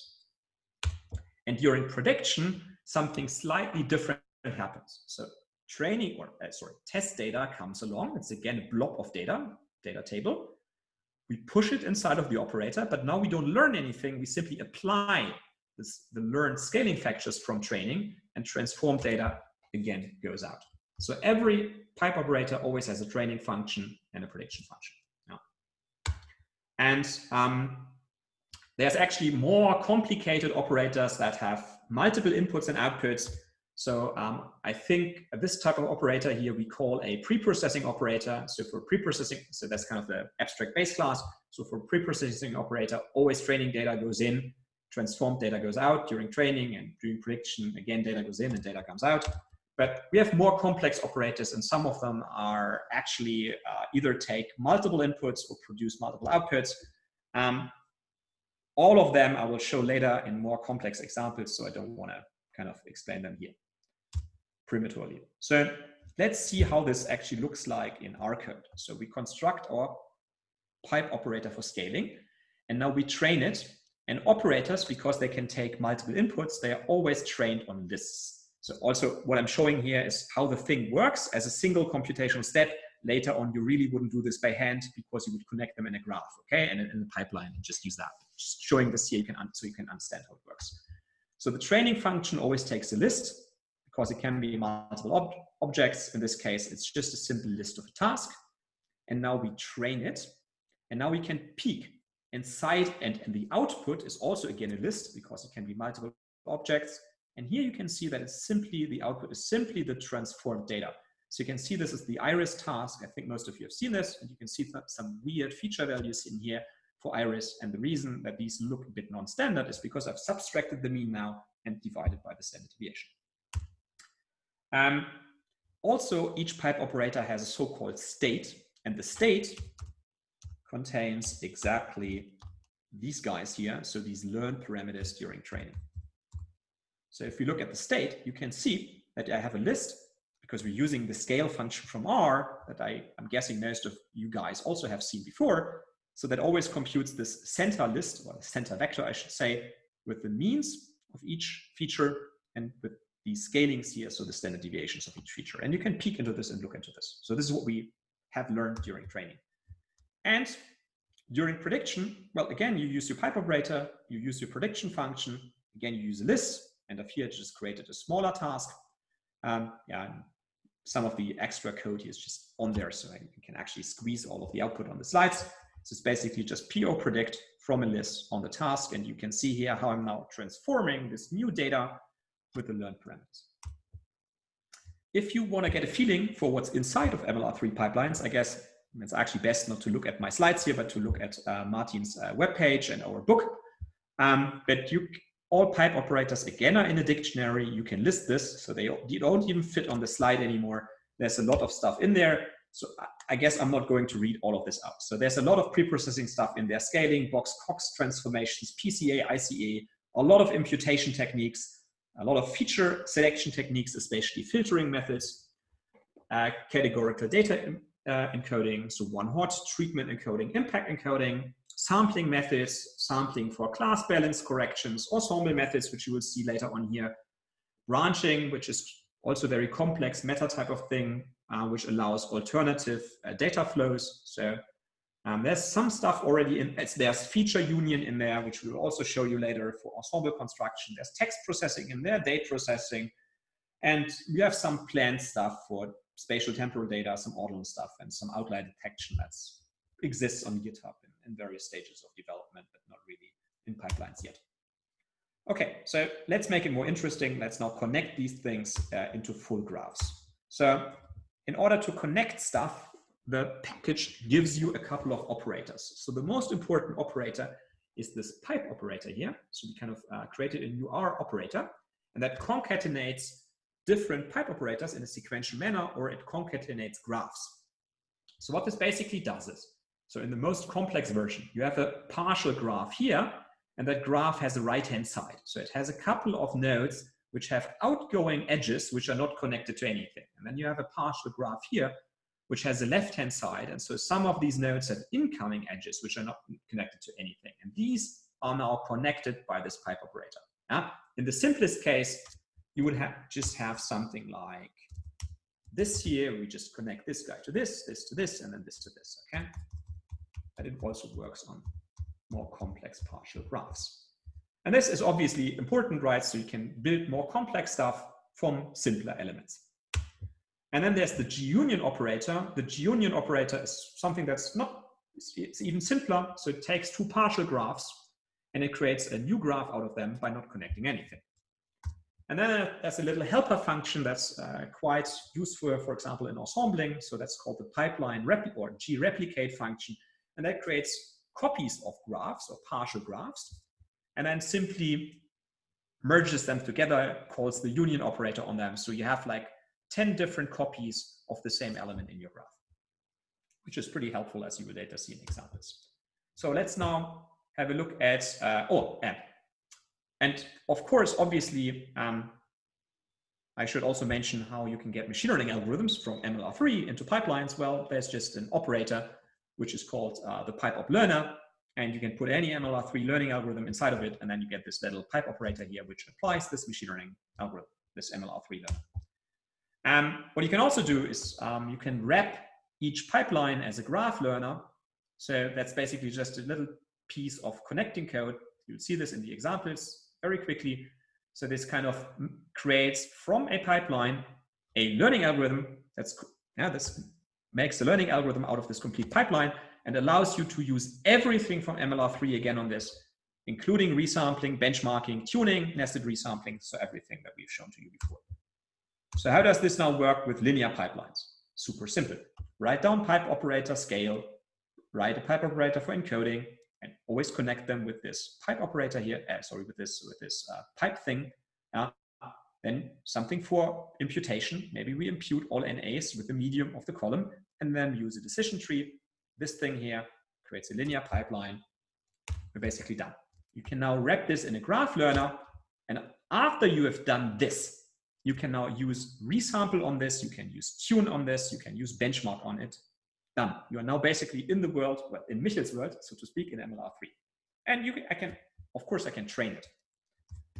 And during prediction, something slightly different happens. So training or uh, sorry, test data comes along. It's again a blob of data, data table we push it inside of the operator, but now we don't learn anything. We simply apply this, the learned scaling factors from training and transform data again goes out. So every pipe operator always has a training function and a prediction function. Yeah. And um, there's actually more complicated operators that have multiple inputs and outputs so um, I think this type of operator here we call a pre-processing operator. So for pre-processing, so that's kind of the abstract base class. So for pre-processing operator, always training data goes in, transformed data goes out during training and during prediction, again, data goes in and data comes out. But we have more complex operators and some of them are actually uh, either take multiple inputs or produce multiple outputs. Um, all of them I will show later in more complex examples, so I don't want to kind of explain them here prematurely. So let's see how this actually looks like in our code. So we construct our pipe operator for scaling, and now we train it. And operators, because they can take multiple inputs, they are always trained on lists. So also what I'm showing here is how the thing works as a single computational step. Later on, you really wouldn't do this by hand because you would connect them in a graph, okay, and in the pipeline, and just use that. Just showing this here, you can so you can understand how it works. So the training function always takes a list, because it can be multiple ob objects. In this case, it's just a simple list of a task. And now we train it. And now we can peek inside and, and the output is also again a list because it can be multiple objects. And here you can see that it's simply, the output is simply the transformed data. So you can see this is the iris task. I think most of you have seen this and you can see some weird feature values in here for iris. And the reason that these look a bit non-standard is because I've subtracted the mean now and divided by the standard deviation. Um, also, each pipe operator has a so-called state, and the state contains exactly these guys here, so these learned parameters during training. So if you look at the state, you can see that I have a list because we're using the scale function from R that I, I'm guessing most of you guys also have seen before. So that always computes this center list, or center vector, I should say, with the means of each feature and with these scalings here, so the standard deviations of each feature. And you can peek into this and look into this. So this is what we have learned during training. And during prediction, well, again, you use your pipe operator, you use your prediction function, again, you use a list, and up here, just created a smaller task. Um, yeah, some of the extra code here is just on there, so you can actually squeeze all of the output on the slides. So it's basically just PO predict from a list on the task, and you can see here how I'm now transforming this new data with the learned parameters. If you want to get a feeling for what's inside of MLR3 pipelines, I guess it's actually best not to look at my slides here, but to look at uh, Martin's uh, webpage and our book. Um, but you, all pipe operators again are in a dictionary. You can list this, so they don't even fit on the slide anymore. There's a lot of stuff in there. So I guess I'm not going to read all of this out. So there's a lot of pre-processing stuff in there, scaling, box, Cox transformations, PCA, ICA, a lot of imputation techniques, a lot of feature selection techniques, especially filtering methods, uh, categorical data uh, encoding, so one hot, treatment encoding, impact encoding, sampling methods, sampling for class balance corrections, ensemble methods, which you will see later on here, branching, which is also very complex meta type of thing, uh, which allows alternative uh, data flows. So um, there's some stuff already in, there's feature union in there, which we will also show you later for ensemble construction. There's text processing in there, date processing, and we have some planned stuff for spatial temporal data, some ordinal stuff, and some outlier detection that exists on GitHub in, in various stages of development, but not really in pipelines yet. Okay, so let's make it more interesting. Let's now connect these things uh, into full graphs. So in order to connect stuff, the package gives you a couple of operators. So the most important operator is this pipe operator here. So we kind of uh, created a new R operator, and that concatenates different pipe operators in a sequential manner, or it concatenates graphs. So what this basically does is, so in the most complex version, you have a partial graph here, and that graph has a right-hand side. So it has a couple of nodes which have outgoing edges which are not connected to anything. And then you have a partial graph here which has a left-hand side. And so some of these nodes have incoming edges, which are not connected to anything. And these are now connected by this pipe operator. Yeah? In the simplest case, you would have just have something like this here. We just connect this guy to this, this to this, and then this to this, okay? But it also works on more complex partial graphs. And this is obviously important, right? So you can build more complex stuff from simpler elements. And then there's the G-union operator. The G-union operator is something that's not, it's even simpler. So it takes two partial graphs and it creates a new graph out of them by not connecting anything. And then there's a little helper function that's uh, quite useful, for example, in ensembling. So that's called the pipeline or replicate function. And that creates copies of graphs or partial graphs, and then simply merges them together, calls the union operator on them. So you have like 10 different copies of the same element in your graph, which is pretty helpful as you will later see in examples. So let's now have a look at, uh, oh, and, and of course, obviously, um, I should also mention how you can get machine learning algorithms from MLR3 into pipelines. Well, there's just an operator, which is called uh, the pipe op learner. And you can put any MLR3 learning algorithm inside of it. And then you get this little pipe operator here, which applies this machine learning algorithm, this MLR3 learner. Um, what you can also do is um, you can wrap each pipeline as a graph learner. So that's basically just a little piece of connecting code. You'll see this in the examples very quickly. So this kind of creates from a pipeline a learning algorithm that's yeah this makes the learning algorithm out of this complete pipeline and allows you to use everything from MLR3 again on this, including resampling, benchmarking, tuning, nested resampling, so everything that we've shown to you before. So how does this now work with linear pipelines? Super simple. Write down pipe operator scale, write a pipe operator for encoding, and always connect them with this pipe operator here, uh, sorry, with this, with this uh, pipe thing. Uh, then something for imputation. Maybe we impute all NAs with the median of the column and then use a decision tree. This thing here creates a linear pipeline. We're basically done. You can now wrap this in a graph learner. And after you have done this, you can now use resample on this, you can use tune on this, you can use benchmark on it. Done. You are now basically in the world, well, in Michel's world, so to speak, in MLR3. And you can, I can, of course, I can train it.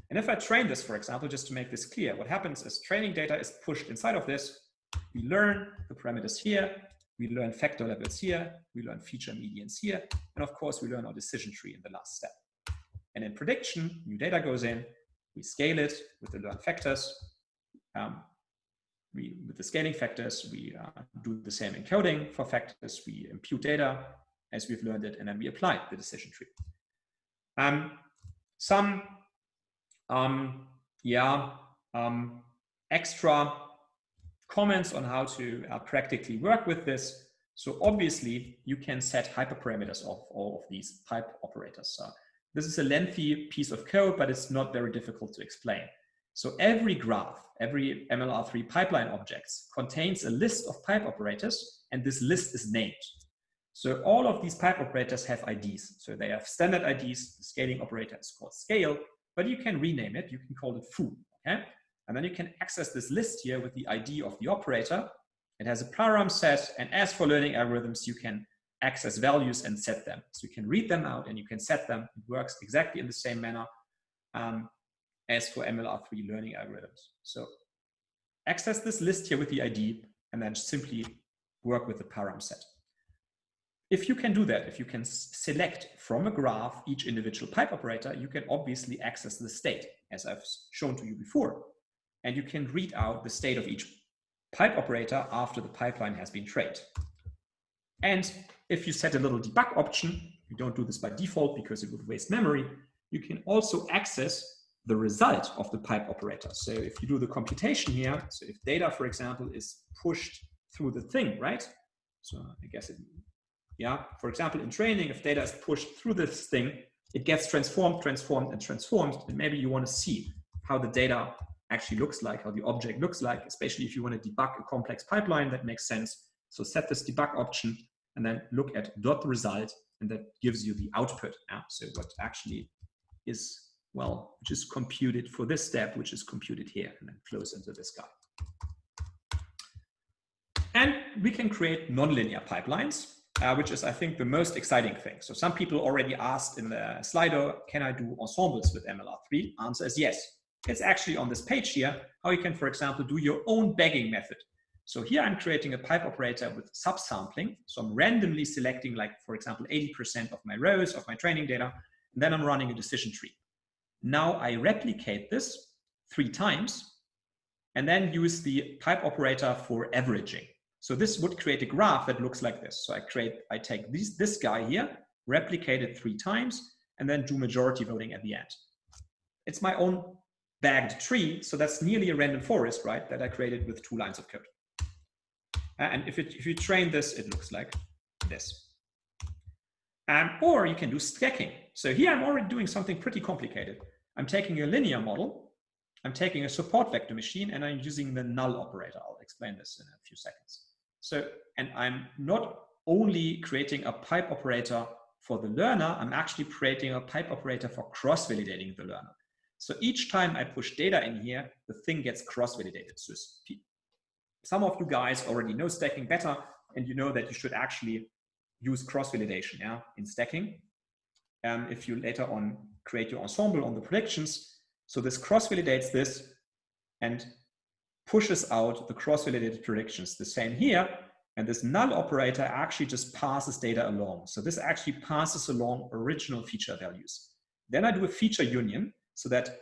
And if I train this, for example, just to make this clear, what happens is training data is pushed inside of this. We learn the parameters here, we learn factor levels here, we learn feature medians here, and of course we learn our decision tree in the last step. And in prediction, new data goes in, we scale it with the learned factors. Um, we, with the scaling factors, we uh, do the same encoding for factors, we impute data as we've learned it, and then we apply the decision tree. Um, some, um, yeah, um, extra comments on how to uh, practically work with this. So obviously you can set hyperparameters of all of these pipe operators. So this is a lengthy piece of code, but it's not very difficult to explain. So every graph, every MLR3 pipeline objects contains a list of pipe operators, and this list is named. So all of these pipe operators have IDs. So they have standard IDs. The scaling operator is called scale, but you can rename it. You can call it foo. Okay? And then you can access this list here with the ID of the operator. It has a param set. And as for learning algorithms, you can access values and set them. So you can read them out and you can set them. It works exactly in the same manner um, as for MLR3 learning algorithms. So access this list here with the ID and then simply work with the param set. If you can do that, if you can select from a graph each individual pipe operator, you can obviously access the state, as I've shown to you before. And you can read out the state of each pipe operator after the pipeline has been trained. And if you set a little debug option, you don't do this by default because it would waste memory, you can also access the result of the pipe operator. So if you do the computation here, so if data, for example, is pushed through the thing, right? So I guess it, yeah, for example, in training, if data is pushed through this thing, it gets transformed, transformed, and transformed. And maybe you want to see how the data actually looks like, how the object looks like, especially if you want to debug a complex pipeline that makes sense. So set this debug option and then look at dot result and that gives you the output. Yeah? So what actually is, well, which is computed for this step, which is computed here and then flows into this guy. And we can create nonlinear pipelines, uh, which is, I think, the most exciting thing. So some people already asked in the Slido, can I do ensembles with MLR3? Answer is yes. It's actually on this page here, how you can, for example, do your own bagging method. So here I'm creating a pipe operator with subsampling. So I'm randomly selecting like, for example, 80% of my rows of my training data, and then I'm running a decision tree. Now I replicate this three times and then use the pipe operator for averaging. So this would create a graph that looks like this. So I create, I take this, this guy here, replicate it three times, and then do majority voting at the end. It's my own bagged tree, so that's nearly a random forest, right, that I created with two lines of code. And if, it, if you train this, it looks like this. Um, or you can do stacking. So here I'm already doing something pretty complicated. I'm taking a linear model, I'm taking a support vector machine, and I'm using the null operator. I'll explain this in a few seconds. So, and I'm not only creating a pipe operator for the learner, I'm actually creating a pipe operator for cross-validating the learner. So each time I push data in here, the thing gets cross-validated. So some of you guys already know stacking better, and you know that you should actually use cross-validation yeah, in stacking. Um, if you later on create your ensemble on the predictions, so this cross-validates this and pushes out the cross-validated predictions. The same here, and this null operator actually just passes data along. So this actually passes along original feature values. Then I do a feature union so that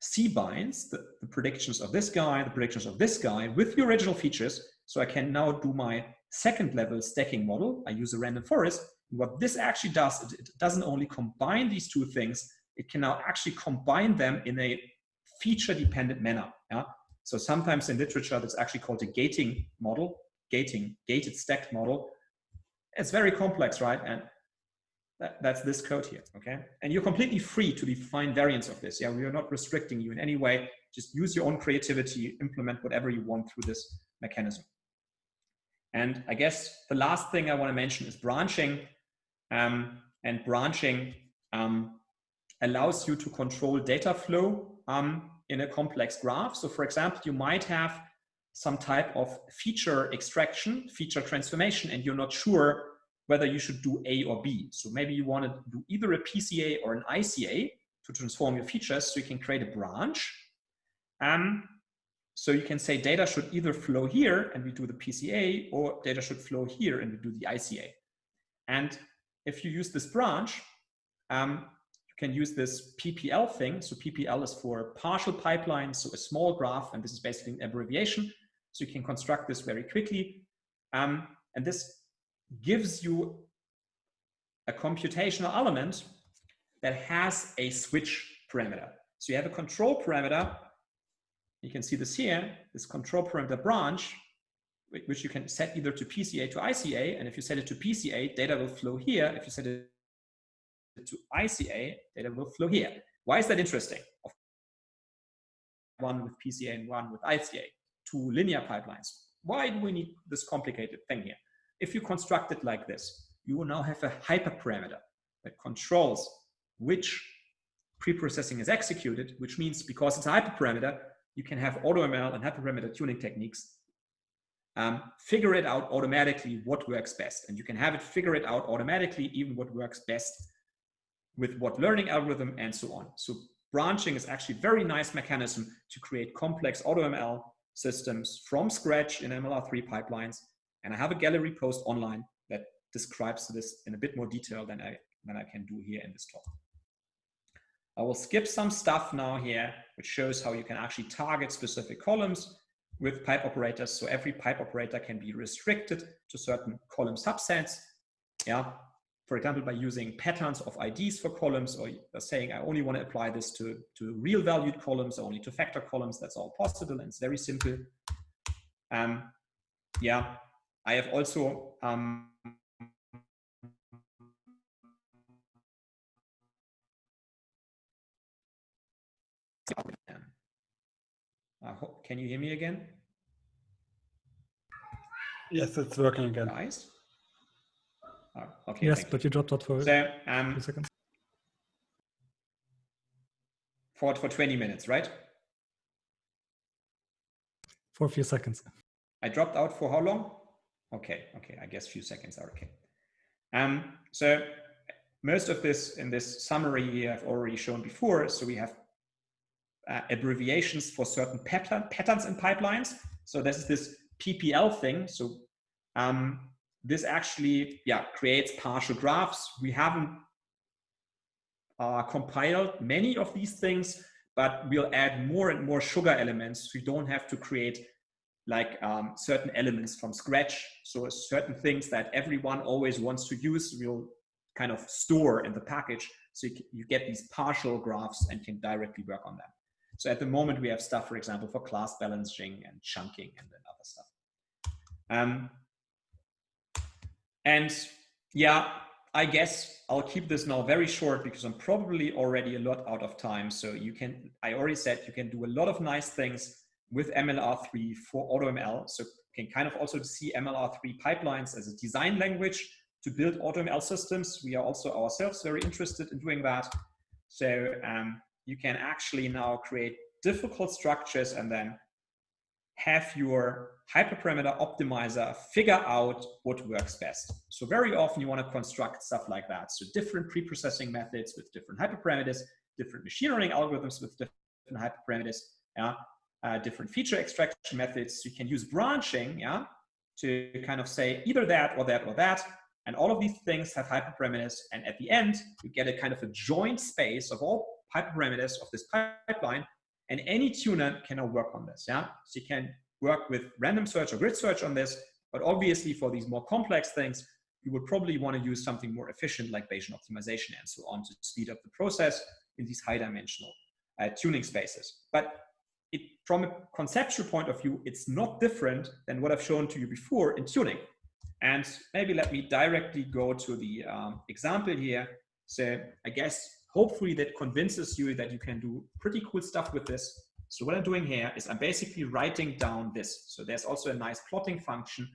C binds the, the, predictions of this guy, the predictions of this guy with the original features. So I can now do my second level stacking model. I use a random forest. What this actually does, it, doesn't only combine these two things, it can now actually combine them in a feature dependent manner. Yeah? So sometimes in literature, that's actually called a gating model, gating, gated stacked model. It's very complex, right? And that, that's this code here, okay? And you're completely free to define variants of this. Yeah, we are not restricting you in any way. Just use your own creativity, implement whatever you want through this mechanism. And I guess the last thing I want to mention is branching. Um, and branching um, allows you to control data flow um, in a complex graph. So for example, you might have some type of feature extraction, feature transformation, and you're not sure whether you should do A or B. So maybe you want to do either a PCA or an ICA to transform your features. So you can create a branch. Um, so you can say data should either flow here and we do the PCA or data should flow here and we do the ICA. And if you use this branch, um, you can use this PPL thing. So PPL is for partial pipeline, so a small graph, and this is basically an abbreviation. So you can construct this very quickly. Um, and this gives you a computational element that has a switch parameter. So you have a control parameter. You can see this here, this control parameter branch, which you can set either to PCA to ICA. And if you set it to PCA, data will flow here. If you set it to ICA, data will flow here. Why is that interesting? One with PCA and one with ICA, two linear pipelines. Why do we need this complicated thing here? If you construct it like this, you will now have a hyperparameter that controls which preprocessing is executed, which means because it's a hyperparameter, you can have AutoML and hyperparameter tuning techniques um, figure it out automatically what works best. And you can have it figure it out automatically, even what works best with what learning algorithm and so on. So branching is actually a very nice mechanism to create complex AutoML systems from scratch in MLR3 pipelines. And I have a gallery post online that describes this in a bit more detail than I, than I can do here in this talk. I will skip some stuff now here, which shows how you can actually target specific columns with pipe operators. So every pipe operator can be restricted to certain column subsets. Yeah, for example, by using patterns of IDs for columns or saying, I only want to apply this to, to real valued columns, only to factor columns. That's all possible and it's very simple. Um, yeah, I have also um, uh, can you hear me again? Yes, it's working again. Guys? Oh, okay. Yes, but you dropped out for so, um, a second. For, for 20 minutes, right? For a few seconds. I dropped out for how long? Okay, okay, I guess few seconds are okay. Um, so most of this in this summary here I've already shown before. So we have uh, abbreviations for certain pattern, patterns in pipelines. So this is this PPL thing. So um, this actually yeah, creates partial graphs. We haven't uh, compiled many of these things, but we'll add more and more sugar elements. So you don't have to create like um, certain elements from scratch. So certain things that everyone always wants to use, we'll kind of store in the package. So you, you get these partial graphs and can directly work on them. So at the moment we have stuff, for example, for class balancing and chunking and then other stuff. Um, and yeah, I guess I'll keep this now very short because I'm probably already a lot out of time. So you can, I already said you can do a lot of nice things with MLR3 for AutoML. So you can kind of also see MLR3 pipelines as a design language to build AutoML systems. We are also ourselves very interested in doing that. So um, you can actually now create difficult structures and then have your hyperparameter optimizer figure out what works best. So very often you want to construct stuff like that. So different pre-processing methods with different hyperparameters, different machine learning algorithms with different hyperparameters, yeah, uh, different feature extraction methods. You can use branching, yeah, to kind of say either that or that or that. And all of these things have hyperparameters. And at the end, you get a kind of a joint space of all hyperparameters of this pipeline, and any tuner can now work on this. Yeah, so you can work with random search or grid search on this, but obviously for these more complex things, you would probably want to use something more efficient like Bayesian optimization and so on to speed up the process in these high dimensional uh, tuning spaces. But it, from a conceptual point of view, it's not different than what I've shown to you before in tuning. And maybe let me directly go to the um, example here. So I guess hopefully that convinces you that you can do pretty cool stuff with this. So what I'm doing here is I'm basically writing down this. So there's also a nice plotting function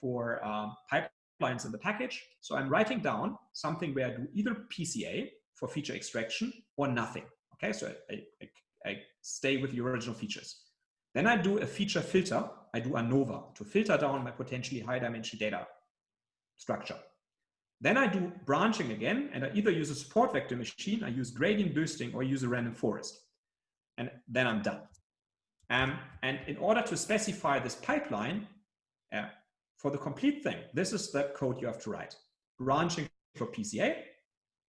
for um, pipelines in the package. So I'm writing down something where I do either PCA for feature extraction or nothing. Okay, so I, I, I stay with the original features. Then I do a feature filter. I do ANOVA to filter down my potentially high dimension data structure. Then I do branching again, and I either use a support vector machine, I use gradient boosting, or use a random forest. And then I'm done. Um, and in order to specify this pipeline uh, for the complete thing, this is the code you have to write. Branching for PCA,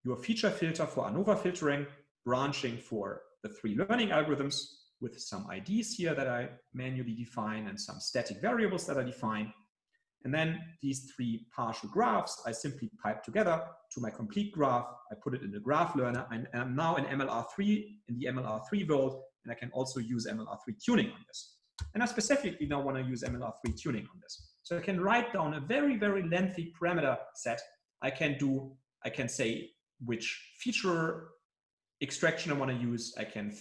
your feature filter for ANOVA filtering, branching for the three learning algorithms with some IDs here that I manually define and some static variables that I define. And then these three partial graphs, I simply pipe together to my complete graph. I put it in the graph learner and I'm now in MLR3, in the MLR3 world, and I can also use MLR3 tuning on this. And I specifically now want to use MLR3 tuning on this. So I can write down a very, very lengthy parameter set. I can do, I can say which feature extraction I want to use. I can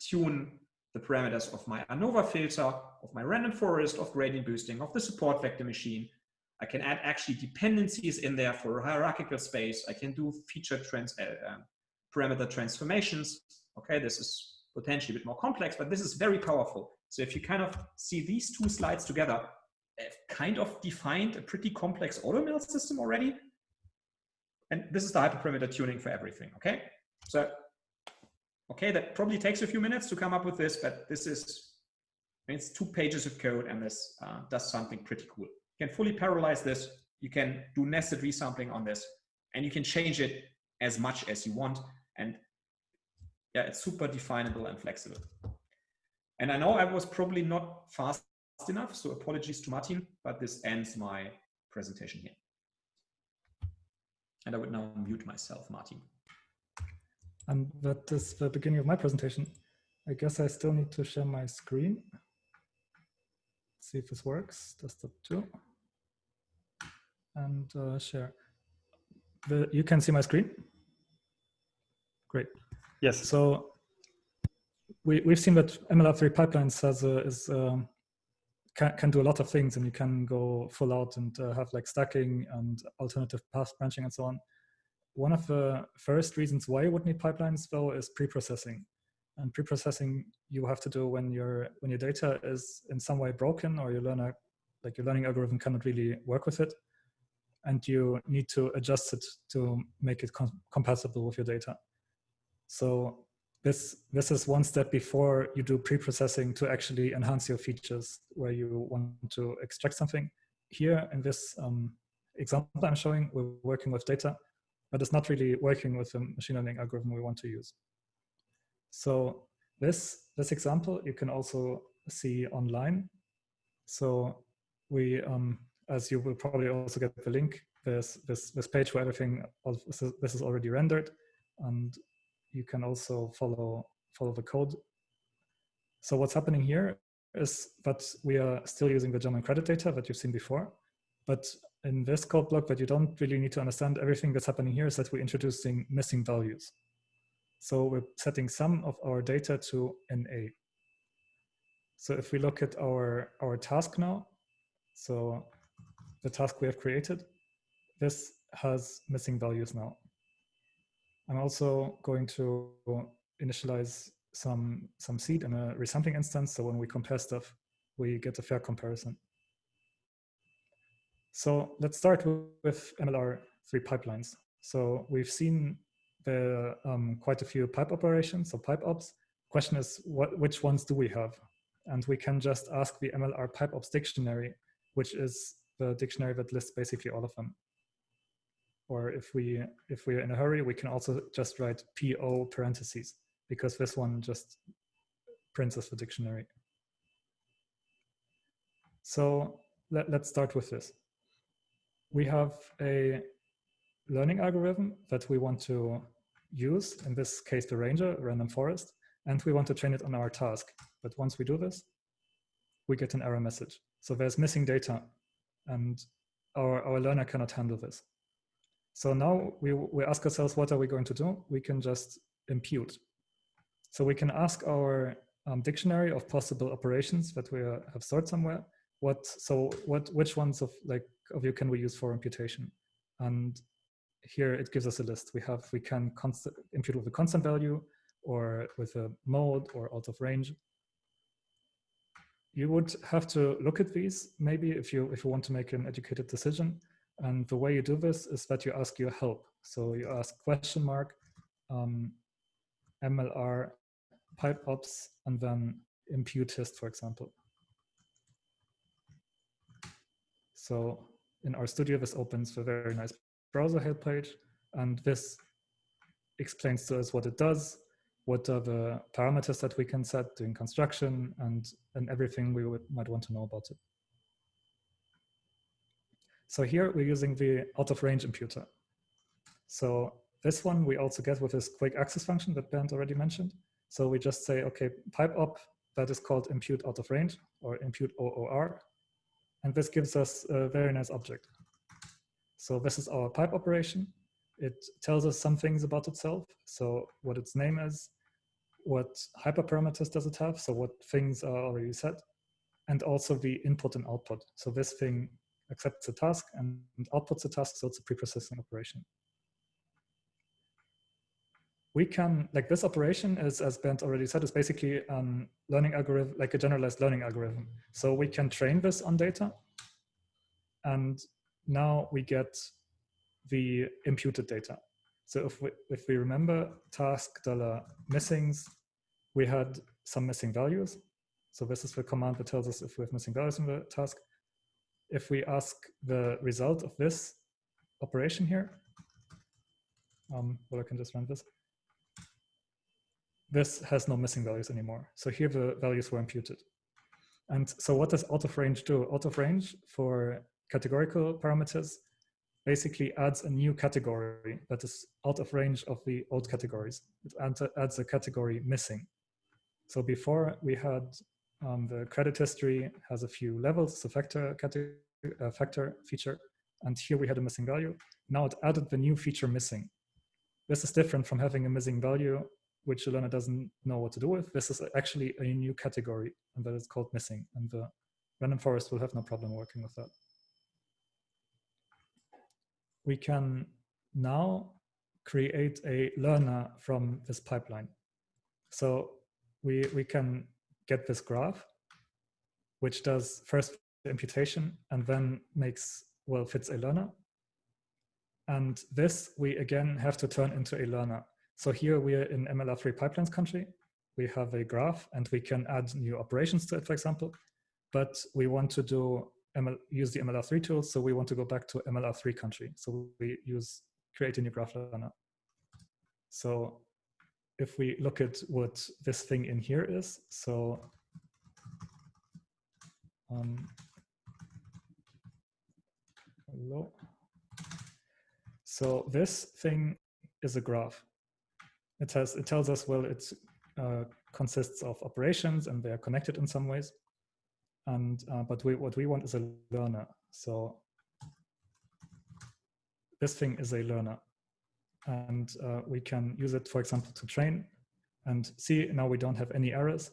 tune the parameters of my ANOVA filter, of my random forest, of gradient boosting, of the support vector machine. I can add actually dependencies in there for hierarchical space. I can do feature trans uh, uh, parameter transformations. Okay, this is potentially a bit more complex, but this is very powerful. So if you kind of see these two slides together, I've kind of defined a pretty complex AutoML system already. And this is the hyperparameter tuning for everything, okay? So Okay, that probably takes a few minutes to come up with this, but this is, it's two pages of code and this uh, does something pretty cool. You can fully parallelize this. You can do nested resampling on this and you can change it as much as you want. And yeah, it's super definable and flexible. And I know I was probably not fast enough, so apologies to Martin, but this ends my presentation here. And I would now mute myself, Martin. And that is the beginning of my presentation. I guess I still need to share my screen. see if this works. Desktop two. And uh, share. The, you can see my screen? Great. Yes. So we, we've seen that MLR3 pipelines has a, is, um, can, can do a lot of things and you can go full out and uh, have like stacking and alternative path branching and so on one of the first reasons why you would need pipelines though is pre-processing. And pre-processing you have to do when your when your data is in some way broken or your learner like your learning algorithm cannot really work with it and you need to adjust it to make it com compatible with your data. So this this is one step before you do pre-processing to actually enhance your features where you want to extract something. Here in this um, example I'm showing, we're working with data but it's not really working with the machine learning algorithm we want to use. So this, this example you can also see online. So we, um, as you will probably also get the link, there's this, this page where everything, this is already rendered and you can also follow, follow the code. So what's happening here is that we are still using the German credit data that you've seen before, but in this code block that you don't really need to understand everything that's happening here is that we're introducing missing values. So we're setting some of our data to NA. So if we look at our, our task now, so the task we have created, this has missing values now. I'm also going to initialize some, some seed in a resampling instance. So when we compare stuff, we get a fair comparison. So let's start with MLR3 pipelines. So we've seen the um, quite a few pipe operations, so pipe ops. Question is, what, which ones do we have? And we can just ask the MLR pipe ops dictionary, which is the dictionary that lists basically all of them. Or if we if we're in a hurry, we can also just write PO parentheses because this one just prints us the dictionary. So let, let's start with this we have a learning algorithm that we want to use, in this case, the ranger, random forest, and we want to train it on our task. But once we do this, we get an error message. So there's missing data and our, our learner cannot handle this. So now we, we ask ourselves, what are we going to do? We can just impute. So we can ask our um, dictionary of possible operations that we uh, have stored somewhere. What, so what, which ones of like of you can we use for imputation? And here it gives us a list. We have, we can constant, impute with a constant value or with a mode or out of range. You would have to look at these maybe if you, if you want to make an educated decision. And the way you do this is that you ask your help. So you ask question mark, um, MLR, pipe ops, and then impute hist, for example. So in RStudio, this opens a very nice browser help page, and this explains to us what it does, what are the parameters that we can set during construction, and, and everything we would, might want to know about it. So here we're using the out of range imputer. So this one we also get with this quick access function that Bernd already mentioned. So we just say, okay, pipe op that is called impute out of range or impute OOR. And this gives us a very nice object. So this is our pipe operation. It tells us some things about itself. So what its name is, what hyperparameters does it have, so what things are already set, and also the input and output. So this thing accepts a task and outputs a task, so it's a preprocessing operation. We can, like this operation is, as Bernd already said, is basically a learning algorithm, like a generalized learning algorithm. So we can train this on data. And now we get the imputed data. So if we, if we remember task dollar missings, we had some missing values. So this is the command that tells us if we have missing values in the task if we ask the result of this operation here, um, well, I can just run this. This has no missing values anymore. So here the values were imputed. And so what does out of range do? Out of range for categorical parameters basically adds a new category that is out of range of the old categories. It adds a category missing. So before we had um, the credit history has a few levels, a factor, category, uh, factor feature, and here we had a missing value. Now it added the new feature missing. This is different from having a missing value, which the learner doesn't know what to do with. This is actually a new category, and that is called missing, and the random forest will have no problem working with that. We can now create a learner from this pipeline. So we, we can get this graph, which does first the imputation and then makes, well, fits a learner. And this we again have to turn into a learner. So here we are in MLR3 pipelines country. We have a graph and we can add new operations to it, for example. But we want to do ML, use the MLR3 tools. So we want to go back to MLR3 country. So we use create a new graph learner. So if we look at what this thing in here is, so um, hello. So this thing is a graph. It has it tells us well it uh, consists of operations and they are connected in some ways. And uh, but we, what we want is a learner. So this thing is a learner and uh, we can use it, for example, to train and see now we don't have any errors.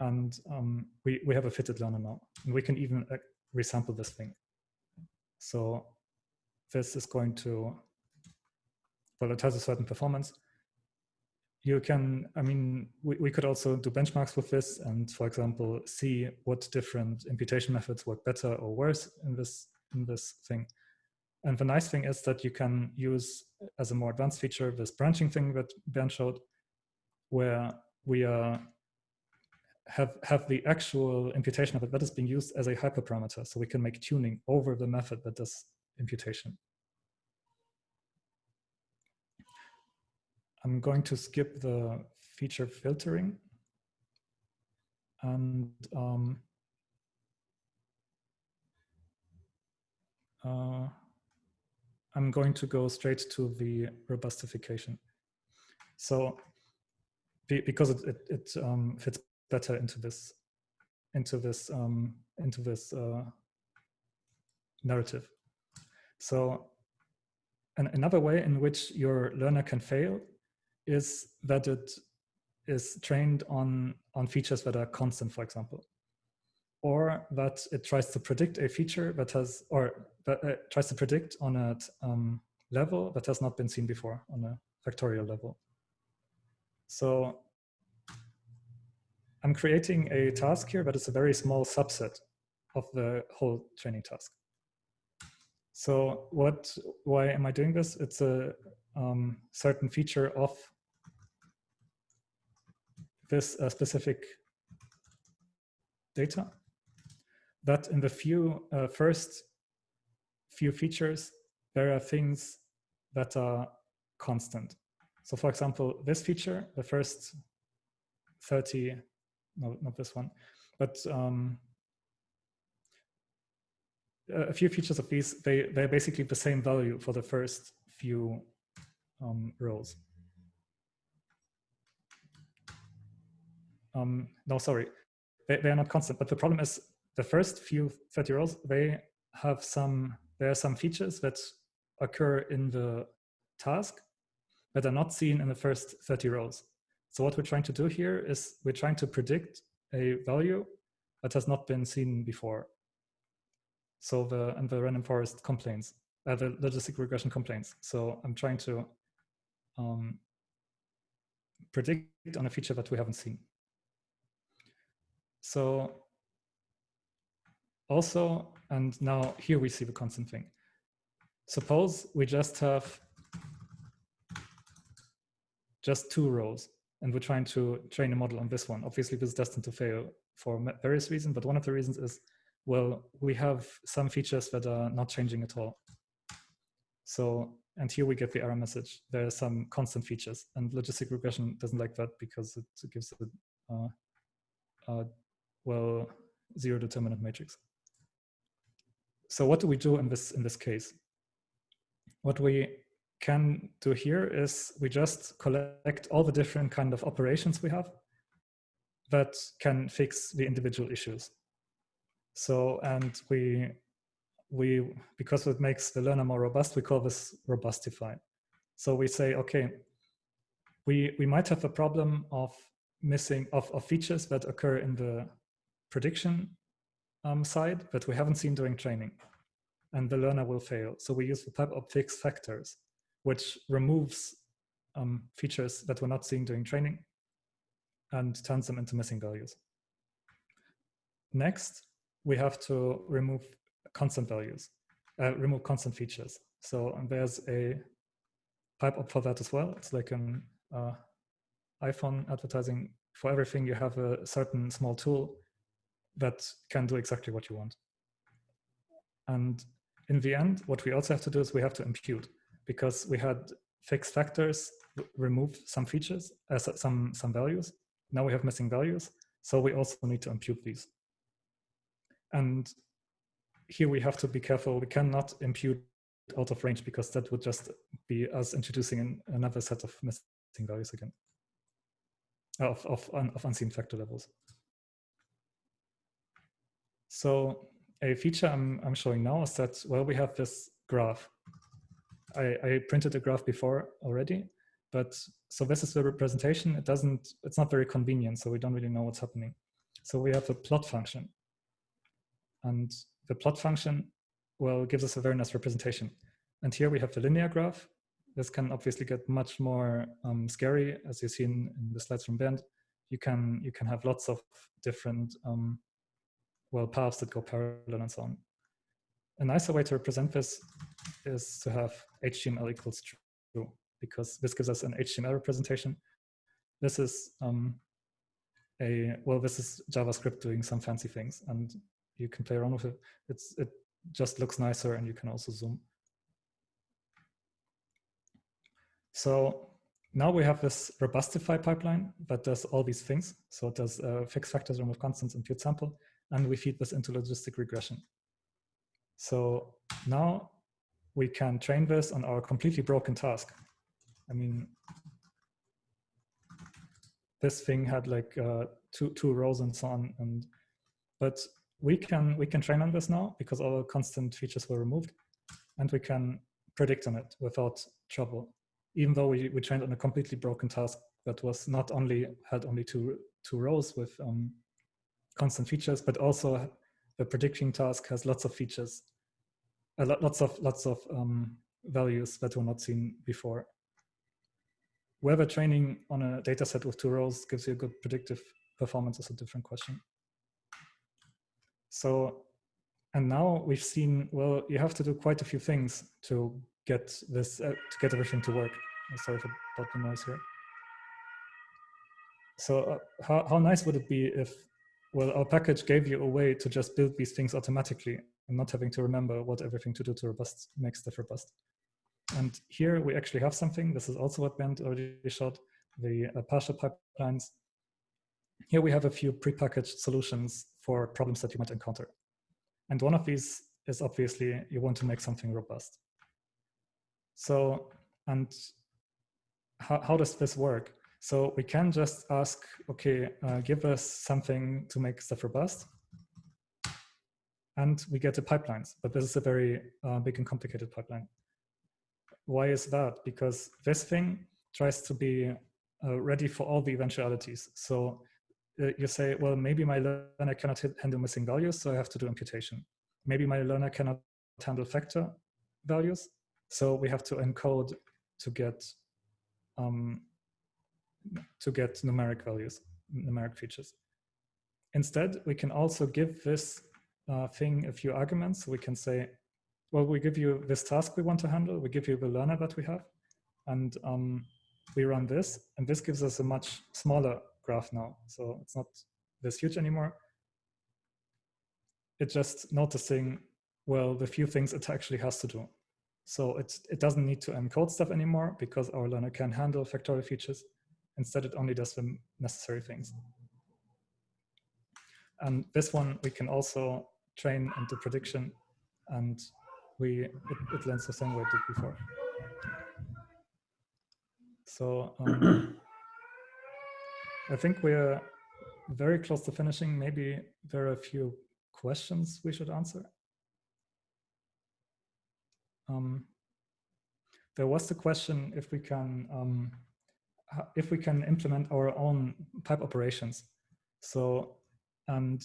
And um, we, we have a fitted learner now. And we can even uh, resample this thing. So this is going to, well, it has a certain performance. You can, I mean, we, we could also do benchmarks with this and, for example, see what different imputation methods work better or worse in this, in this thing. And the nice thing is that you can use as a more advanced feature this branching thing that Bernd showed, where we are have have the actual imputation of it that is being used as a hyperparameter, so we can make tuning over the method that does imputation. I'm going to skip the feature filtering and um, uh, I'm going to go straight to the robustification. So because it, it, it um, fits better into this into this um, into this uh, narrative. So an, another way in which your learner can fail is that it is trained on on features that are constant, for example, or that it tries to predict a feature that has or that uh, tries to predict on a um, level that has not been seen before on a factorial level. So I'm creating a task here, but it's a very small subset of the whole training task. So what, why am I doing this? It's a um, certain feature of this uh, specific data that in the few uh, first few features, there are things that are constant. So for example, this feature, the first 30, no, not this one, but um, a few features of these, they, they're basically the same value for the first few um, rows. Um, no, sorry, they, they are not constant, but the problem is the first few 30 rows, they have some, there are some features that occur in the task that are not seen in the first 30 rows. So what we're trying to do here is we're trying to predict a value that has not been seen before. So the, and the random forest complains, uh, the logistic regression complains. So I'm trying to um, predict on a feature that we haven't seen. So also, and now here we see the constant thing. Suppose we just have just two rows and we're trying to train a model on this one. Obviously, this is destined to fail for various reasons, but one of the reasons is, well, we have some features that are not changing at all. So, and here we get the error message. There are some constant features and logistic regression doesn't like that because it gives a, uh, uh, well, zero determinant matrix. So what do we do in this, in this case? What we can do here is we just collect all the different kind of operations we have that can fix the individual issues. So, and we, we, because it makes the learner more robust, we call this robustify. So we say, okay, we, we might have a problem of missing, of, of features that occur in the prediction um, side that we haven't seen during training and the learner will fail. So we use the of fixed factors which removes um, features that we're not seeing during training and turns them into missing values. Next, we have to remove constant values, uh, remove constant features. So there's a pipe op for that as well. It's like an uh, iPhone advertising. For everything, you have a certain small tool that can do exactly what you want. And in the end, what we also have to do is we have to impute because we had fixed factors remove some features, uh, some, some values. Now we have missing values. So we also need to impute these. And here we have to be careful. We cannot impute out of range because that would just be us introducing an, another set of missing values again of, of, of unseen factor levels. So a feature I'm, I'm showing now is that, well, we have this graph I, I printed a graph before already, but so this is the representation. It doesn't, it's not very convenient, so we don't really know what's happening. So we have a plot function. And the plot function, well, gives us a very nice representation. And here we have the linear graph. This can obviously get much more um, scary, as you see in, in, the slides from Bernd. You can, you can have lots of different, um, well, paths that go parallel and so on. A nicer way to represent this is to have HTML equals true because this gives us an HTML representation. This is um, a, well, this is JavaScript doing some fancy things and you can play around with it. It's, it just looks nicer and you can also zoom. So now we have this robustify pipeline that does all these things. So it does uh, fixed factors, remove constants, impute sample, and we feed this into logistic regression. So now we can train this on our completely broken task. I mean, this thing had like uh, two two rows and so on, and but we can we can train on this now because all the constant features were removed, and we can predict on it without trouble, even though we we trained on a completely broken task that was not only had only two two rows with um, constant features, but also the prediction task has lots of features, lots of lots of um, values that were not seen before. Whether training on a data set with two rows gives you a good predictive performance is a different question. So and now we've seen, well, you have to do quite a few things to get this, uh, to get everything to work. Sorry for the noise here. So uh, how, how nice would it be if, well, our package gave you a way to just build these things automatically and not having to remember what everything to do to robust makes stuff robust. And here we actually have something. This is also what Bernd already showed, the uh, partial pipelines. Here we have a few prepackaged solutions for problems that you might encounter. And one of these is obviously you want to make something robust. So, and how, how does this work? So we can just ask, okay, uh, give us something to make stuff robust. And we get the pipelines, but this is a very uh, big and complicated pipeline. Why is that? Because this thing tries to be uh, ready for all the eventualities. So uh, you say, well, maybe my learner cannot handle missing values, so I have to do imputation. Maybe my learner cannot handle factor values, so we have to encode to get um, to get numeric values, numeric features. Instead, we can also give this uh, thing a few arguments. We can say, well, we give you this task we want to handle. We give you the learner that we have, and um, we run this, and this gives us a much smaller graph now. So it's not this huge anymore. It's just noticing, well, the few things it actually has to do. So it, it doesn't need to encode stuff anymore because our learner can handle factorial features. Instead, it only does the necessary things. And this one, we can also train into prediction and we it, it learns the same way it did before. So um, I think we're very close to finishing. Maybe there are a few questions we should answer. Um, there was the question if we can um, if we can implement our own pipe operations. So, and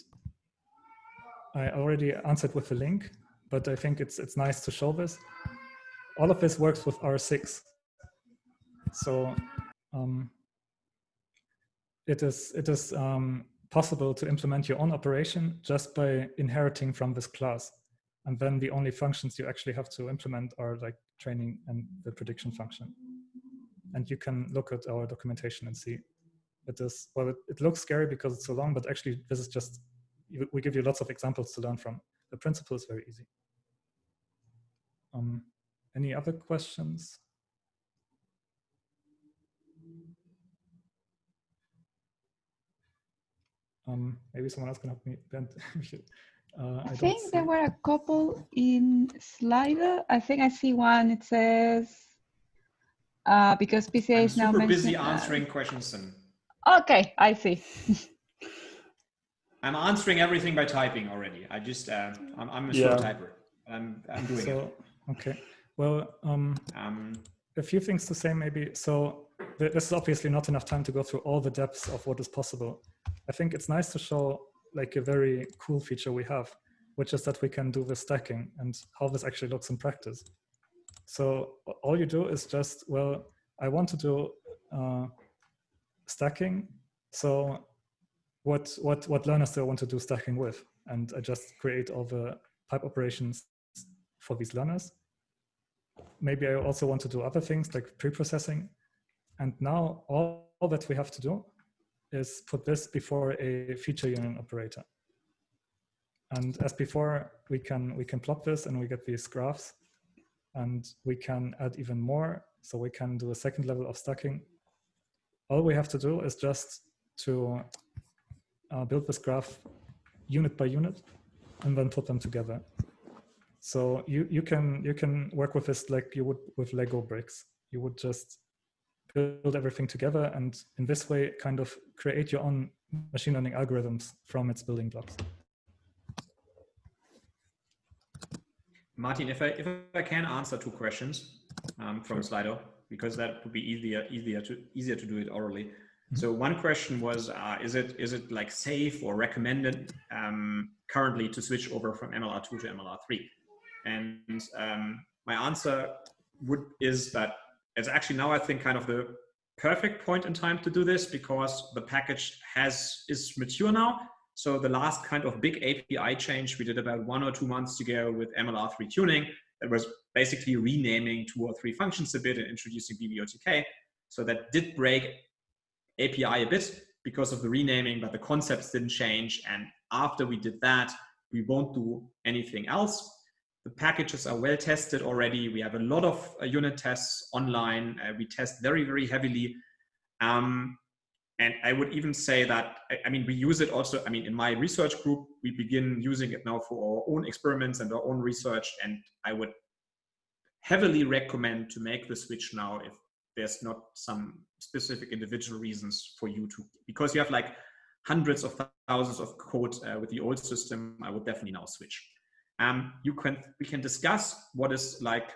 I already answered with the link, but I think it's it's nice to show this. All of this works with R6. So um, it is, it is um, possible to implement your own operation just by inheriting from this class. And then the only functions you actually have to implement are like training and the prediction function. And you can look at our documentation and see it is, well, it, it looks scary because it's so long, but actually this is just, we give you lots of examples to learn from. The principle is very easy. Um, any other questions? Um, maybe someone else can help me. uh, I, I think there were a couple in Slido. I think I see one. It says uh, because PCA I'm is now super busy answering questions. And okay, I see. I'm answering everything by typing already. I just uh, I'm, I'm a yeah. slow typer. I'm I'm doing so, it. Okay. Well, um, um, a few things to say maybe. So this is obviously not enough time to go through all the depths of what is possible. I think it's nice to show like a very cool feature we have, which is that we can do the stacking and how this actually looks in practice. So all you do is just, well, I want to do uh, stacking. So what, what, what learners do I want to do stacking with? And I just create all the pipe operations for these learners. Maybe I also want to do other things like pre-processing. And now all, all that we have to do is put this before a feature union operator. And as before, we can, we can plot this and we get these graphs and we can add even more. So we can do a second level of stacking. All we have to do is just to uh, build this graph unit by unit and then put them together. So you, you can you can work with this like you would with Lego bricks. You would just build everything together and in this way kind of create your own machine learning algorithms from its building blocks. Martin, if I if I can answer two questions um, from sure. Slido, because that would be easier easier to easier to do it orally. Mm -hmm. So one question was, uh, is it is it like safe or recommended um, currently to switch over from MLR2 to MLR3? And um, my answer would is that it's actually now I think kind of the perfect point in time to do this because the package has is mature now. So the last kind of big API change we did about one or two months ago with MLR3 tuning, that was basically renaming two or three functions a bit and introducing BBOTK. So that did break API a bit because of the renaming, but the concepts didn't change. And after we did that, we won't do anything else. The packages are well tested already. We have a lot of uh, unit tests online. Uh, we test very, very heavily. Um, and I would even say that, I mean, we use it also, I mean, in my research group, we begin using it now for our own experiments and our own research. And I would heavily recommend to make the switch now if there's not some specific individual reasons for you to, because you have like hundreds of thousands of code uh, with the old system, I would definitely now switch. Um, you can, we can discuss what is like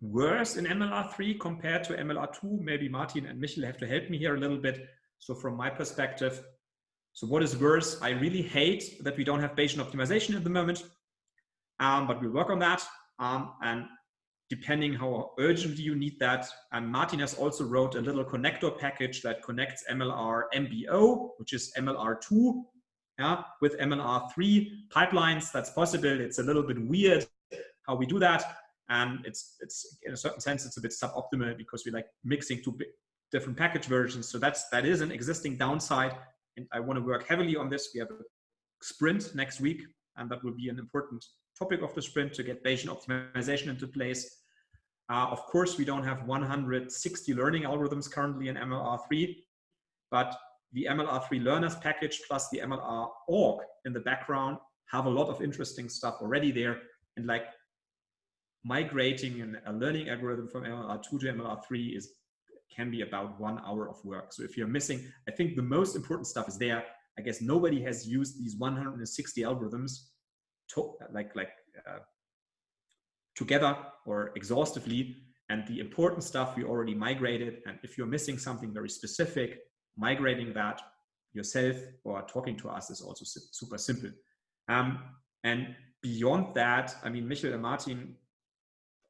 worse in MLR3 compared to MLR2. Maybe Martin and Michel have to help me here a little bit. So from my perspective, so what is worse? I really hate that we don't have Bayesian optimization at the moment, um, but we'll work on that. Um, and depending how urgently you need that, and Martin has also wrote a little connector package that connects MLR MBO, which is MLR2, yeah, with MLR3 pipelines. That's possible. It's a little bit weird how we do that and it's it's in a certain sense it's a bit suboptimal because we like mixing two different package versions. So that's that is an existing downside, and I want to work heavily on this. We have a sprint next week, and that will be an important topic of the sprint to get Bayesian optimization into place. Uh, of course, we don't have 160 learning algorithms currently in MLR3, but the MLR3 learners package plus the MLR org in the background have a lot of interesting stuff already there. And like migrating an, a learning algorithm from MLR2 to MLR3 is can be about one hour of work. So if you're missing, I think the most important stuff is there. I guess nobody has used these 160 algorithms to, like like uh, together or exhaustively. And the important stuff we already migrated. And if you're missing something very specific, migrating that yourself or talking to us is also super simple. Um, and beyond that, I mean, Michel and Martin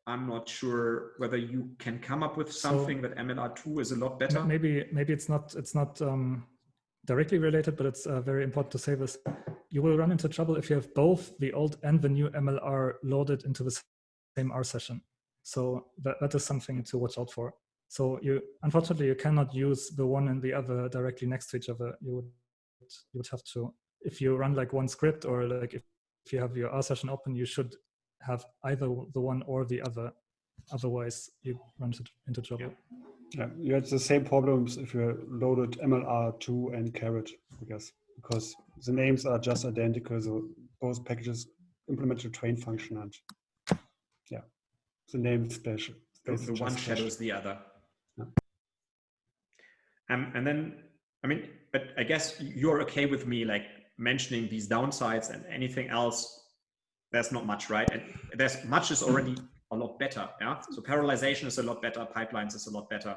I'm not sure whether you can come up with something so that MLR2 is a lot better. Maybe maybe it's not it's not um, directly related, but it's uh, very important to say this. You will run into trouble if you have both the old and the new MLR loaded into the same R session. So that, that is something to watch out for. So you unfortunately you cannot use the one and the other directly next to each other. You would you would have to if you run like one script or like if, if you have your R session open, you should have either the one or the other. Otherwise, you run into trouble. Yeah, you had the same problems if you loaded MLR2 and caret, I guess, because the names are just identical. So both packages implement the train function and yeah, the name special. The one shadows the other. Yeah. Um, and then, I mean, but I guess you're okay with me like mentioning these downsides and anything else there's not much, right? And there's much is already a lot better. Yeah. So parallelization is a lot better. Pipelines is a lot better.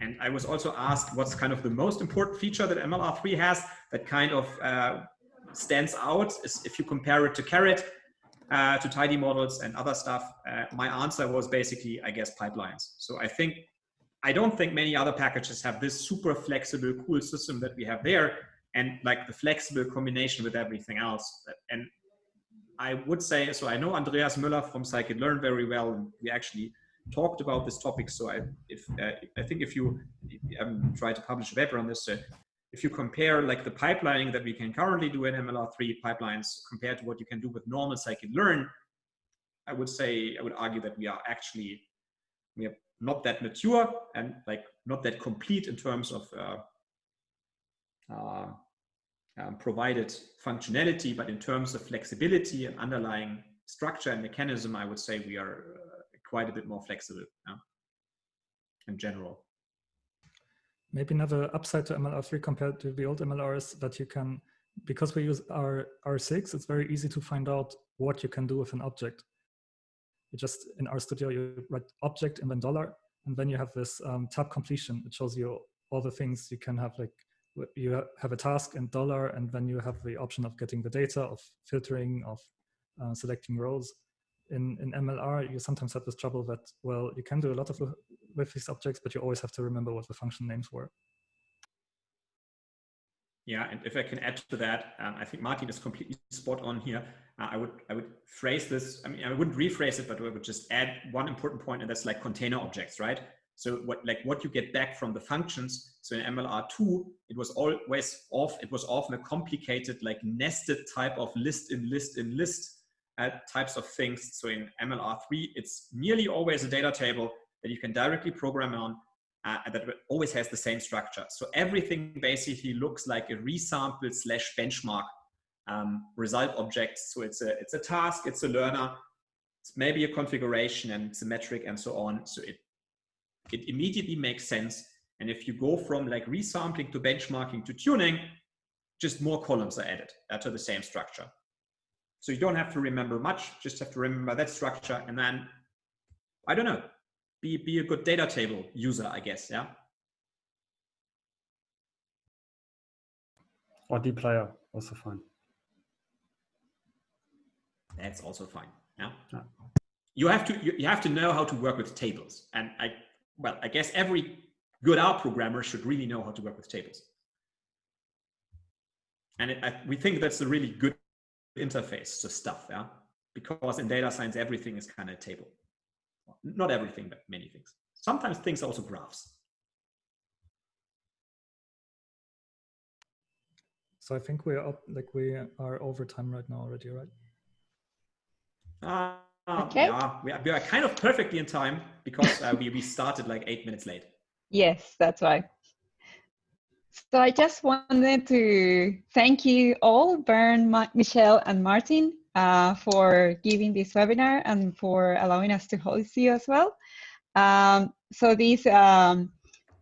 And I was also asked what's kind of the most important feature that MLR3 has that kind of uh, stands out is if you compare it to caret, uh, to tidy models and other stuff. Uh, my answer was basically, I guess, pipelines. So I think, I don't think many other packages have this super flexible, cool system that we have there and like the flexible combination with everything else. And I would say, so I know Andreas Müller from scikit-learn very well. And we actually talked about this topic. So I, if, uh, I think if you, um, try to publish a paper on this, uh, if you compare like the pipelining that we can currently do in MLR3 pipelines compared to what you can do with normal scikit-learn, I would say, I would argue that we are actually, we are not that mature and like not that complete in terms of uh, uh, um, provided functionality, but in terms of flexibility and underlying structure and mechanism, I would say we are uh, quite a bit more flexible yeah, in general. Maybe another upside to MLR3 compared to the old MLR is that you can, because we use R, R6, it's very easy to find out what you can do with an object. You just, in RStudio, you write object and then dollar, and then you have this um, tab completion. It shows you all the things you can have like you have a task in dollar and then you have the option of getting the data of filtering of uh, selecting rows in in mlr you sometimes have this trouble that well you can do a lot of with these objects but you always have to remember what the function names were Yeah, and if I can add to that, um, I think Martin is completely spot on here. Uh, I would I would phrase this. I mean, I wouldn't rephrase it, but I would just add one important point, and that's like container objects, right? So what like what you get back from the functions. So in MLR2, it was always off. It was often a complicated, like nested type of list in list in list uh, types of things. So in MLR3, it's nearly always a data table that you can directly program on uh, that always has the same structure. So everything basically looks like a resample slash benchmark um, result object. So it's a, it's a task, it's a learner, it's maybe a configuration and it's a metric and so on. So it, it immediately makes sense. And if you go from like resampling to benchmarking to tuning, just more columns are added uh, to the same structure. So you don't have to remember much, just have to remember that structure. And then, I don't know, be, be a good data table user, I guess, yeah? Or dplyr, also fine. That's also fine, yeah? yeah. You have to you, you have to know how to work with tables. And I well, I guess every good R programmer should really know how to work with tables. And it, I, we think that's a really good interface to stuff, yeah? Because in data science, everything is kind of a table not everything, but many things. Sometimes things are also graphs. So I think we're up, like we are over time right now already, right? Uh, okay. Yeah, we are, we are kind of perfectly in time because uh, we, we started like eight minutes late. Yes, that's right. So I just wanted to thank you all, Bernd, Michelle, and Martin, uh, for giving this webinar and for allowing us to host you as well. Um, so this um,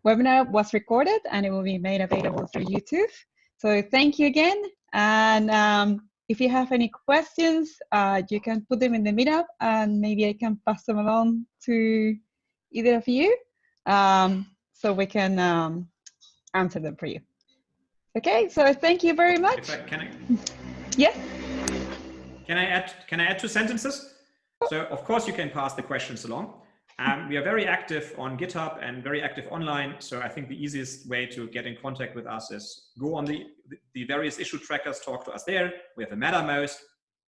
webinar was recorded and it will be made available through YouTube. So thank you again. And um, if you have any questions, uh, you can put them in the meetup and maybe I can pass them along to either of you um, so we can um, answer them for you. Okay, so thank you very much. I, can I? Yes. Can I add? Can I add two sentences? So of course you can pass the questions along. Um, we are very active on GitHub and very active online. So I think the easiest way to get in contact with us is go on the, the various issue trackers, talk to us there. We have a Mattermost.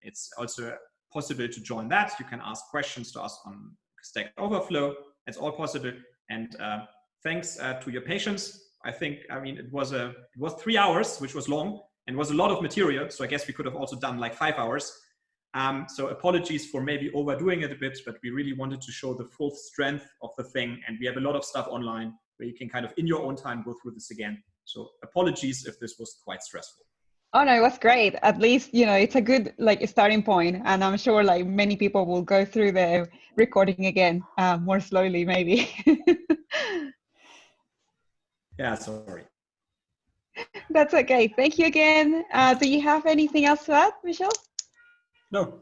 It's also possible to join that. You can ask questions to us on Stack Overflow. It's all possible. And uh, thanks uh, to your patience. I think, I mean, it was a, it was three hours, which was long and was a lot of material. So I guess we could have also done like five hours. Um, so apologies for maybe overdoing it a bit, but we really wanted to show the full strength of the thing. And we have a lot of stuff online where you can kind of in your own time go through this again. So apologies if this was quite stressful. Oh no, it was great. At least, you know, it's a good like starting point and I'm sure like many people will go through the recording again uh, more slowly maybe. yeah, sorry. That's okay. Thank you again. Uh, do you have anything else to add, Michelle? No,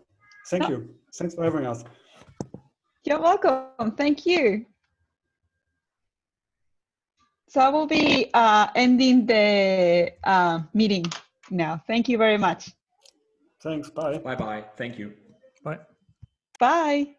thank no. you. Thanks for having us. You're welcome. Thank you. So I will be uh, ending the uh, meeting now. Thank you very much. Thanks. Bye. Bye-bye. Thank you. Bye. Bye.